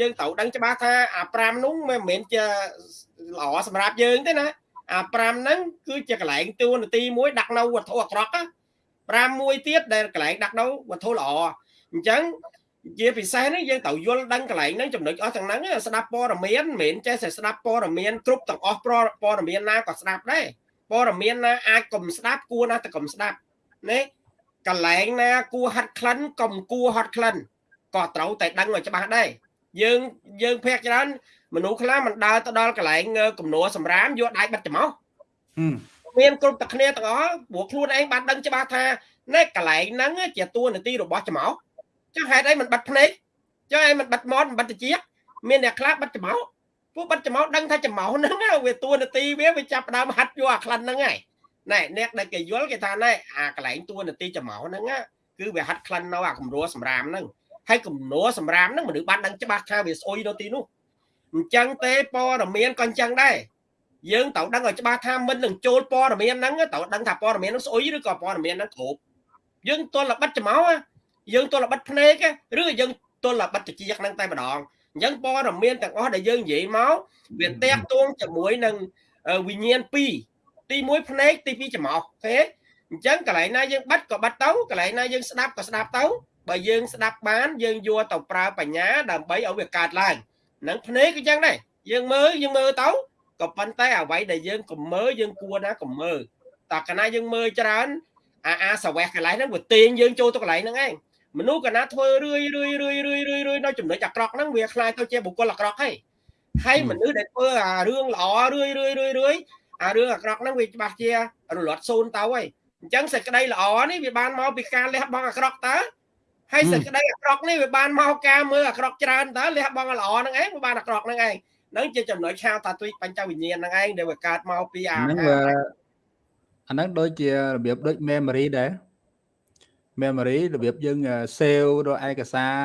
យើងត្រូវដឹងច្បាស់ថាអា5នោះមិនមែនជាល្អសម្រាប់យើងទេណាអា5ហ្នឹងគឺជាកន្លែងតួនាទីមួយដាក់នៅវត្ថុអាក្រក់5មួយទៀតដែលកន្លែងដាក់នៅវត្ថុល្អអញ្ចឹងជាពិសេសនេះយើងត្រូវយល់ដឹងកន្លែងហ្នឹងចំណុចអស់ទាំងហ្នឹងស្ដាប់ព័ត៌មានមិនមែនចេះតែស្ដាប់ព័ត៌មានគ្រប់ទាំងអស់ព័ត៌មានណាក៏ស្ដាប់ដែរ ព័ត៌មានណាអាចកុំស្ដាប់គួរណាតែកុំស្ដាប់ណាកន្លែងណាគួរហាត់ក្លិនកុំគួរហាត់ក្លិនក៏ត្រូវតែដឹងឲ្យច្បាស់ដែរយើងយើងភាកច្រើនមនុស្សខ្លះមិនដើរទៅដល់កន្លែងគំនួសម្រាមយកដៃបិទច្រមុះមានគ្រប់តែគ្នាទាំងអស់ព្រោះខ្លួនឯងបានដឹងច្បាស់ថាណែកន្លែងហ្នឹងជាតួនាទីរបស់ច្រមុះចុះហេតុអីមិនបិទភ្នែកចុះឯងមិនបិទមាត់មិនបិទត្រចៀកមានអ្នកខ្លះបិទច្រមុះ ពួកបិទច្រមុះដឹងថាច្រមុះហ្នឹងវាតួនាទីវាវាចាប់ដើមហាត់យកអាក្លិនហ្នឹងហើយណែអ្នកដែលគេយល់គេថាណែអាកន្លែងតួនាទីច្រមុះហ្នឹងគឺវាហាត់ក្លិននៅអាគំរួសម្រាមហ្នឹងហើយគំនួសម្រាមហ្នឹងមនុស្សបានដឹងច្បាស់ថាវាស្អុយនៅទីនោះអញ្ចឹងទេព័ត៌មានក៏អញ្ចឹងដែរយើងត្រូវដឹងឲ្យច្បាស់ថាមិននឹងចូលព័ត៌មានហ្នឹងត្រូវដឹងថាព័ត៌មានហ្នឹងស្អុយឬក៏ព័ត៌មានហ្នឹងគ្រប់យើងទល់ល្បិតច្មោយើងទល់ល្បិតភ្នែកឬយើងទល់ល្បិតតិចហ្នឹងតែម្ដង អញ្ចឹងព័ត៌មានទាំងអស់ដែលយើងនិយាយមកវាតាក់ទងជាមួយនឹងវិញ្ញាណ2ទី1ភ្នែកទី2ច្មោះទេអញ្ចឹងកន្លែងណាយើងបិទក៏បិទទៅកន្លែងណាយើងស្ដាប់ក៏ស្ដាប់ទៅបើយើងស្ដាប់បានយើងយកទៅប្រើបញ្ញាដើម្បីឲ្យវាកើតឡើងនឹងភ្នែកក៏ចឹងដែរយើងមើលយើងមើលទៅក៏ប៉ុន្តែអ្វីដែលយើងកុំមើលយើងគួរណាកុំមើលតើកាលណាយើងមើលច្រើនអាអាសវះកន្លែងហ្នឹងវាទាញយើងចូលទៅកន្លែងហ្នឹងឯង មនុស្សកាលណាធ្វើរឿយរឿយរឿយរឿយរឿយរឿយនៅចំណុចអាក្រក់ហ្នឹងវាខ្លាចទៅជាបុគ្គលអាក្រក់ហើយហើយមនុស្សដែលធ្វើអារឿងល្អរឿយរឿយរឿយរឿយអារឿងអាក្រក់ហ្នឹងវាច្បាស់ជារលត់សូន្យទៅហើយអញ្ចឹងសេចក្តីល្អនេះវាបានមកពីការលះបង់អាក្រក់តើហើយសេចក្តីអាក្រក់នេះវាបានមកការមើលអាក្រក់ច្រើនតើលះបង់ល្អហ្នឹងឯងវាបានអាក្រក់ហ្នឹងឯងហ្នឹងជាចំណុចឆាវតាទុយបញ្ចវិញ្ញាណហ្នឹងឯងដែលវាកើតមកពីអាហ្នឹងវា
អាហ្នឹងដូចជារបៀបដូច memory ដែរ memory របៀបយើង save ដល់ឯកសារ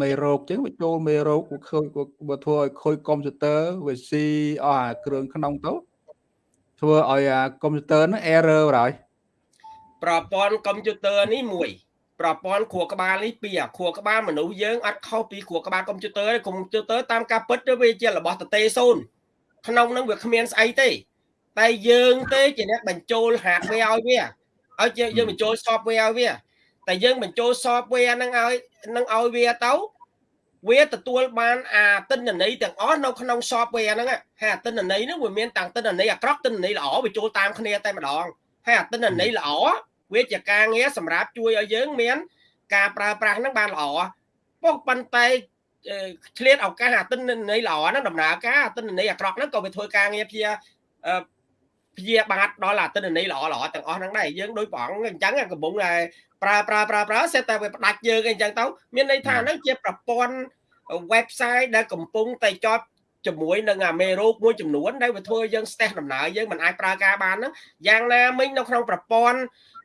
មេរោគអញ្ចឹងវាចូលមេរោគឃើញបើធ្វើឲ្យខូចកុំព្យូទ័រវាស៊ីអស់អាគ្រឿងក្នុងទៅធ្វើឲ្យកុំព្យូទ័រហ្នឹង error បណ្ដោយ
ប្រព័ន្ធកុំព្យូទ័រនេះមួយ ប្រព័ន្ធខួរក្បាលនេះពីអាខួរក្បាលមនុស្សយើងអត់ខុសពីខួរក្បាលកុំព្យូទ័រទេកុំព្យូទ័រតាមការពិតវាជារបស់តទេសូនក្នុងនឹងវាគ្មានស្អីទេ តែយើងទេជាអ្នកបញ្ចូល hardware ឲ្យវាឲ្យយើងបញ្ចូល software ឲ្យវា តែយើងបញ្ចូល software ហ្នឹងឲ្យនឹងឲ្យវាទៅវាទទួលបានអាទិន្នន័យទាំងអស់នៅក្នុង software ហ្នឹងហើយអាទិន្នន័យហ្នឹងវាមានតាំងទិន្នន័យអាក្រក់ទិន្នន័យល្អវាចូលតាមគ្នាតែម្ដងហើយអាទិន្នន័យល្អវាជាការងារសម្រាប់ជួយឲ្យយើងមាន ការប្រើប្រាស់ហ្នឹងបានល្អប៉ុន្តែប៉ុន្តែឆ្លៀតឱកាសអាទិន្នន័យល្អហ្នឹងដំណើរការអាទិន្នន័យអាក្រក់ហ្នឹងក៏វាធ្វើការងារព្យាព្យាបាទដល់អាទិន្នន័យល្អល្អទាំងអស់ហ្នឹងដែរយើងដូចព្រះអង្គអញ្ចឹងកំពុងតែ ប្រើប្រើប្រើប្រើសេតតែវាផ្ដាច់យើងអីចឹងទៅមានន័យថាហ្នឹងជាប្រព័ន្ធ website ដែលកំពុងតែចត់ជាមួយនឹងអាមេរោគមួយចំនួនដែលវាធ្វើយើងស្ទះដំណើរយើងមិនអាចប្រើការបានហ្នឹងយ៉ាងណាមិញនៅក្នុងប្រព័ន្ធ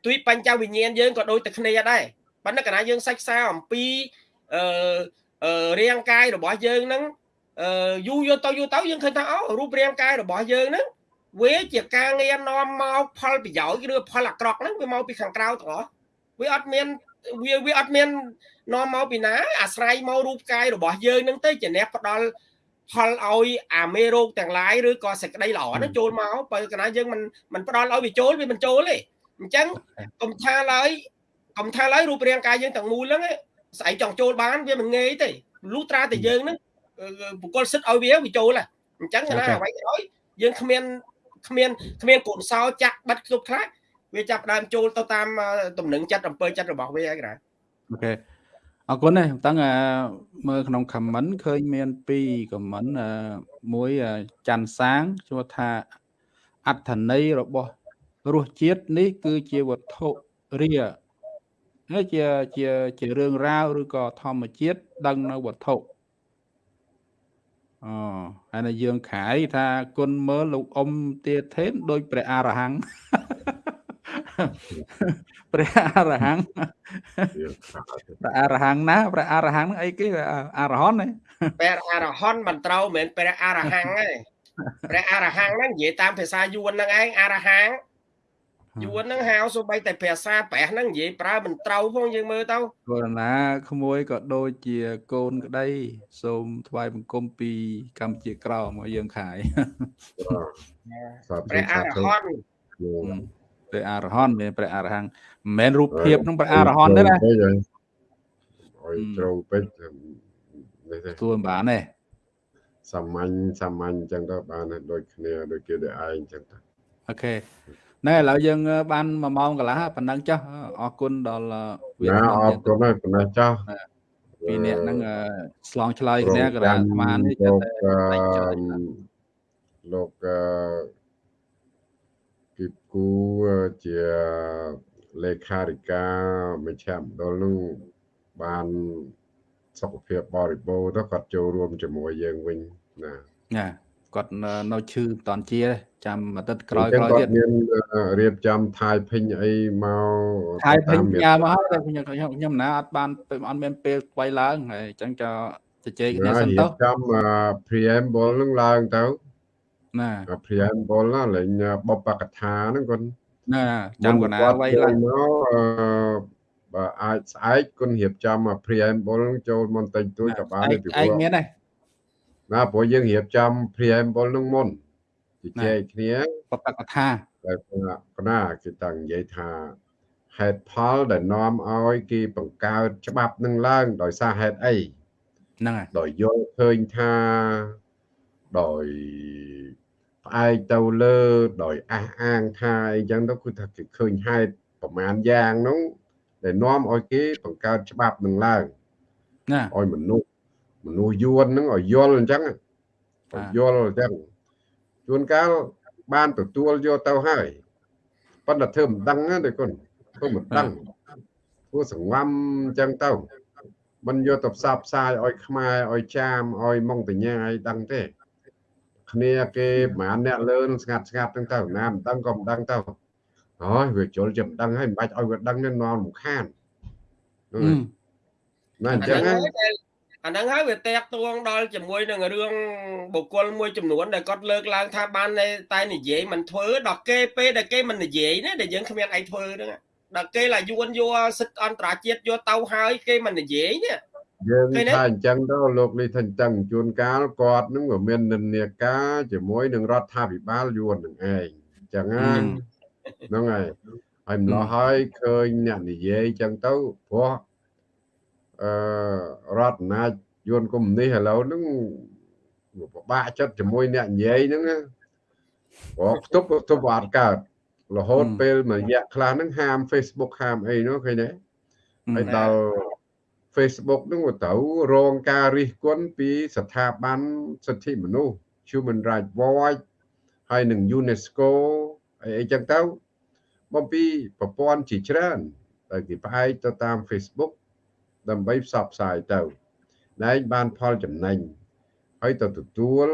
ទុយបញ្ចវិញ្ញាណយើងក៏ដូចតែគ្នាដែរប៉ុន្តែកាលណាយើងសិក្សាអំពីអឺរាងកាយរបស់យើងហ្នឹងអឺយូរយកទៅយូរទៅយើងឃើញថាអូរូបរាងកាយរបស់យើងហ្នឹងវាជាការងារនាំមកផលប្រយោជន៍ឬផលអាក្រក់ហ្នឹងវាមកពីខាងក្រៅទាំងអស់ វាអត់មានវាវាអត់មាននាំមកពីណា អាស្រ័យមករូបកាយរបស់យើងហ្នឹងទៅជាអ្នកផ្ដល់ផលឲ្យអាមេរោគទាំងឡាយឬក៏សេចក្តីល្អហ្នឹងចូលមកបើកាលណាយើងមិនមិនផ្ដល់ឲ្យវាចូលវាមិនចូលទេអញ្ចឹងកុំថាឡើយកុំថាឡើយរូបរាងកាយយើងទាំងមូលហ្នឹងស្អីចង់ចូលបានវាមិនងាយទេលុះត្រាតែយើងហ្នឹងបុគ្គលសិទ្ធឲ្យវាវាចូលហ่ะអញ្ចឹងណាអ្វីក៏ដោយយើងគ្មានគ្មានគ្មានកូនសោចាក់បិទគ្រប់ខ្លះ វាចាប់ដើមចូលទៅតាមតំណឹងចិត្តអំពើចិត្តរបស់វាហើយក្រៅ
អូខេអរគុណណាស់តាំងមើលក្នុង comment ឃើញមាន2 comment មួយច័ន្ទសាងជួថាអត្ថន័យរបស់រសជាតិនេះគឺជាវត្ថុរាហើយជាជាជារឿងរ៉ាវឬក៏ធម្មជាតិដឹងនៅវត្ថុអូហើយនៅយើងខាយថាគុណមើលលោកអ៊ំទាធេនដូចព្រះអរហង្គ ព្រះអរហង្គព្រះអរហង្គណាព្រះអរហង្គហ្នឹងអីគេអរហន្តទេ
ព្រះអរហន្តមិនត្រូវមិនមែនព្រះអរហង្គទេព្រះអរហង្គហ្នឹងនិយាយតាមភាសាយួនហ្នឹងឯងអរហង្គយួនហ្នឹងហៅសូម្បីតែភាសាប្រះហ្នឹងនិយាយប្រើមិនត្រូវផងយើងមើលទៅ
គោលណាក្មួយក៏ដូចជាកូនក្តី សូមថ្វាយបង្គំពីកម្ពុជាក្រោមមកយើងខាយ
ព្រះអរហន្ត
ព្រះអរហន្តមានព្រះអរហន្តមិនមែនរូបភាពនឹងព្រះអរហន្តទេណា
អុយត្រង់ពេក
នេះទេទួបានទេ
សាមញ្ញសាមញ្ញអញ្ចឹងទៅបានដូចគ្នាដូចគេដូចឯងអញ្ចឹងទៅ
អូខេណែឥឡូវយើងបាន1ម៉ោងកន្លះប៉ុណ្ណឹងចាស់អរគុណដល់
វាអរគុណហើយប៉ុណ្ណឹងចាស់
ពីអ្នកហ្នឹងឆ្លងឆ្លើយគ្នាក៏អាត្មានេះ
ចិត្តលោក គីគូជាលេខាធិការមជ្ឈមណ្ឌលនឹងបានសុខភាពបរិបូរទៅគាត់ចូលរួមជាមួយយើងវិញណា
ណាគាត់នៅឈឺមិនតាន់ជាចាំអាទិត្យក្រោយក្រោយទៀត
មានរៀបចំថៃភិញអីមក
ថៃភិញញ៉ាំមកហើយខ្ញុំខ្ញុំណាអត់បានអត់មានពេលថ្មីឡើងហើយអញ្ចឹងចជជែកគ្នាសិនទៅ
ចាំ preamble នឹងឡើងទៅ
ណា
preamble ណាលេងបបកថាហ្នឹងគាត់
ណាចាំកណាໄວឡើង
មកបើអាចស្អែកគុណរៀបចំ preamble ចូលមុនតិចតួចក៏បាន
ពីព្រោះឯងមានដែរ
ណាព្រោះយើងរៀបចំ preamble នឹងមុនជជែកគ្នា
បបកថា
តែកណាគេតាំងនិយាយថាហេតុផលដែលនាំឲ្យគេបង្កើតច្បាប់នឹងឡើងដោយសារហេតុអី
ហ្នឹងហើយ
ដោយយល់ឃើញថាដោយ ផ្អែកទៅលើដោយអះអាងថាអីចឹងទៅគឺថាគេឃើញហេតុប្រមាណយ៉ាងនោះដែលនាំឲ្យគេបង្កើតច្បាប់នឹងឡើង
ណា
ឲ្យមនុស្សមនុស្សយួនហ្នឹងឲ្យយល់អញ្ចឹងឲ្យយល់អញ្ចឹងជួនកាលបានទទួលយកទៅហើយប៉ុន្តែធ្វើមិនដឹងទេគុណធ្វើមិនដឹងធ្វើសង្ងំអញ្ចឹងទៅមិនយកទៅផ្សព្វផ្សាយឲ្យខ្មែរឲ្យចាមឲ្យម៉ុងតញ្ញាឲ្យដឹងទេ គ្នាគេប្រហែលអ្នកលើនឹងស្ងាត់ស្ងាត់ហ្នឹងទៅណាមិនដឹងក៏មិនដឹងទៅអូយវាជល់ចាំដឹងហើយមិនបាច់ឲ្យវាដឹងទេនាំរំខាន
ណាអញ្ចឹងអាហ្នឹងហើយវាតាក់ទងដល់ជាមួយនឹងរឿងបុគ្គលមួយចំនួនដែលគាត់លើកឡើងថាបានតែនិយាយមិនធ្វើដល់គេពេលដែលគេមិននិយាយណាដែលយើងគ្មានអីធ្វើហ្នឹងដល់គេឡាយួនយកសិទ្ធិអន្តរជាតិយកទៅហើយគេមិននិយាយនេះ
យើងថាអញ្ចឹងទៅលោកនេះថាអញ្ចឹងជួនកាលគាត់នឹងក៏មាននិន្នាការជាមួយនឹងរដ្ឋាភិបាលយួននឹងឯងអញ្ចឹងហ្នឹងហើយហើយម្លោះហើយឃើញអ្នកនិយាយអញ្ចឹងទៅព្រោះអឺរដ្ឋអំណាចយួនកុំនេះឥឡូវហ្នឹងពិបាកចិត្តជាមួយអ្នកនិយាយហ្នឹងព្រោះផ្ទុកផ្ទុកអត់កើតរហូតពេលមួយរយៈខ្លះហ្នឹងហាម Facebook ហាមអីនោះឃើញទេហើយដល់ Facebook ហ្នឹងទៅរងការរិះគន់ពីស្ថាប័នសិទ្ធិមនុស្ស Human Rights Watch ហើយនឹង UNESCO អីអីចឹងទៅបំពីប្រព័ន្ធជាច្រើនដែលគេផ្អែកទៅតាម Facebook ដើម្បីផ្សព្វផ្សាយទៅណែងបានផលចំណេញហើយទៅទទួល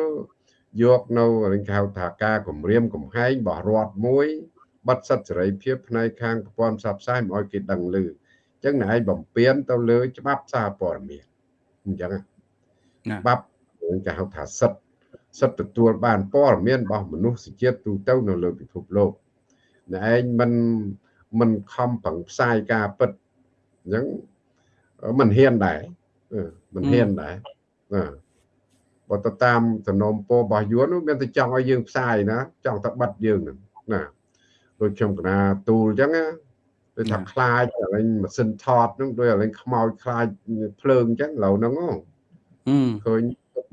យកនៅរញហៅថាការគម្រាមកំហែងរបស់រដ្ឋមួយបាត់សិទ្ធិសេរីភាពផ្នែកខាងប្រព័ន្ធផ្សព្វផ្សាយមិនឲ្យគេដឹងឮអញ្ចឹងណែឯងបំពេញទៅលើច្បាប់សារព័ត៌មានអញ្ចឹងច្បាប់គេហៅថាសិទ្ធិសិទ្ធិទទួលបានព័ត៌មានរបស់មនុស្សជាតិទូទៅនៅលើពិភពលោកណែឯងមិនមិនខំប្រឹងផ្សាយការពិតអញ្ចឹងមិនហ៊ានដែរមិនហ៊ានដែរណាបើទៅតាមសំណុំពររបស់យួននោះមានតែចង់ឲ្យយើងផ្សាយណាចង់តែបិទយើងហ្នឹងណាដូចខ្ញុំកណាទូលអញ្ចឹងណា ដូចថាខ្លាចឥឡូវម៉ាស៊ីនថតហ្នឹងដូចឥឡូវខ្មោចខ្លាចភ្លើងអញ្ចឹងឡូវហ្នឹងឃើញ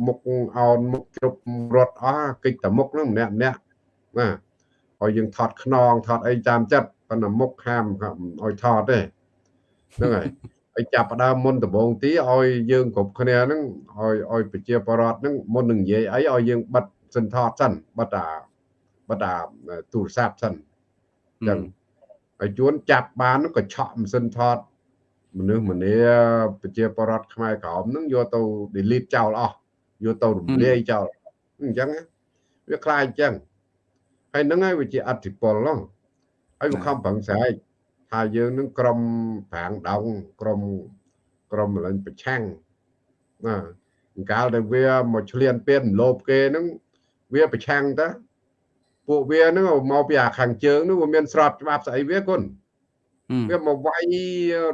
មុខអោនមុខជ្រុបរត់អស់កិច្ចតែមុខហ្នឹងម្នាក់ម្នាក់ណាឲ្យយើងថតខ្នងថតអីតាមចិត្តប៉ុន្តែមុខហាមឲ្យថតទេហ្នឹងហើយហើយចាប់ផ្ដើមមុនដំបូងទីឲ្យយើងគ្រប់គ្នាហ្នឹងឲ្យឲ្យប្រជាពលរដ្ឋហ្នឹងមុននឹងនិយាយអីឲ្យយើងបិទសិនថតសិនបិទអាបិទអាទូរស័ព្ទសិនអញ្ចឹង ហើយជួនចាប់បានក៏ឆក់ម៉ាស៊ីនថតមនុស្សម្នាប្រជាពលរដ្ឋខ្មែរក្រមហ្នឹងយកទៅ delete ចោលអស់យកទៅរំលាយចោលអញ្ចឹងវាខ្លាចអញ្ចឹងហើយហ្នឹងហើយវាជាអតិពលហ្នឹងហើយវាខំប្រឹងស្រែកថាយើងនឹងក្រុមប្រាងដងក្រុមក្រុមលេងប្រឆាំងណាកាលដែលវាមកឆ្លៀនពៀនលោបគេហ្នឹងវាប្រឆាំងតា ពួកវាហ្នឹងមកពីអាខាងជើងហ្នឹងវាមានស្របច្បាប់ស្អីវាគុណ
ហឹម
វាមកវាយ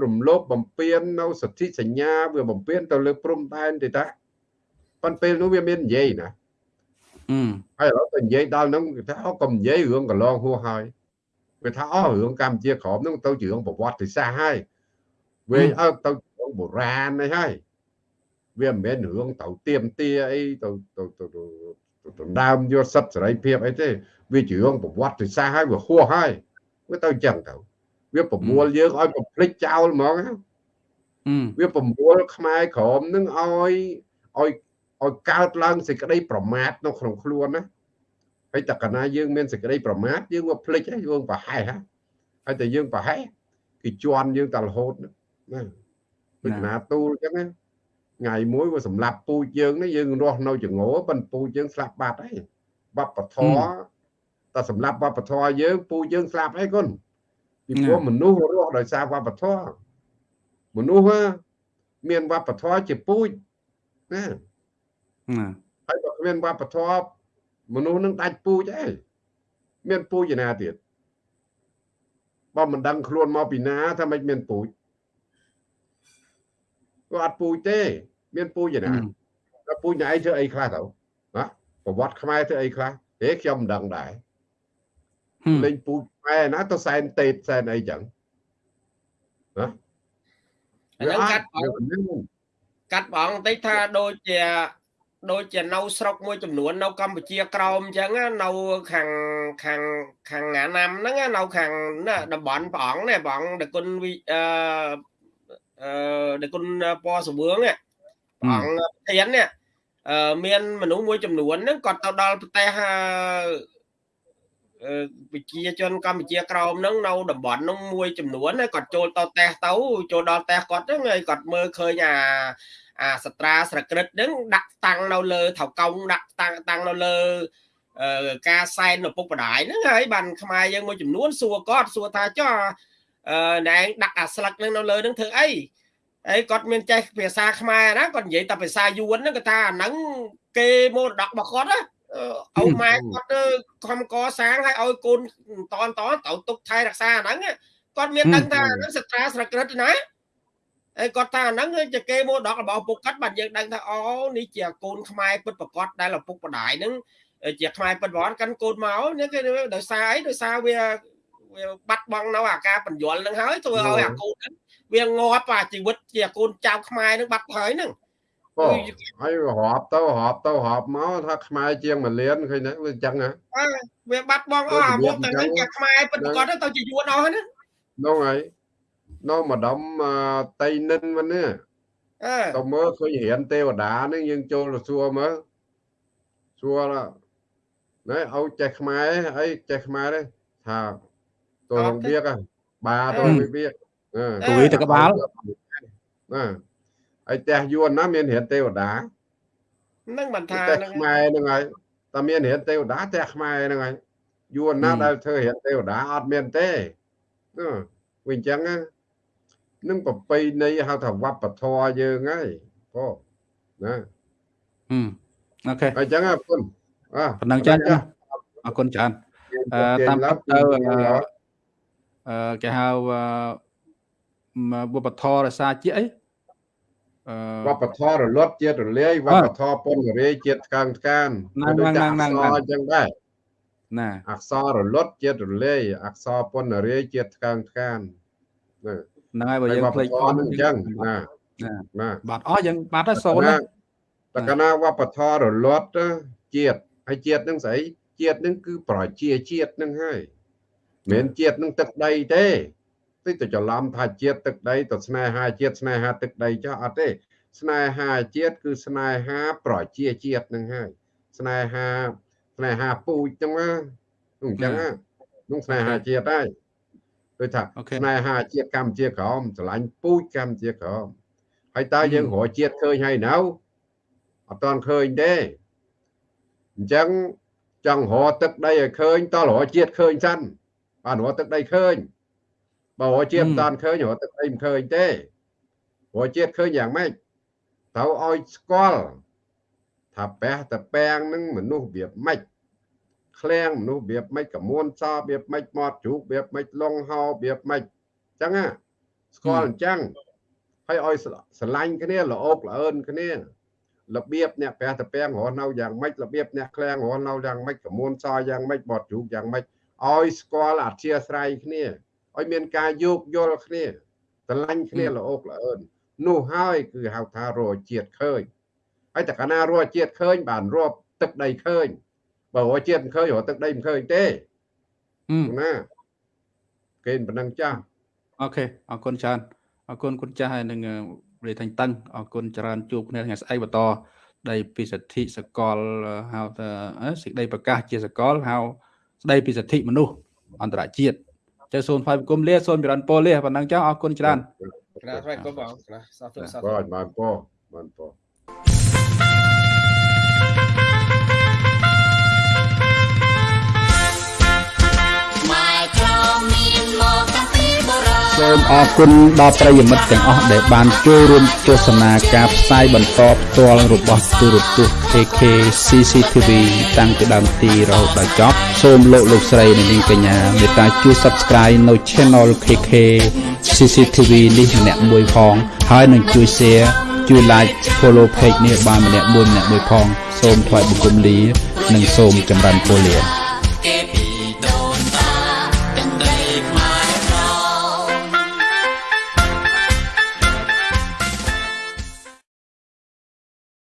រំលោភបំពាននៅសិទ្ធិសញ្ញាវាបំពានទៅលើព្រំដែនទេតាប៉ុន្តែពេលនោះវាមាននិយាយណា
ហឹម
ហើយឥឡូវទៅនិយាយដល់ហ្នឹងគេថាអូកុំនិយាយរឿងកន្លងហួសហើយវាថាអូរឿងកម្ពុជាក្រមហ្នឹងទៅជារឿងប្រវត្តិសាស្ត្រហើយវាអើទៅរឿងបុរាណនេះហើយវាមិនមែនរឿងទៅទៀមទាអីទៅទៅទៅទៅដណ្ដើមយកសិទ្ធិសេរីភាពអីទេ វាជារឿងប្រវត្តិសាស្ត្រហើយវាហួសហើយវាទៅអញ្ចឹងទៅវាប្រមូលយើងឲ្យបំភ្លេចចោលហ្មងណា
ហឹម
វាប្រមូលខ្មែរក្រមនឹងឲ្យឲ្យឲ្យកើតឡើងសេចក្តីប្រមាថនៅក្នុងខ្លួនណាហើយតកណាយើងមានសេចក្តីប្រមាថយើងមកភ្លេចហើយយើងប្រហែសហ่ะហើយតែយើងប្រហែសគេជន់យើងតែរហូតណាដូចណាទូលអញ្ចឹងណាថ្ងៃមួយវាសម្លាប់ពូជយើងនេះយើងរស់នៅចងោប៉ុន្តែពូជយើងស្លាប់បាត់ហើយវប្បធម៌ តែសម្លាប់វប្បធម៌យើងពូជយើងស្លាប់ហើយគុណពីព្រោះមនុស្សរស់ដោយសារវប្បធម៌មនុស្សមានវប្បធម៌ជាពូជណា
ណា
ហើយបើគ្មានវប្បធម៌មនុស្សនឹងដាច់ពូជអីមានពូជឯណាទៀតបើមិនដឹងខ្លួនមកពីណាថាមិនមានពូជក៏អត់ពូជទេ មានពូជឯណាដល់ពូជណៃធ្វើអីខ្លះទៅណាប្រវត្តិខ្មែរធ្វើអីខ្លះហេខ្ញុំមិនដឹងដែរ
ហឹម
លេងពូជខ្មែរណាទៅសែនតេតសែនអីចឹងណា
អាហ្នឹងកាត់បង
វាមិនដឹង
កាត់បងបន្តិចថាដូចជាដូចជានៅស្រុកមួយចំនួននៅកម្ពុជាក្រោមអញ្ចឹងណានៅខាងខាងខាងណាណាំហ្នឹងណានៅខាងណាតំបន់ព្រះអង្គនេះព្រះអង្គដគុណវិអឺអឺដគុណពណ៌សវឿងនេះព្រះអង្គប្រធាននេះអឺមានមនុស្សមួយចំនួនហ្នឹងគាត់ទៅដល់ប្រទេសអឺអឺ ប្រជាជនកម្ពុជាក្រោមហ្នឹងនៅតំបន់ហ្នឹងមួយចំនួនណាគាត់ចូលទៅតេសទៅចូលដល់តេសគាត់ហ្នឹងហើយគាត់មើលឃើញអាអាសត្រាស្រក្រិតហ្នឹងដាក់តាំងនៅលើថៅកោងដាក់តាំងតាំងនៅលើអឺការសែនឪពុកម្ដាយហ្នឹងហើយបានខ្មែរយើងមួយចំនួនសួរគាត់សួរថាចុះអឺណែងដាក់អាស្លឹកហ្នឹងនៅលើហ្នឹងធ្វើអីហើយគាត់មានចេះភាសាខ្មែរណាគាត់និយាយតែភាសាយួនហ្នឹងគាត់ថាអាហ្នឹងគេមរតករបស់គាត់ណា អឺឪម៉ែគាត់ទៅខំកសាងឲ្យឲ្យកូនតនតនទៅទុកថែរក្សាអាហ្នឹងគាត់មានដឹងថាអាហ្នឹងសត្រាស្រក្រិតណាហើយគាត់ថាអាហ្នឹងគឺជាគេមរតករបស់ឪពុកគាត់បាទយើងដឹងថាអូនេះជាកូនខ្មែរពិតប្រកបដែលឪពុកម្ដាយហ្នឹងជាខ្មែរពិតប្រកបកាន់កូនមកនេះគេដោយសារអីដោយសារវាវាបាត់បង់នៅអាការបញ្យលហ្នឹងហើយធ្វើឲ្យអាកូនហ្នឹងវាងាប់អាជីវិតជាកូនចៅខ្មែរហ្នឹងបាត់ហើយហ្នឹង
អូហើយរាប់ទៅរាប់ទៅរាប់មកថាខ្មែរជាងមួយលានឃើញទេវាអញ្ចឹងហ៎
អើវាបាត់បង់អស់អាមុខតែហ្នឹងជាខ្មែរពិតប្រកបទៅជាយួនអស់ហ្នឹង
នោះហើយនៅម្ដុំអឺតៃនិនមិននេះ
អើ
ទៅមើលឃើញរៀនទេវតាហ្នឹងយើងចូលទៅសួរមើលសួរណែឲ្យចេះខ្មែរអីចេះខ្មែរទេថាទៅរងវាកបាទៅវិវាកអឺ
គួយទៅក្បាល
ណា ហើយផ្ទះយួនណាមានរៀនទេវតា
ហ្នឹងមិនថា
ផ្ទះ
ហ្នឹង
ខ្មែរហ្នឹងហើយតែមានរៀនទេវតាផ្ទះខ្មែរហ្នឹងហើយយួនណាដែលធ្វើរៀនទេវតាអត់មានទេណាវាអញ្ចឹងណានឹងប្រពៃណីហៅថាវប្បធម៌យើងហើយបងណា
ហឹមអូខេ
អញ្ចឹងណាគុណអើ
ប៉ុណ្ណឹងចាអរគុណច្រើនអឺតាមពិតទៅអឺអឺគេហៅអឺវប្បធម៌រសាជាតិអីអឺ
វប្បធម៌រលត់ជាតិរលាយវប្បធម៌ពន្ធរាយជាតិថ្កើងថ្កាន
ហ្នឹង
ដូចតែ
ហ្នឹង
អ
ហ្នឹង
ក្សរអញ្ចឹងដែរ
ណា
អក្សររលត់ជាតិរលាយអក្សរពន្ធរាយជាតិថ្កើងថ្កានណា
ហ្នឹងហើយបើ
ហើយ
យើង
វប្ប
ភ្លេច
ធម៌ហ្នឹងអញ្ចឹងណា
ណា
ណា
បាត់អស់យើងបាត់ហើយសូន
ណា
ណា
តកណាវប្បធម៌រលត់ជាតិហើយជាតិហ្នឹងស្អីជាតិហ្នឹងគឺប្រជាជាតិហ្នឹងហើយមិនមែនជាតិហ្នឹងទឹកដីទេ តិចទៅច្រឡំថាជាតិទឹកដីទៅស្នេហាជាតិស្នេហាទឹកដីចុះអត់ទេស្នេហាជាតិគឺស្នេហាប្រជាជាតិហ្នឹងហើយស្នេហាស្នេហាពូជហ្នឹងណាអញ្ចឹងណានោះស្នេហាជាតិហើយដូចថា
អូខេ
ស្នេហាជាតិកម្ពុជាក្រមស្រឡាញ់ពូជកម្ពុជាក្រមហើយតើយើងរកជាតិឃើញហើយនៅអត់ទាន់ឃើញទេអញ្ចឹងចង់រកទឹកដីឲ្យឃើញតើរកជាតិឃើញសិនបានរកទឹកដីឃើញ បើរកជាតិមិនតាន់ឃើញរកទឹកដីមិនឃើញទេរកជាតិឃើញយ៉ាងម៉េចត្រូវឲ្យស្គាល់ថាពះតពាំងនឹងមនុស្សវាម៉េចឃ្លាំងមនុស្សរបៀបម៉េចកមួនសរបៀបម៉េចមាត់ជ្រូករបៀបម៉េចលងហោរបៀបម៉េចអញ្ចឹងណាស្គាល់អញ្ចឹងហើយឲ្យស្រឡាញ់គ្នាល្អោកល្អឿនគ្នារបៀបអ្នកព្រះតពាំងរស់នៅយ៉ាងម៉េចរបៀបអ្នកឃ្លាំងរស់នៅយ៉ាងម៉េចកមួនសយ៉ាងម៉េចមាត់ជ្រូកយ៉ាងម៉េចឲ្យស្គាល់អធិស្ឋានគ្នា ឲ្យមានការយោគយល់គ្នាស្រឡាញ់គ្នាល្អោកល្អឿននោះហើយគឺហៅថារកជាតិឃើញហើយតែកាលណារកជាតិឃើញ បានរាប់ទឹកដីឃើញបើរកជាតិមិនឃើញរកទឹកដីមិនឃើញទេណាគេប៉ុណ្ណឹងចាស់
អូខេអរគុណច្រើនអរគុណគុណចាស់ហើយនឹងរាយថាញ់តឹងអរគុណច្រើនជួបគ្នាថ្ងៃស្អែកបន្តដីពីសិទ្ធិសកលហៅថាសេចក្តីប្រកាសជាសកលហៅស្ដីពីសិទ្ធិមនុស្សអន្តរជាតិ ចៅសូនផ្សាយគុំលាសូនបិរនពលលាប៉ុណ្ណឹងចុះអរគុណច្រើន
ក្រាបថ្វាយគុំបងក្រាបសាធុសាធុ
បាទបានពោបាន
សូមអរគុណដល់ប្រិយមិត្តទាំងអស់ដែលបានចូលរួមទស្សនាការផ្សាយបន្តផ្ទាល់របស់ទូរទស្សន៍ KK CCTV តាំងពីដើមទីរហូតដល់ចប់សូមលោកលោកស្រីនិងនាងកញ្ញាមេត្តាជួយ Subscribe នៅ Channel KK CCTV នេះម្នាក់មួយផង ហើយនឹងជួយ Share ជួយ Like Follow Page នេះបានម្នាក់មួយម្នាក់មួយផង សូមថ្លែងបង្គំលា និងសូមចម្រើនពរលា